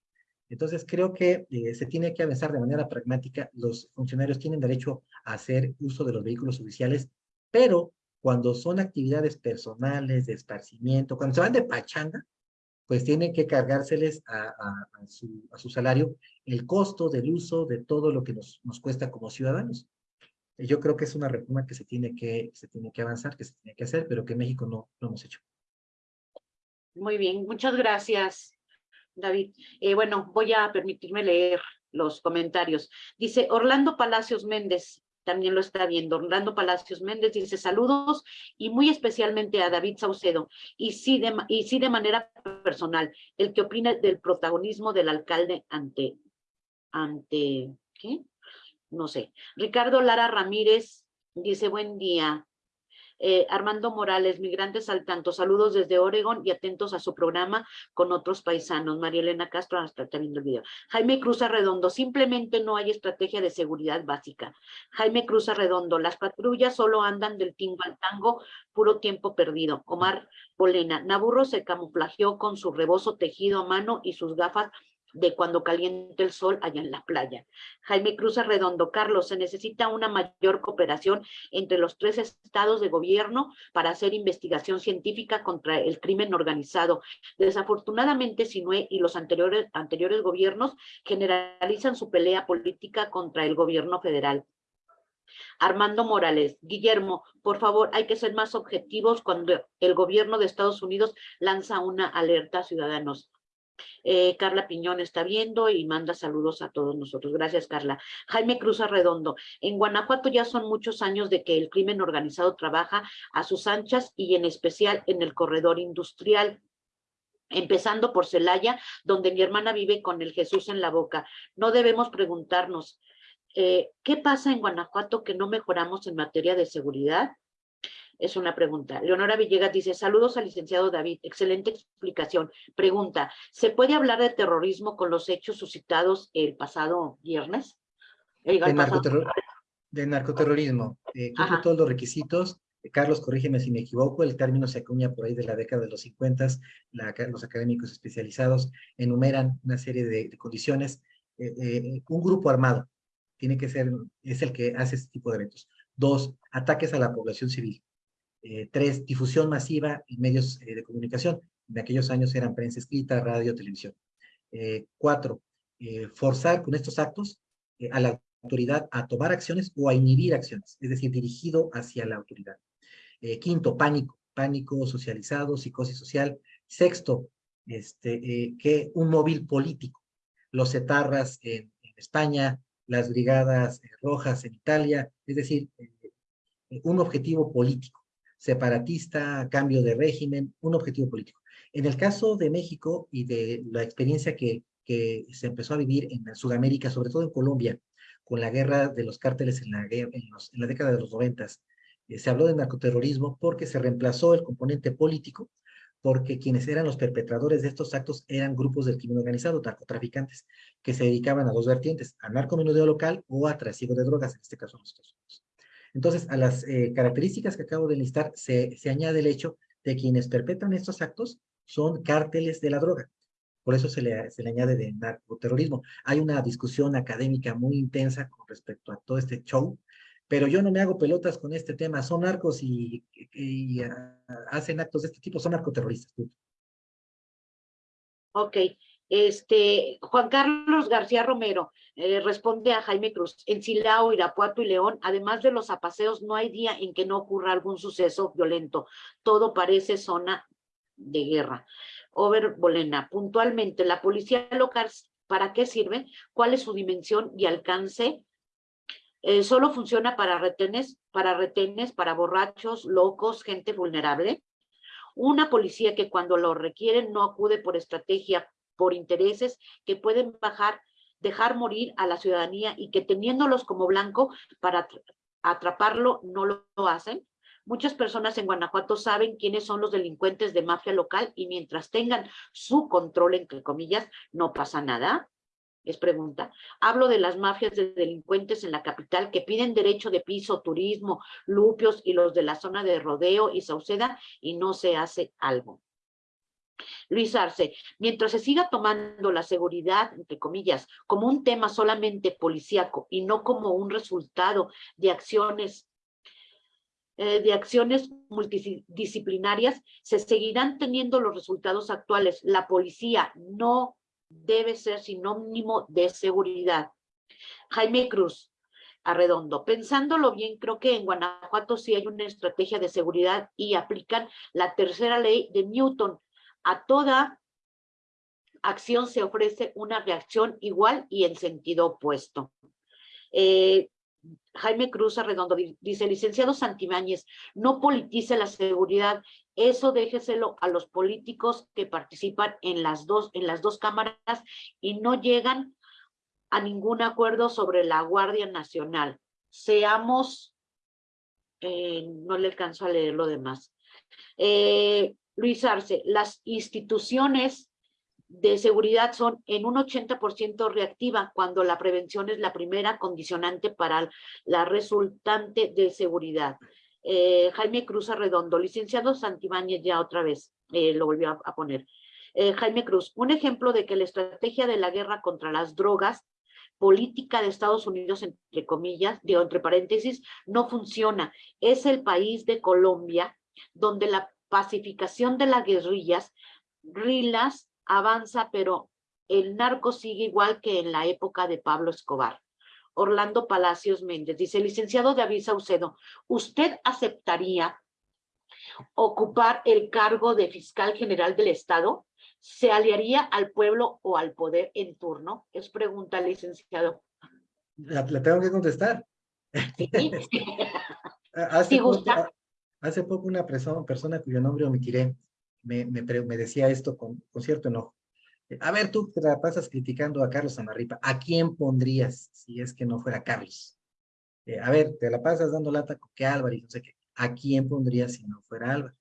Entonces creo que eh, se tiene que avanzar de manera pragmática. Los funcionarios tienen derecho a hacer uso de los vehículos oficiales, pero cuando son actividades personales, de esparcimiento, cuando se van de pachanga, pues tiene que cargárseles a, su, salario el costo del uso de todo lo que nos, nos cuesta como ciudadanos. Yo creo que es una reforma que se tiene que, se tiene que avanzar, que se tiene que hacer, pero que en México no, no hemos hecho. Muy bien, muchas gracias, David. Eh, bueno, voy a permitirme leer los comentarios. Dice Orlando Palacios Méndez, también lo está viendo. Orlando Palacios Méndez dice saludos y muy especialmente a David Saucedo. Y sí, de, y sí de manera personal, el que opina del protagonismo del alcalde ante, ante, ¿qué? No sé. Ricardo Lara Ramírez dice buen día. Eh, Armando Morales, migrantes al tanto, saludos desde Oregon y atentos a su programa con otros paisanos. María Elena Castro, hasta está viendo el video. Jaime Cruz Arredondo, simplemente no hay estrategia de seguridad básica. Jaime Cruz Arredondo, las patrullas solo andan del tingo al tango, puro tiempo perdido. Omar Polena, Naburro se camuflajeó con su rebozo tejido a mano y sus gafas de cuando caliente el sol allá en la playa. Jaime Cruz Arredondo, Carlos, se necesita una mayor cooperación entre los tres estados de gobierno para hacer investigación científica contra el crimen organizado. Desafortunadamente, Sinue y los anteriores, anteriores gobiernos generalizan su pelea política contra el gobierno federal. Armando Morales, Guillermo, por favor, hay que ser más objetivos cuando el gobierno de Estados Unidos lanza una alerta a ciudadanos. Eh, Carla Piñón está viendo y manda saludos a todos nosotros. Gracias, Carla. Jaime Cruz Arredondo. En Guanajuato ya son muchos años de que el crimen organizado trabaja a sus anchas y en especial en el corredor industrial empezando por Celaya, donde mi hermana vive con el Jesús en la boca. No debemos preguntarnos, eh, ¿qué pasa en Guanajuato que no mejoramos en materia de seguridad? Es una pregunta. Leonora Villegas dice, saludos al licenciado David, excelente explicación. Pregunta, ¿se puede hablar de terrorismo con los hechos suscitados el pasado viernes? de, narcoterrorismo. Eh, todos los requisitos. Carlos, corrígeme si me equivoco, el término se acuña por ahí de la década de los 50, los académicos especializados enumeran una serie de, condiciones. Eh, eh, un grupo armado tiene que ser, es el que hace este tipo de eventos. Dos, ataques a la población civil. Eh, tres, difusión masiva en medios eh, de comunicación. En aquellos años eran prensa escrita, radio, televisión. Eh, cuatro, forzar con estos actos a la autoridad a tomar acciones o a inhibir acciones, es decir, dirigido hacia la autoridad. quinto, pánico, pánico socializado, psicosis social. Sexto, este, que un móvil político. Los etarras en, en España, las brigadas rojas en Italia, es decir, un objetivo político separatista, cambio de régimen, un objetivo político. En el caso de México y de la experiencia que, que se empezó a vivir en Sudamérica, sobre todo en Colombia, con la guerra de los cárteles en la, en, la década de los noventas, eh, se habló de narcoterrorismo porque se reemplazó el componente político, porque quienes eran los perpetradores de estos actos eran grupos del crimen organizado, narcotraficantes, que se dedicaban a dos vertientes, a narcomenudeo local o a trasiego de drogas, en este caso en Estados Unidos. Entonces, a las eh, características que acabo de listar se, se añade el hecho de quienes perpetran estos actos son cárteles de la droga. Por eso se le, se le añade de narcoterrorismo. Hay una discusión académica muy intensa con respecto a todo este show, pero yo no me hago pelotas con este tema. Son narcos y, y, ah, hacen actos de este tipo, son narcoterroristas. Ok, este, Juan Carlos García Romero eh, responde a Jaime Cruz. En Silao, Irapuato y León, además de los apaseos, no hay día en que no ocurra algún suceso violento. Todo parece zona de guerra. Over Bolena, puntualmente, ¿la policía local para qué sirve? ¿Cuál es su dimensión y alcance? Eh, ¿Solo funciona para retenes, para retenes, para borrachos, locos, gente vulnerable? Una policía que cuando lo requieren no acude por estrategia por intereses que pueden bajar, dejar morir a la ciudadanía y que teniéndolos como blanco para atraparlo no lo hacen. Muchas personas en Guanajuato saben quiénes son los delincuentes de mafia local y mientras tengan su control, entre comillas, no pasa nada. Es pregunta. Hablo de las mafias de delincuentes en la capital que piden derecho de piso, turismo, lupios y los de la zona de Rodeo y Sauceda y no se hace algo. Luis Arce, mientras se siga tomando la seguridad, entre comillas, como un tema solamente policíaco y no como un resultado de acciones eh, de acciones multidisciplinarias, se seguirán teniendo los resultados actuales. La policía no debe ser sinónimo de seguridad. Jaime Cruz, Arredondo. Pensándolo bien, creo que en Guanajuato sí hay una estrategia de seguridad y aplican la tercera ley de Newton. A toda acción se ofrece una reacción igual y en sentido opuesto. Eh, Jaime Cruz Arredondo dice, licenciado Santibáñez, no politice la seguridad, eso déjeselo a los políticos que participan en las dos, en las dos cámaras y no llegan a ningún acuerdo sobre la Guardia Nacional. Seamos, eh, no le alcanzo a leer lo demás. Eh, Luis Arce, las instituciones de seguridad son en un 80% reactiva, cuando la prevención es la primera condicionante para la resultante de seguridad. Eh, Jaime Cruz Arredondo, licenciado Santibáñez ya otra vez, lo volvió a, poner. Jaime Cruz, un ejemplo de que la estrategia de la guerra contra las drogas política de Estados Unidos, entre comillas, digo, entre paréntesis, no funciona. Es el país de Colombia donde la pacificación de las guerrillas, rilas, avanza, pero el narco sigue igual que en la época de Pablo Escobar. Orlando Palacios Méndez dice, licenciado David Saucedo, ¿usted aceptaría ocupar el cargo de fiscal general del Estado? ¿Se aliaría al pueblo o al poder en turno? Es pregunta, licenciado. La, tengo que contestar. hace, poco, hace poco una persona, persona cuyo nombre omitiré me, me, me decía esto con, con, cierto enojo. A ver, tú te la pasas criticando a Carlos Amarripa. ¿A quién pondrías si es que no fuera Carlos? Eh, a ver, te la pasas dando lata con que Álvaro y no sé qué. ¿A quién pondrías si no fuera Álvaro?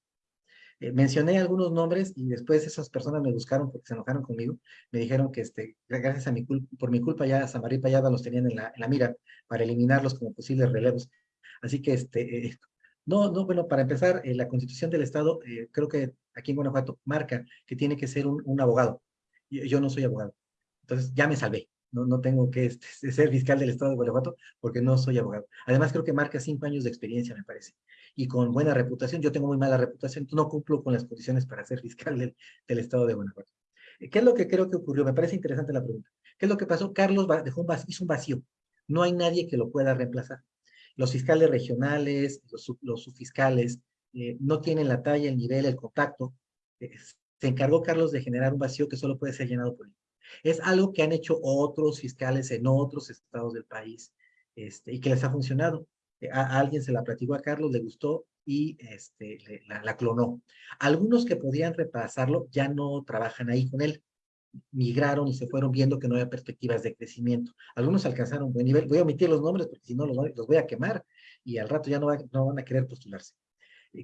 Eh, mencioné algunos nombres y después esas personas me buscaron porque se enojaron conmigo. Me dijeron que este, gracias a mi culpa, por mi culpa ya Samarí Payada los tenían en la, en la, mira para eliminarlos como posibles relevos. Así que, este, eh, no, no, bueno, para empezar, eh, la constitución del Estado, creo que aquí en Guanajuato marca que tiene que ser un, abogado. Yo, no soy abogado. Entonces ya me salvé. No, no tengo que este, ser fiscal del Estado de Guanajuato porque no soy abogado. Además, creo que marca cinco años de experiencia, me parece y con buena reputación. Yo tengo muy mala reputación, no cumplo con las condiciones para ser fiscal del, estado de Guanajuato. ¿Qué es lo que creo que ocurrió? Me parece interesante la pregunta. ¿Qué es lo que pasó? Carlos dejó un vacío, un vacío. No hay nadie que lo pueda reemplazar. Los fiscales regionales, los, subfiscales, eh, no tienen la talla, el nivel, el contacto. Eh, se encargó Carlos de generar un vacío que solo puede ser llenado por él. Es algo que han hecho otros fiscales en otros estados del país este, y que les ha funcionado a, alguien se la platicó a Carlos, le gustó y este, la, clonó. Algunos que podían repasarlo ya no trabajan ahí con él. Migraron y se fueron viendo que no había perspectivas de crecimiento. Algunos alcanzaron un buen nivel. Voy a omitir los nombres porque si no los, los voy a quemar y al rato ya no, no, van a querer postularse.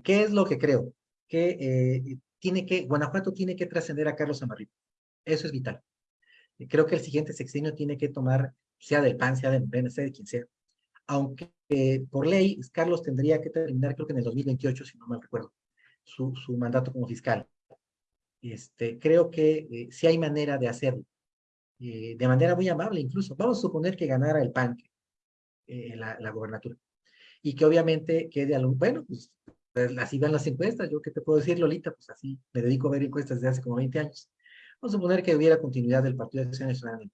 ¿Qué es lo que creo? Que eh, tiene que, Guanajuato tiene que trascender a Carlos Amarripa. Eso es vital. Creo que el siguiente sexenio tiene que tomar, sea del PAN, sea del PNC, sea de quien sea, aunque por ley Carlos tendría que terminar, creo que en el 2028, si no mal recuerdo, su, su mandato como fiscal. Este, creo que eh, sí hay manera de hacerlo, eh, de manera muy amable incluso. Vamos a suponer que ganara el PAN eh, la, la gobernatura y que obviamente quede algún, bueno, pues, pues así van las encuestas, yo qué te puedo decir, Lolita, pues así me dedico a ver encuestas desde hace como 20 años. Vamos a suponer que hubiera continuidad del Partido de Acción Nacional en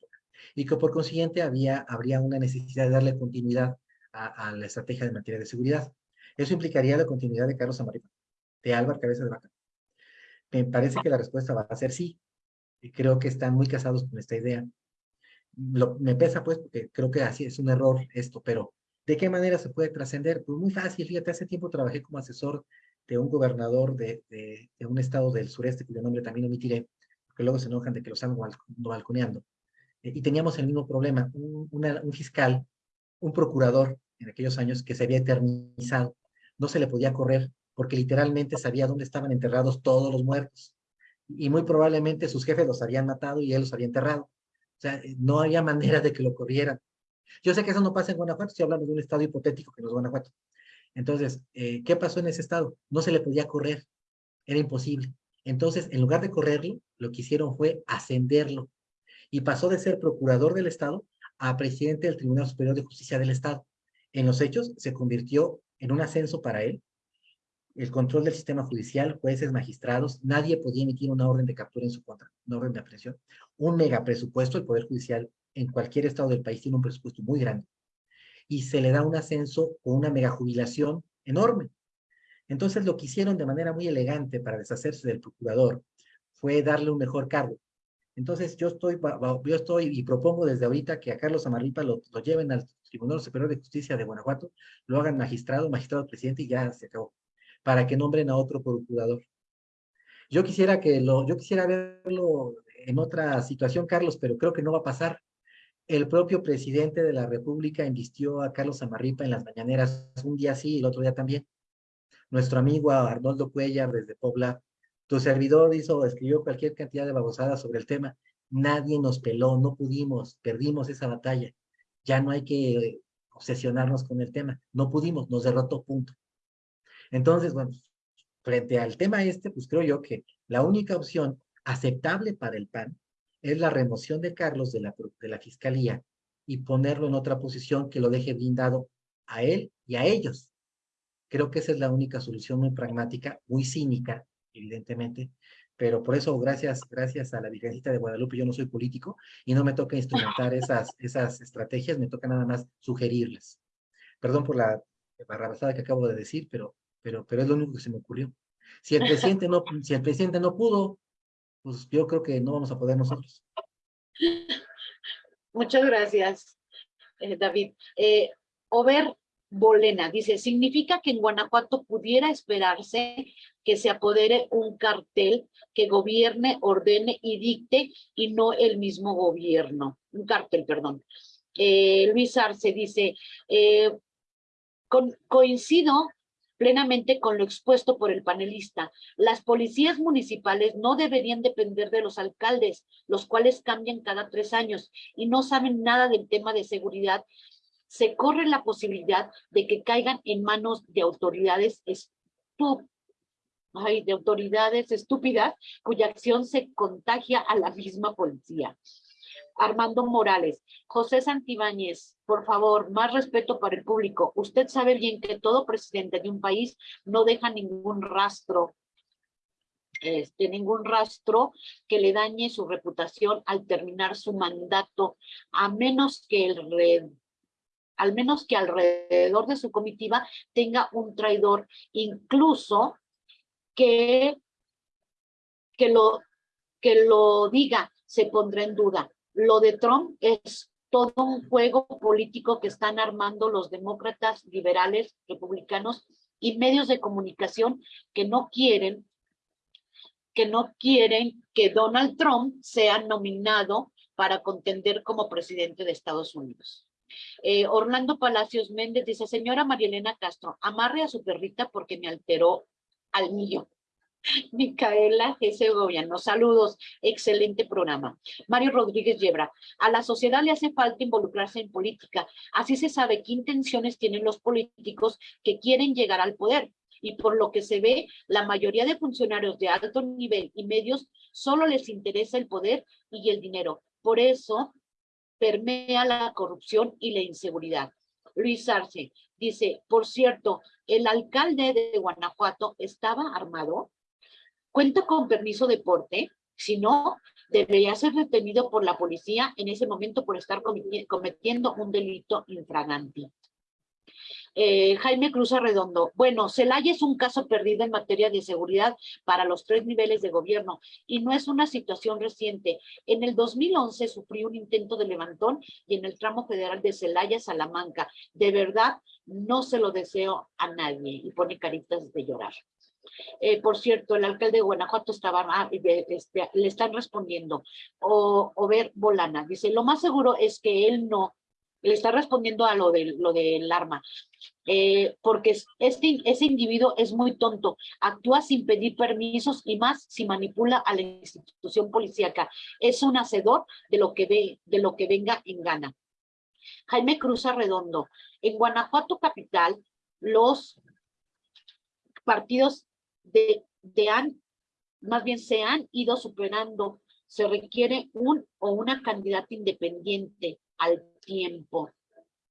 y que por consiguiente había, habría una necesidad de darle continuidad a, la estrategia de materia de seguridad. Eso implicaría la continuidad de Carlos Amarita, de Álvaro Cabeza de Vaca. Me parece que la respuesta va a ser sí. Y creo que están muy casados con esta idea. Lo, me pesa pues porque creo que así es un error esto, pero ¿de qué manera se puede trascender? Pues muy fácil, fíjate, hace tiempo trabajé como asesor de un gobernador de, de, un estado del sureste, cuyo nombre también omitiré, porque luego se enojan de que los ando balconeando. Eh, y teníamos el mismo problema, un, un fiscal un procurador en aquellos años que se había eternizado. No se le podía correr porque literalmente sabía dónde estaban enterrados todos los muertos. Y muy probablemente sus jefes los habían matado y él los había enterrado. O sea, no había manera de que lo corrieran. Yo sé que eso no pasa en Guanajuato, estoy hablando de un estado hipotético que no es Guanajuato. Entonces, eh, ¿qué pasó en ese estado? No se le podía correr, era imposible. Entonces, en lugar de correrlo, lo que hicieron fue ascenderlo. Y pasó de ser procurador del estado a presidente del Tribunal Superior de Justicia del Estado. En los hechos, se convirtió en un ascenso para él, el control del sistema judicial, jueces, magistrados, nadie podía emitir una orden de captura en su contra, una orden de aprehensión. Un mega presupuesto, el Poder Judicial en cualquier estado del país tiene un presupuesto muy grande. Y se le da un ascenso o una mega jubilación enorme. Entonces lo que hicieron de manera muy elegante para deshacerse del procurador fue darle un mejor cargo. Entonces yo estoy, yo estoy y propongo desde ahorita que a Carlos Amarripa lo, lo lleven al Tribunal Superior de Justicia de Guanajuato, lo hagan magistrado, magistrado presidente y ya se acabó, para que nombren a otro procurador. Yo quisiera que lo, yo quisiera verlo en otra situación, Carlos, pero creo que no va a pasar. El propio presidente de la República invistió a Carlos Amarripa en las mañaneras un día sí y el otro día también. Nuestro amigo Arnoldo Cuellar desde Pobla, tu servidor hizo, escribió cualquier cantidad de babosadas sobre el tema. Nadie nos peló, no pudimos, perdimos esa batalla ya no hay que obsesionarnos con el tema. No pudimos, nos derrotó, punto. Entonces, bueno, frente al tema este, pues creo yo que la única opción aceptable para el PAN es la remoción de Carlos de la, de la Fiscalía y ponerlo en otra posición que lo deje blindado a él y a ellos. Creo que esa es la única solución muy pragmática, muy cínica, evidentemente, pero por eso, gracias, gracias a la Virgencita de Guadalupe, yo no soy político y no me toca instrumentar esas, esas estrategias, me toca nada más sugerirlas. Perdón por la barrabasada que acabo de decir, pero, pero, pero es lo único que se me ocurrió. Si el presidente no, si el presidente no pudo, pues yo creo que no vamos a poder nosotros. Muchas gracias, eh, David. Eh, Over Bolena dice, significa que en Guanajuato pudiera esperarse que se apodere un cartel que gobierne, ordene y dicte y no el mismo gobierno. Un cartel, perdón. Eh, Luis Arce dice, eh, coincido plenamente con lo expuesto por el panelista. Las policías municipales no deberían depender de los alcaldes, los cuales cambian cada tres años y no saben nada del tema de seguridad se corre la posibilidad de que caigan en manos de autoridades de autoridades estúpidas cuya acción se contagia a la misma policía. Armando Morales, José Santibáñez, por favor, más respeto para el público. Usted sabe bien que todo presidente de un país no deja ningún rastro, este, ningún rastro que le dañe su reputación al terminar su mandato, a menos que el al menos que alrededor de su comitiva tenga un traidor, incluso que, que, lo, que lo diga, se pondrá en duda. Lo de Trump es todo un juego político que están armando los demócratas, liberales, republicanos y medios de comunicación que no quieren que no quieren que Donald Trump sea nominado para contender como presidente de Estados Unidos. Eh, Orlando Palacios Méndez dice, señora Marielena Castro, amarre a su perrita porque me alteró al mío. Micaela G. Segoviano, saludos, excelente programa. Mario Rodríguez Yebra, a la sociedad le hace falta involucrarse en política, así se sabe qué intenciones tienen los políticos que quieren llegar al poder. Y por lo que se ve, la mayoría de funcionarios de alto nivel y medios solo les interesa el poder y el dinero. Por eso permea la corrupción y la inseguridad. Luis Arce dice, por cierto, el alcalde de Guanajuato estaba armado, cuenta con permiso de porte, si no, debería ser detenido por la policía en ese momento por estar cometiendo un delito infragante. Eh, Jaime Cruz Arredondo, bueno, Celaya es un caso perdido en materia de seguridad para los tres niveles de gobierno y no es una situación reciente. En el 2011 sufrió un intento de levantón y en el tramo federal de Celaya, Salamanca. De verdad, no se lo deseo a nadie y pone caritas de llorar. Eh, por cierto, el alcalde de Guanajuato estaba, este, le están respondiendo, o ver Bolana, dice, lo más seguro es que él no le está respondiendo a lo, de, lo del arma, eh, porque este, ese individuo es muy tonto, actúa sin pedir permisos y más si manipula a la institución policíaca. Es un hacedor de lo que, ve, de lo que venga en gana. Jaime Cruz Arredondo, en Guanajuato Capital, los partidos de, han, más bien se han ido superando. Se requiere un o una candidata independiente al tiempo.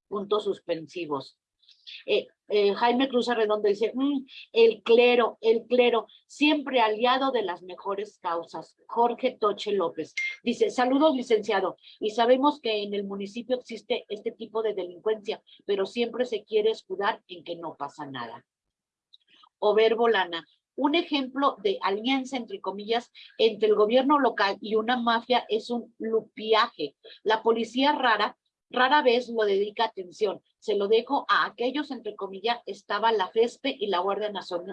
Puntos suspensivos. Eh, eh, Jaime Cruz Arredondo dice, mm, el clero, el clero, siempre aliado de las mejores causas. Jorge Toche López dice, saludos licenciado, y sabemos que en el municipio existe este tipo de delincuencia, pero siempre se quiere escudar en que no pasa nada. Over Bolana, un ejemplo de alianza, entre comillas, entre el gobierno local y una mafia es un lupiaje. La policía rara rara vez lo dedica atención. Se lo dejo a aquellos, entre comillas, estaba la FESPE y la Guardia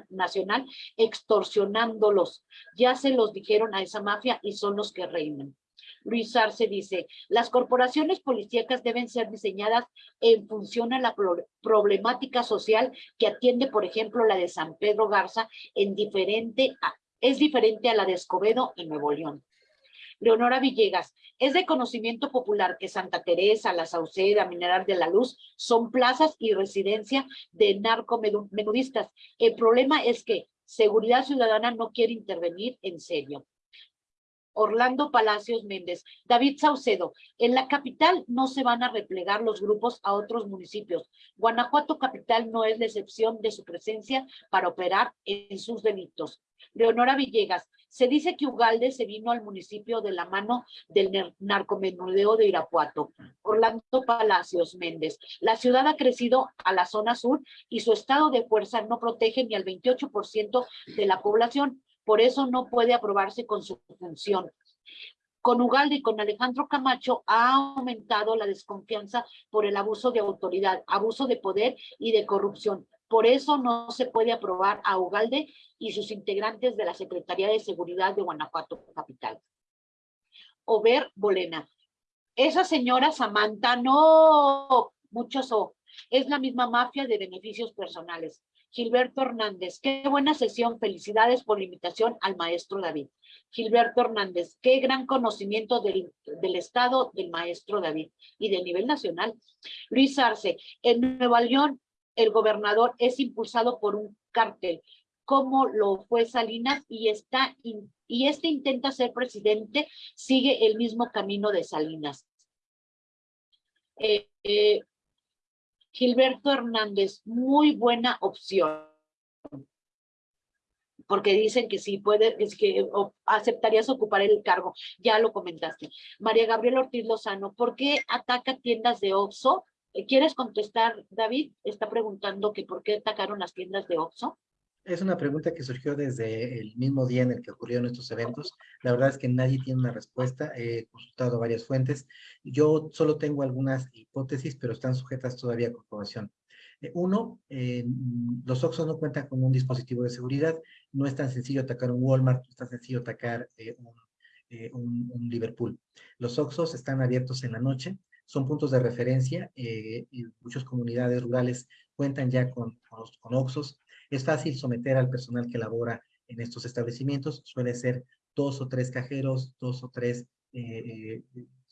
Nacional extorsionándolos. Ya se los dijeron a esa mafia y son los que reinan. Luis Arce dice, las corporaciones policíacas deben ser diseñadas en función a la problemática social que atiende, por ejemplo, la de San Pedro Garza, en diferente es diferente a la de Escobedo en Nuevo León. Leonora Villegas, es de conocimiento popular que Santa Teresa, La Sauceda, Mineral de la Luz son plazas y residencia de narcomenudistas. El problema es que Seguridad Ciudadana no quiere intervenir en serio. Orlando Palacios Méndez. David Saucedo, en la capital no se van a replegar los grupos a otros municipios. Guanajuato capital no es la excepción de su presencia para operar en sus delitos. Leonora Villegas, se dice que Ugalde se vino al municipio de la mano del narcomenudeo de Irapuato. Orlando Palacios Méndez. La ciudad ha crecido a la zona sur y su estado de fuerza no protege ni al 28% de la población. Por eso no puede aprobarse con su función. Con Ugalde y con Alejandro Camacho ha aumentado la desconfianza por el abuso de autoridad, abuso de poder y de corrupción. Por eso no se puede aprobar a Ugalde y sus integrantes de la Secretaría de Seguridad de Guanajuato Capital. Over Bolena. Esa señora Samantha, no, muchos o, es la misma mafia de beneficios personales. Gilberto Hernández, qué buena sesión, felicidades por la invitación al maestro David. Gilberto Hernández, qué gran conocimiento del, del Estado del maestro David y del nivel nacional. Luis Arce, en Nueva León el gobernador es impulsado por un cártel, como lo fue Salinas, y, está y este intenta ser presidente, sigue el mismo camino de Salinas. Eh, eh, Gilberto Hernández, muy buena opción. Porque dicen que sí puede, es que aceptarías ocupar el cargo. Ya lo comentaste. María Gabriela Ortiz Lozano, ¿por qué ataca tiendas de Oxxo ¿Quieres contestar, David? Está preguntando que por qué atacaron las tiendas de Oxxo. Es una pregunta que surgió desde el mismo día en el que ocurrieron estos eventos. La verdad es que nadie tiene una respuesta. He consultado varias fuentes. Yo solo tengo algunas hipótesis, pero están sujetas todavía a comprobación. Eh, uno, eh, los Oxxo no cuentan con un dispositivo de seguridad. No es tan sencillo atacar un Walmart, no es tan sencillo atacar un, un, Liverpool. Los Oxxos están abiertos en la noche son puntos de referencia. Eh, y muchas comunidades rurales cuentan ya con, con, OXOS. Es fácil someter al personal que labora en estos establecimientos. Suele ser dos o tres cajeros, dos o tres eh,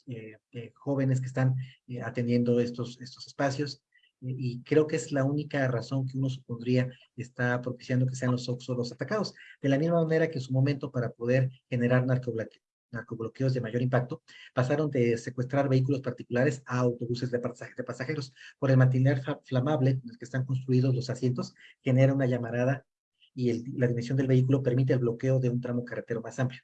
eh, jóvenes que están atendiendo estos, estos espacios. y creo que es la única razón que uno supondría está propiciando que sean los OXOS los atacados. De la misma manera que en su momento para poder generar narcobloqueo narcobloqueos de mayor impacto, pasaron de secuestrar vehículos particulares a autobuses de, pasajeros. Por el material flamable en el que están construidos los asientos, genera una llamarada y la dimensión del vehículo permite el bloqueo de un tramo carretero más amplio.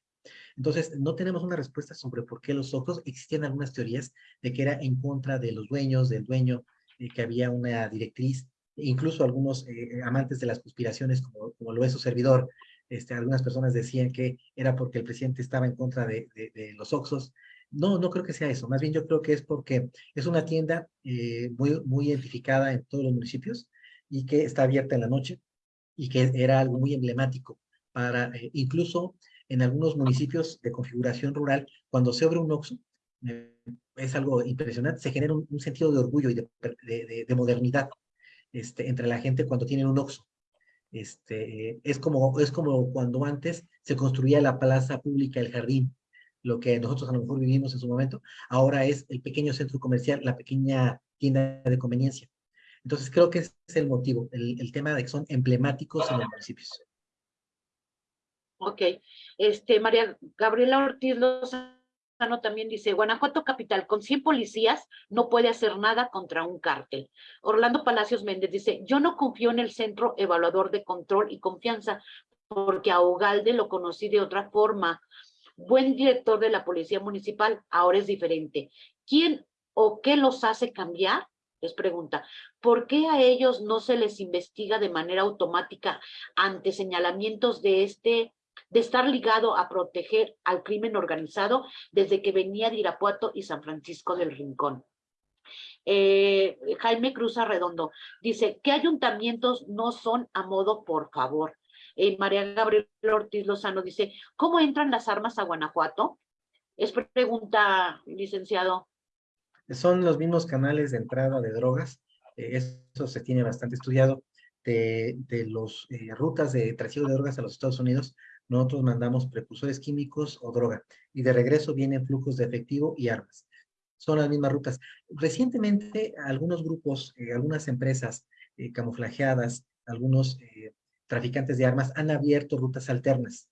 Entonces, no tenemos una respuesta sobre por qué los ojos. Existían algunas teorías de que era en contra de los dueños, del dueño, eh, que había una directriz, incluso algunos eh, amantes de las conspiraciones, como lo es su servidor, este, algunas personas decían que era porque el presidente estaba en contra de, los Oxos. No, no creo que sea eso. Más bien yo creo que es porque es una tienda eh, muy, muy identificada en todos los municipios y que está abierta en la noche y que era algo muy emblemático para, eh, incluso en algunos municipios de configuración rural, cuando se abre un Oxo, eh, es algo impresionante, se genera un, sentido de orgullo y de, de modernidad este, entre la gente cuando tienen un Oxo. Este, es, como, es como cuando antes se construía la plaza pública, el jardín, lo que nosotros a lo mejor vivimos en su momento, ahora es el pequeño centro comercial, la pequeña tienda de conveniencia. Entonces creo que ese es el motivo, el, tema de que son emblemáticos en los municipios. Ok. Este, María Gabriela Ortiz también dice, Guanajuato Capital, con 100 policías no puede hacer nada contra un cártel. Orlando Palacios Méndez dice, yo no confío en el Centro Evaluador de Control y Confianza, porque a Ogalde lo conocí de otra forma. Buen director de la Policía Municipal, ahora es diferente. ¿Quién o qué los hace cambiar? Les pregunta, ¿por qué a ellos no se les investiga de manera automática ante señalamientos de este de estar ligado a proteger al crimen organizado desde que venía de Irapuato y San Francisco del Rincón. Eh, Jaime Cruz Arredondo dice, ¿qué ayuntamientos no son a modo por favor? Eh, María Gabriel Ortiz Lozano dice, ¿cómo entran las armas a Guanajuato? Es pregunta, licenciado. Son los mismos canales de entrada de drogas, eh, eso se tiene bastante estudiado, de, de las rutas de trasiego de drogas a los Estados Unidos, nosotros mandamos precursores químicos o droga y de regreso vienen flujos de efectivo y armas. Son las mismas rutas. Recientemente algunos grupos, eh, algunas empresas eh, camuflajeadas, algunos eh, traficantes de armas han abierto rutas alternas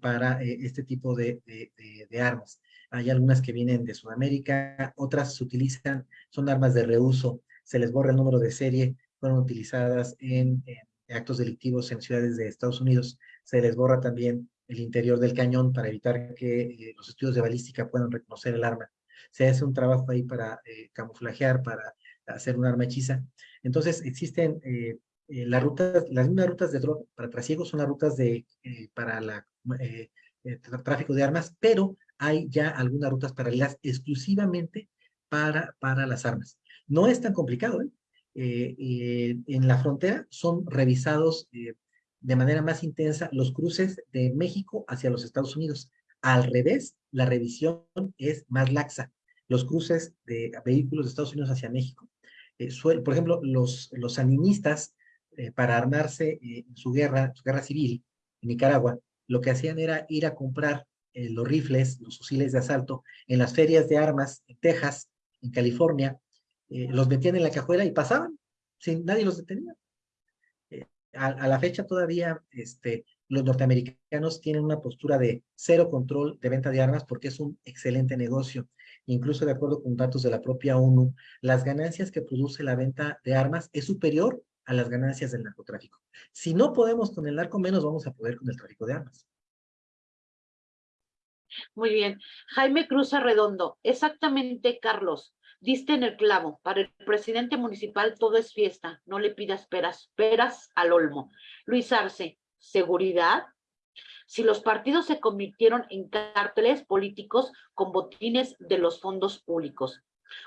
para este tipo de, de, armas. Hay algunas que vienen de Sudamérica, otras se utilizan, son armas de reuso, se les borra el número de serie, fueron utilizadas en, en actos delictivos en ciudades de Estados Unidos se les borra también el interior del cañón para evitar que eh, los estudios de balística puedan reconocer el arma. Se hace un trabajo ahí para eh, camuflajear, para hacer un arma hechiza. Entonces existen eh, las rutas, las mismas rutas de droga para trasiego son las rutas de, para el tráfico de armas, pero hay ya algunas rutas paralelas exclusivamente para, para las armas. No es tan complicado, en la frontera son revisados de manera más intensa los cruces de México hacia los Estados Unidos. Al revés, la revisión es más laxa. Los cruces de vehículos de Estados Unidos hacia México. Eh, por ejemplo, los, los animistas, eh, para armarse eh, en su guerra, su guerra civil en Nicaragua, lo que hacían era ir a comprar los rifles, los fusiles de asalto, en las ferias de armas en Texas, en California, los metían en la cajuela y pasaban, sin nadie los detenía a, la fecha todavía este, los norteamericanos tienen una postura de cero control de venta de armas porque es un excelente negocio. Incluso de acuerdo con datos de la propia ONU, las ganancias que produce la venta de armas es superior a las ganancias del narcotráfico. Si no podemos con el narco, menos vamos a poder con el tráfico de armas. Muy bien. Jaime Cruz Arredondo, exactamente, Carlos. Diste en el clavo, para el presidente municipal todo es fiesta, no le pidas peras, peras al olmo. Luis Arce, seguridad. Si los partidos se convirtieron en cárteles políticos con botines de los fondos públicos.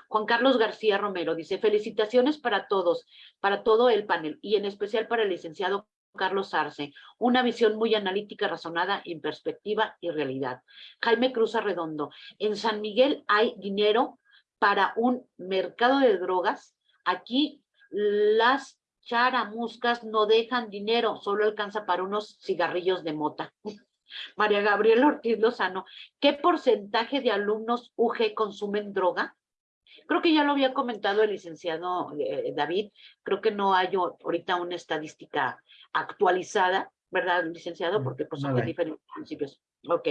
Juan Carlos García Romero dice, felicitaciones para todos, para todo el panel y en especial para el licenciado Carlos Arce, una visión muy analítica, razonada, en perspectiva y realidad. Jaime Cruz Arredondo, en San Miguel hay dinero para un mercado de drogas, aquí las charamuscas no dejan dinero, solo alcanza para unos cigarrillos de mota. María Gabriela Ortiz Lozano, ¿qué porcentaje de alumnos UG consumen droga? Creo que ya lo había comentado el licenciado eh, David, creo que no hay ahorita una estadística actualizada, ¿verdad, licenciado? Mm, Porque pues, son de diferentes principios. Ok.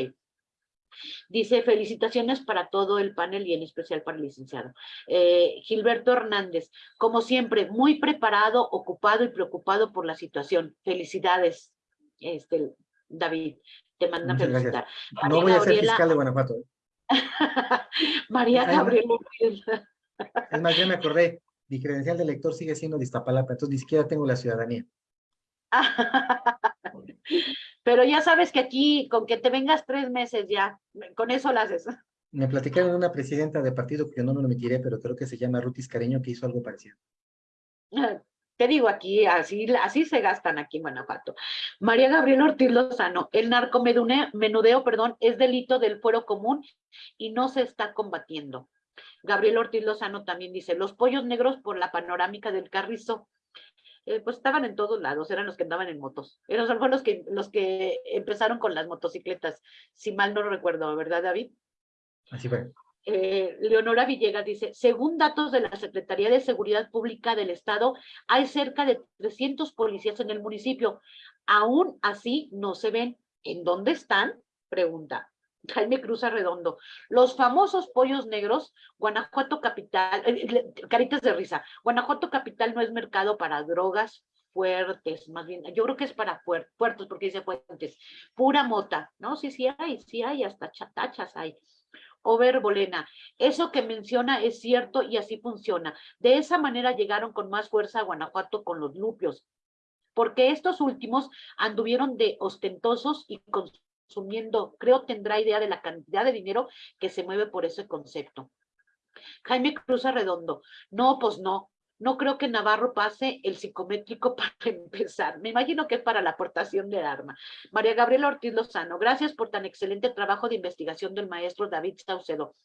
Dice, felicitaciones para todo el panel y en especial para el licenciado. Eh, Gilberto Hernández, como siempre, muy preparado, ocupado y preocupado por la situación. Felicidades, este, David. Te mandan felicitar. no voy a ser fiscal de Guanajuato. ¿eh? María Gabriela. Es más, ya me acordé, mi credencial de lector sigue siendo de Iztapalapa, entonces ni siquiera tengo la ciudadanía. Pero ya sabes que aquí, con que te vengas tres meses ya, con eso lo haces. Me platicaron una presidenta de partido que yo no me lo metiré, pero creo que se llama Rutis Careño, que hizo algo parecido. Te digo aquí, así, así se gastan aquí en Guanajuato. María Gabriela Ortiz Lozano, el narcomenudeo, perdón, es delito del fuero común y no se está combatiendo. Gabriel Ortiz Lozano también dice, los pollos negros por la panorámica del carrizo. Eh, pues estaban en todos lados, eran los que andaban en motos. Eran fueron los que, los que empezaron con las motocicletas, si mal no recuerdo, ¿verdad, David? Así fue. Eh, Leonora Villegas dice, según datos de la Secretaría de Seguridad Pública del Estado, hay cerca de 300 policías en el municipio. Aún así, no se ven. ¿En dónde están? Pregunta. Jaime Cruz Arredondo. Los famosos pollos negros, Guanajuato Capital, eh, caritas de risa, Guanajuato Capital no es mercado para drogas fuertes, más bien, yo creo que es para puertos, porque dice fuertes, pura mota, ¿no? Sí, sí hay, sí hay, hasta chatachas hay. Over Bolena, eso que menciona es cierto y así funciona. De esa manera llegaron con más fuerza a Guanajuato con los lupios, porque estos últimos anduvieron de ostentosos y consumiendo, creo tendrá idea de la cantidad de dinero que se mueve por ese concepto. Jaime Cruz Arredondo, no, pues no, no creo que Navarro pase el psicométrico para empezar. Me imagino que es para la aportación de arma. María Gabriela Ortiz Lozano, gracias por tan excelente trabajo de investigación del maestro David Saucedo.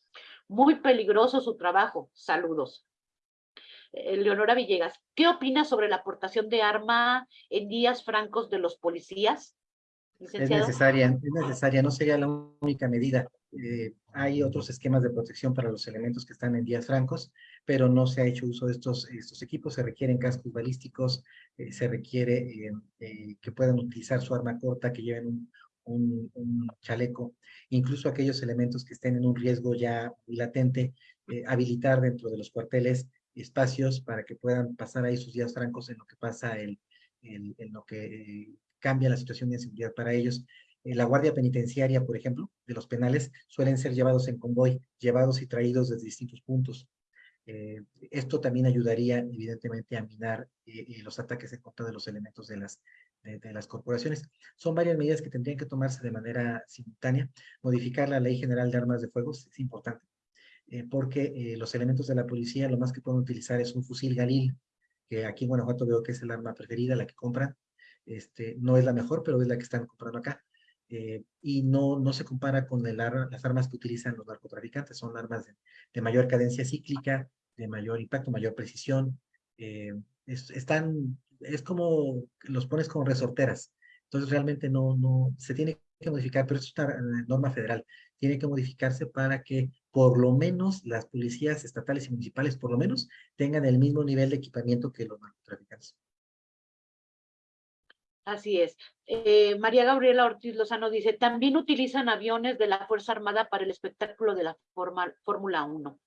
Muy peligroso su trabajo. Saludos. Eh, Leonora Villegas, ¿qué opinas sobre la aportación de arma en días francos de los policías? Es necesaria, es necesaria, no sería la única medida. Eh, hay otros esquemas de protección para los elementos que están en días francos, pero no se ha hecho uso de estos, estos equipos. Se requieren cascos balísticos, eh, se requiere que puedan utilizar su arma corta, que lleven un, un, chaleco, incluso aquellos elementos que estén en un riesgo ya latente, habilitar dentro de los cuarteles espacios para que puedan pasar ahí sus días francos en lo que pasa el, en lo que eh, cambia la situación de seguridad para ellos. Eh, la guardia penitenciaria, por ejemplo, de los penales, suelen ser llevados en convoy, llevados y traídos desde distintos puntos. Eh, esto también ayudaría, evidentemente, a minar los ataques en contra de los elementos de las, corporaciones. Son varias medidas que tendrían que tomarse de manera simultánea. Modificar la Ley General de Armas de Fuego es importante eh, porque eh, los elementos de la policía lo más que pueden utilizar es un fusil Galil, que aquí en Guanajuato veo que es el arma preferida, la que compran. Este, no es la mejor, pero es la que están comprando acá. Eh, y no, no se compara con las armas que utilizan los narcotraficantes. Son armas de, mayor cadencia cíclica, de mayor impacto, mayor precisión. es, están, es como los pones como resorteras. Entonces realmente no, no, se tiene que modificar, pero es una norma federal. Tiene que modificarse para que por lo menos las policías estatales y municipales, por lo menos, tengan el mismo nivel de equipamiento que los narcotraficantes. Así es. Eh, María Gabriela Ortiz Lozano dice, también utilizan aviones de la Fuerza Armada para el espectáculo de la Fórmula 1.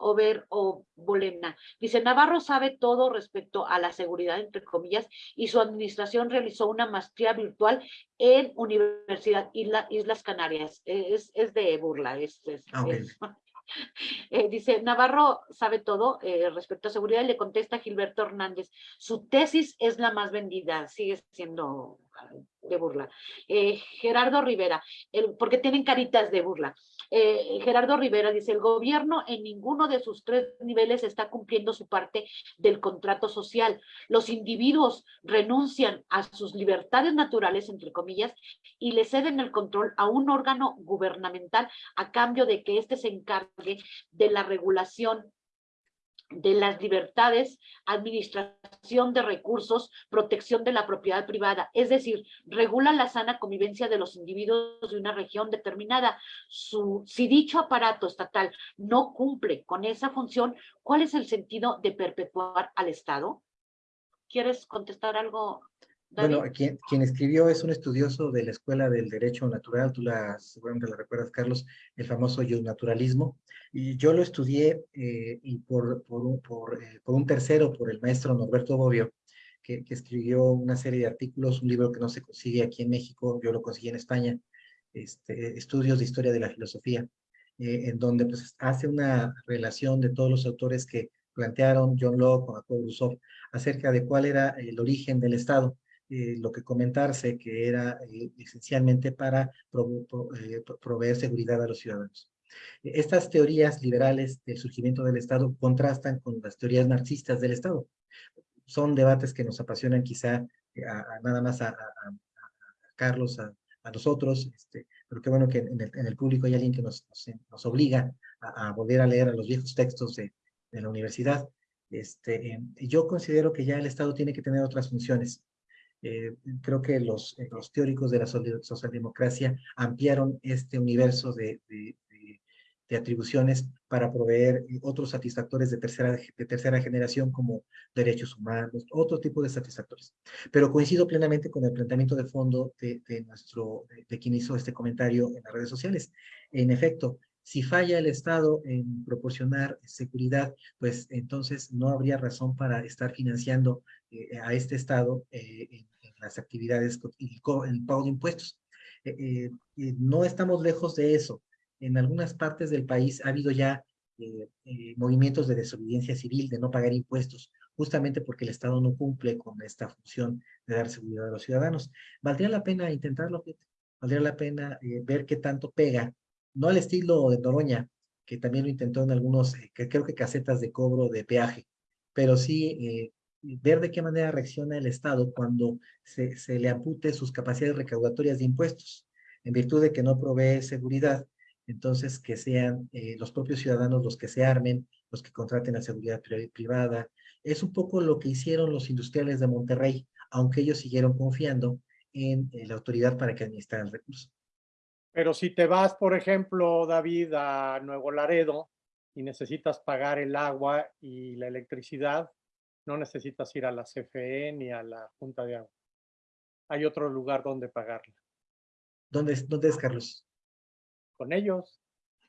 Over o Bolena. Dice, Navarro sabe todo respecto a la seguridad, entre comillas, y su administración realizó una maestría virtual en Universidad Islas Canarias. Es, es de burla, es, ah, eh, dice, Navarro sabe todo eh, respecto a seguridad le contesta Gilberto Hernández, su tesis es la más vendida, sigue siendo de burla. Eh, Gerardo Rivera, el, porque tienen caritas de burla. Eh, Gerardo Rivera dice, el gobierno en ninguno de sus tres niveles está cumpliendo su parte del contrato social. Los individuos renuncian a sus libertades naturales, entre comillas, y le ceden el control a un órgano gubernamental a cambio de que éste se encargue de la regulación de las libertades, administración de recursos, protección de la propiedad privada, es decir, regula la sana convivencia de los individuos de una región determinada. Si dicho aparato estatal no cumple con esa función, ¿cuál es el sentido de perpetuar al Estado? ¿Quieres contestar algo, bueno, quien, quien, escribió es un estudioso de la Escuela del Derecho Natural, tú la, seguramente la recuerdas, Carlos, el famoso naturalismo, y yo lo estudié eh, y por, por, por, eh, por, un tercero, por el maestro Norberto Bobbio, que, que, escribió una serie de artículos, un libro que no se consigue aquí en México, yo lo conseguí en España, este, Estudios de Historia de la Filosofía, eh, en donde pues, hace una relación de todos los autores que plantearon John Locke Jacob Rousseau acerca de cuál era el origen del Estado eh, lo que comentarse que era eh, esencialmente para eh, proveer seguridad a los ciudadanos. Estas teorías liberales del surgimiento del Estado contrastan con las teorías marxistas del Estado. Son debates que nos apasionan quizá nada más a, Carlos, a, nosotros, este, pero qué bueno que en el, público hay alguien que nos, nos, obliga a, volver a leer a los viejos textos de, de la universidad. Este, yo considero que ya el Estado tiene que tener otras funciones. Eh, creo que los, eh, los, teóricos de la socialdemocracia ampliaron este universo de, de atribuciones para proveer otros satisfactores de tercera, de tercera generación como derechos humanos, otro tipo de satisfactores. Pero coincido plenamente con el planteamiento de fondo de, de nuestro, de, quien hizo este comentario en las redes sociales. En efecto, si falla el Estado en proporcionar seguridad, pues entonces no habría razón para estar financiando eh, a este Estado eh, en, las actividades y el, pago de impuestos. Eh, no estamos lejos de eso en algunas partes del país ha habido ya eh, eh, movimientos de desobediencia civil, de no pagar impuestos, justamente porque el Estado no cumple con esta función de dar seguridad a los ciudadanos. Valdría la pena intentarlo, valdría la pena eh, ver qué tanto pega, no al estilo de Noroña, que también lo intentó en algunos, que creo que casetas de cobro de peaje, pero sí ver de qué manera reacciona el Estado cuando se, se le ampute sus capacidades recaudatorias de impuestos, en virtud de que no provee seguridad entonces que sean eh, los propios ciudadanos los que se armen, los que contraten la seguridad privada. Es un poco lo que hicieron los industriales de Monterrey, aunque ellos siguieron confiando en la autoridad para que administraran el recurso. Pero si te vas, por ejemplo, David, a Nuevo Laredo y necesitas pagar el agua y la electricidad, no necesitas ir a la CFE ni a la Junta de Agua. Hay otro lugar donde pagarla. ¿Dónde, dónde es, Carlos? con ellos.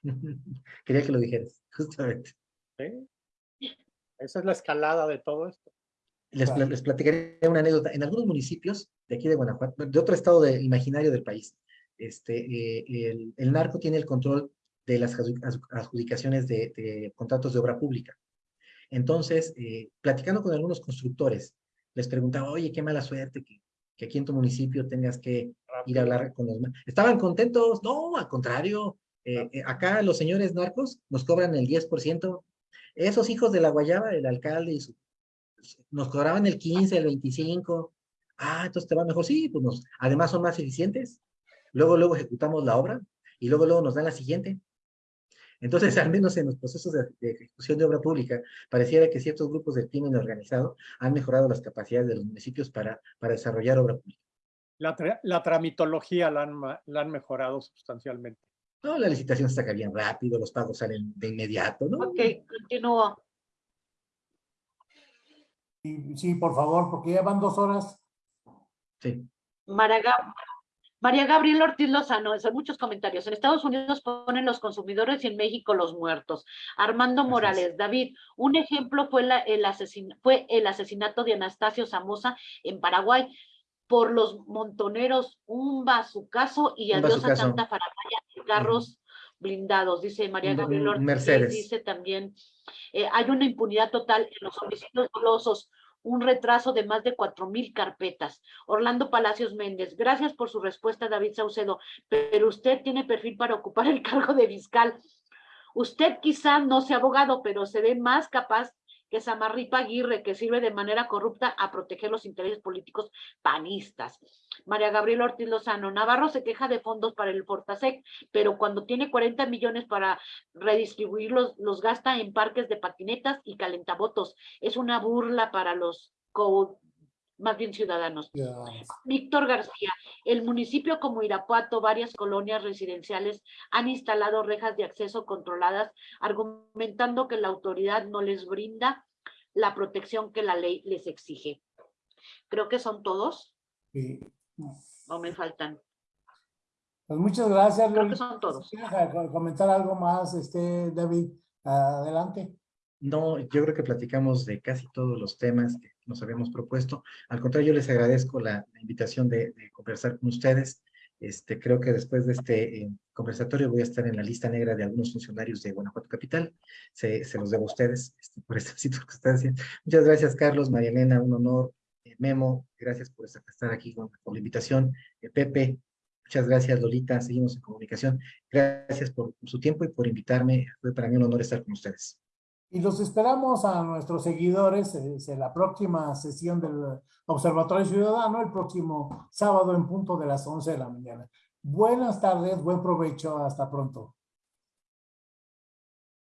Quería que lo dijeras, justamente. ¿Sí? Esa es la escalada de todo esto. Les, les, platicaré una anécdota. En algunos municipios de aquí de Guanajuato, de otro estado de, imaginario del país, este, eh, el, el, narco tiene el control de las adjudicaciones de, de contratos de obra pública. Entonces, eh, platicando con algunos constructores, les preguntaba, oye, qué mala suerte que que aquí en tu municipio tengas que ir a hablar con los... ¿Estaban contentos? No, al contrario. Eh, eh, acá los señores narcos nos cobran el 10%. Esos hijos de la guayaba, el alcalde y su, nos cobraban el 15, el 25. Ah, entonces te va mejor. Sí, pues nos, además son más eficientes. Luego, luego ejecutamos la obra y luego, luego nos dan la siguiente. Entonces, al menos en los procesos de, ejecución de obra pública, pareciera que ciertos grupos del crimen organizado han mejorado las capacidades de los municipios para, para desarrollar obra pública. La, tramitología la han, la han, mejorado sustancialmente. No, la licitación se saca bien rápido, los pagos salen de inmediato, ¿no? Ok, continúo. Sí, por favor, porque ya van dos horas. Sí. Maraga, María Gabriela Ortiz Lozano, son muchos comentarios. En Estados Unidos ponen los consumidores y en México los muertos. Armando Morales, David, un ejemplo fue, el fue el asesinato de Anastasio Samosa en Paraguay por los montoneros, un bazucazo y adiós a tanta faramaya de carros blindados, dice María Gabriela Ortiz. Mercedes. Dice también, eh, hay una impunidad total en los homicidios dolosos un retraso de más de cuatro mil carpetas. Orlando Palacios Méndez, gracias por su respuesta, David Saucedo, pero usted tiene perfil para ocupar el cargo de fiscal. Usted quizá no sea abogado, pero se ve más capaz que Samarripa Aguirre, que sirve de manera corrupta a proteger los intereses políticos panistas. María Gabriela Ortiz Lozano, Navarro se queja de fondos para el Fortasec, pero cuando tiene 40 millones para redistribuirlos, los gasta en parques de patinetas y calentavotos. Es una burla para los más bien ciudadanos. Víctor García, el municipio como Irapuato, varias colonias residenciales han instalado rejas de acceso controladas, argumentando que la autoridad no les brinda la protección que la ley les exige. Creo que son todos. Sí. ¿O me faltan? Pues muchas gracias. Creo que son todos. comentar algo más, este, David, adelante. No, yo creo que platicamos de casi todos los temas que nos habíamos propuesto. Al contrario, yo les agradezco la, invitación de, conversar con ustedes. Este, creo que después de este eh, conversatorio voy a estar en la lista negra de algunos funcionarios de Guanajuato Capital. Se, los debo a ustedes este, por esta circunstancia. Muchas gracias, Carlos, María Elena, un honor. Eh, Memo, gracias por estar aquí con, la invitación. Eh, Pepe, muchas gracias, Lolita, seguimos en comunicación. Gracias por su tiempo y por invitarme. Fue para mí un honor estar con ustedes. Y los esperamos a nuestros seguidores en la próxima sesión del Observatorio Ciudadano, el próximo sábado en punto de las 11 de la mañana. Buenas tardes, buen provecho, hasta pronto.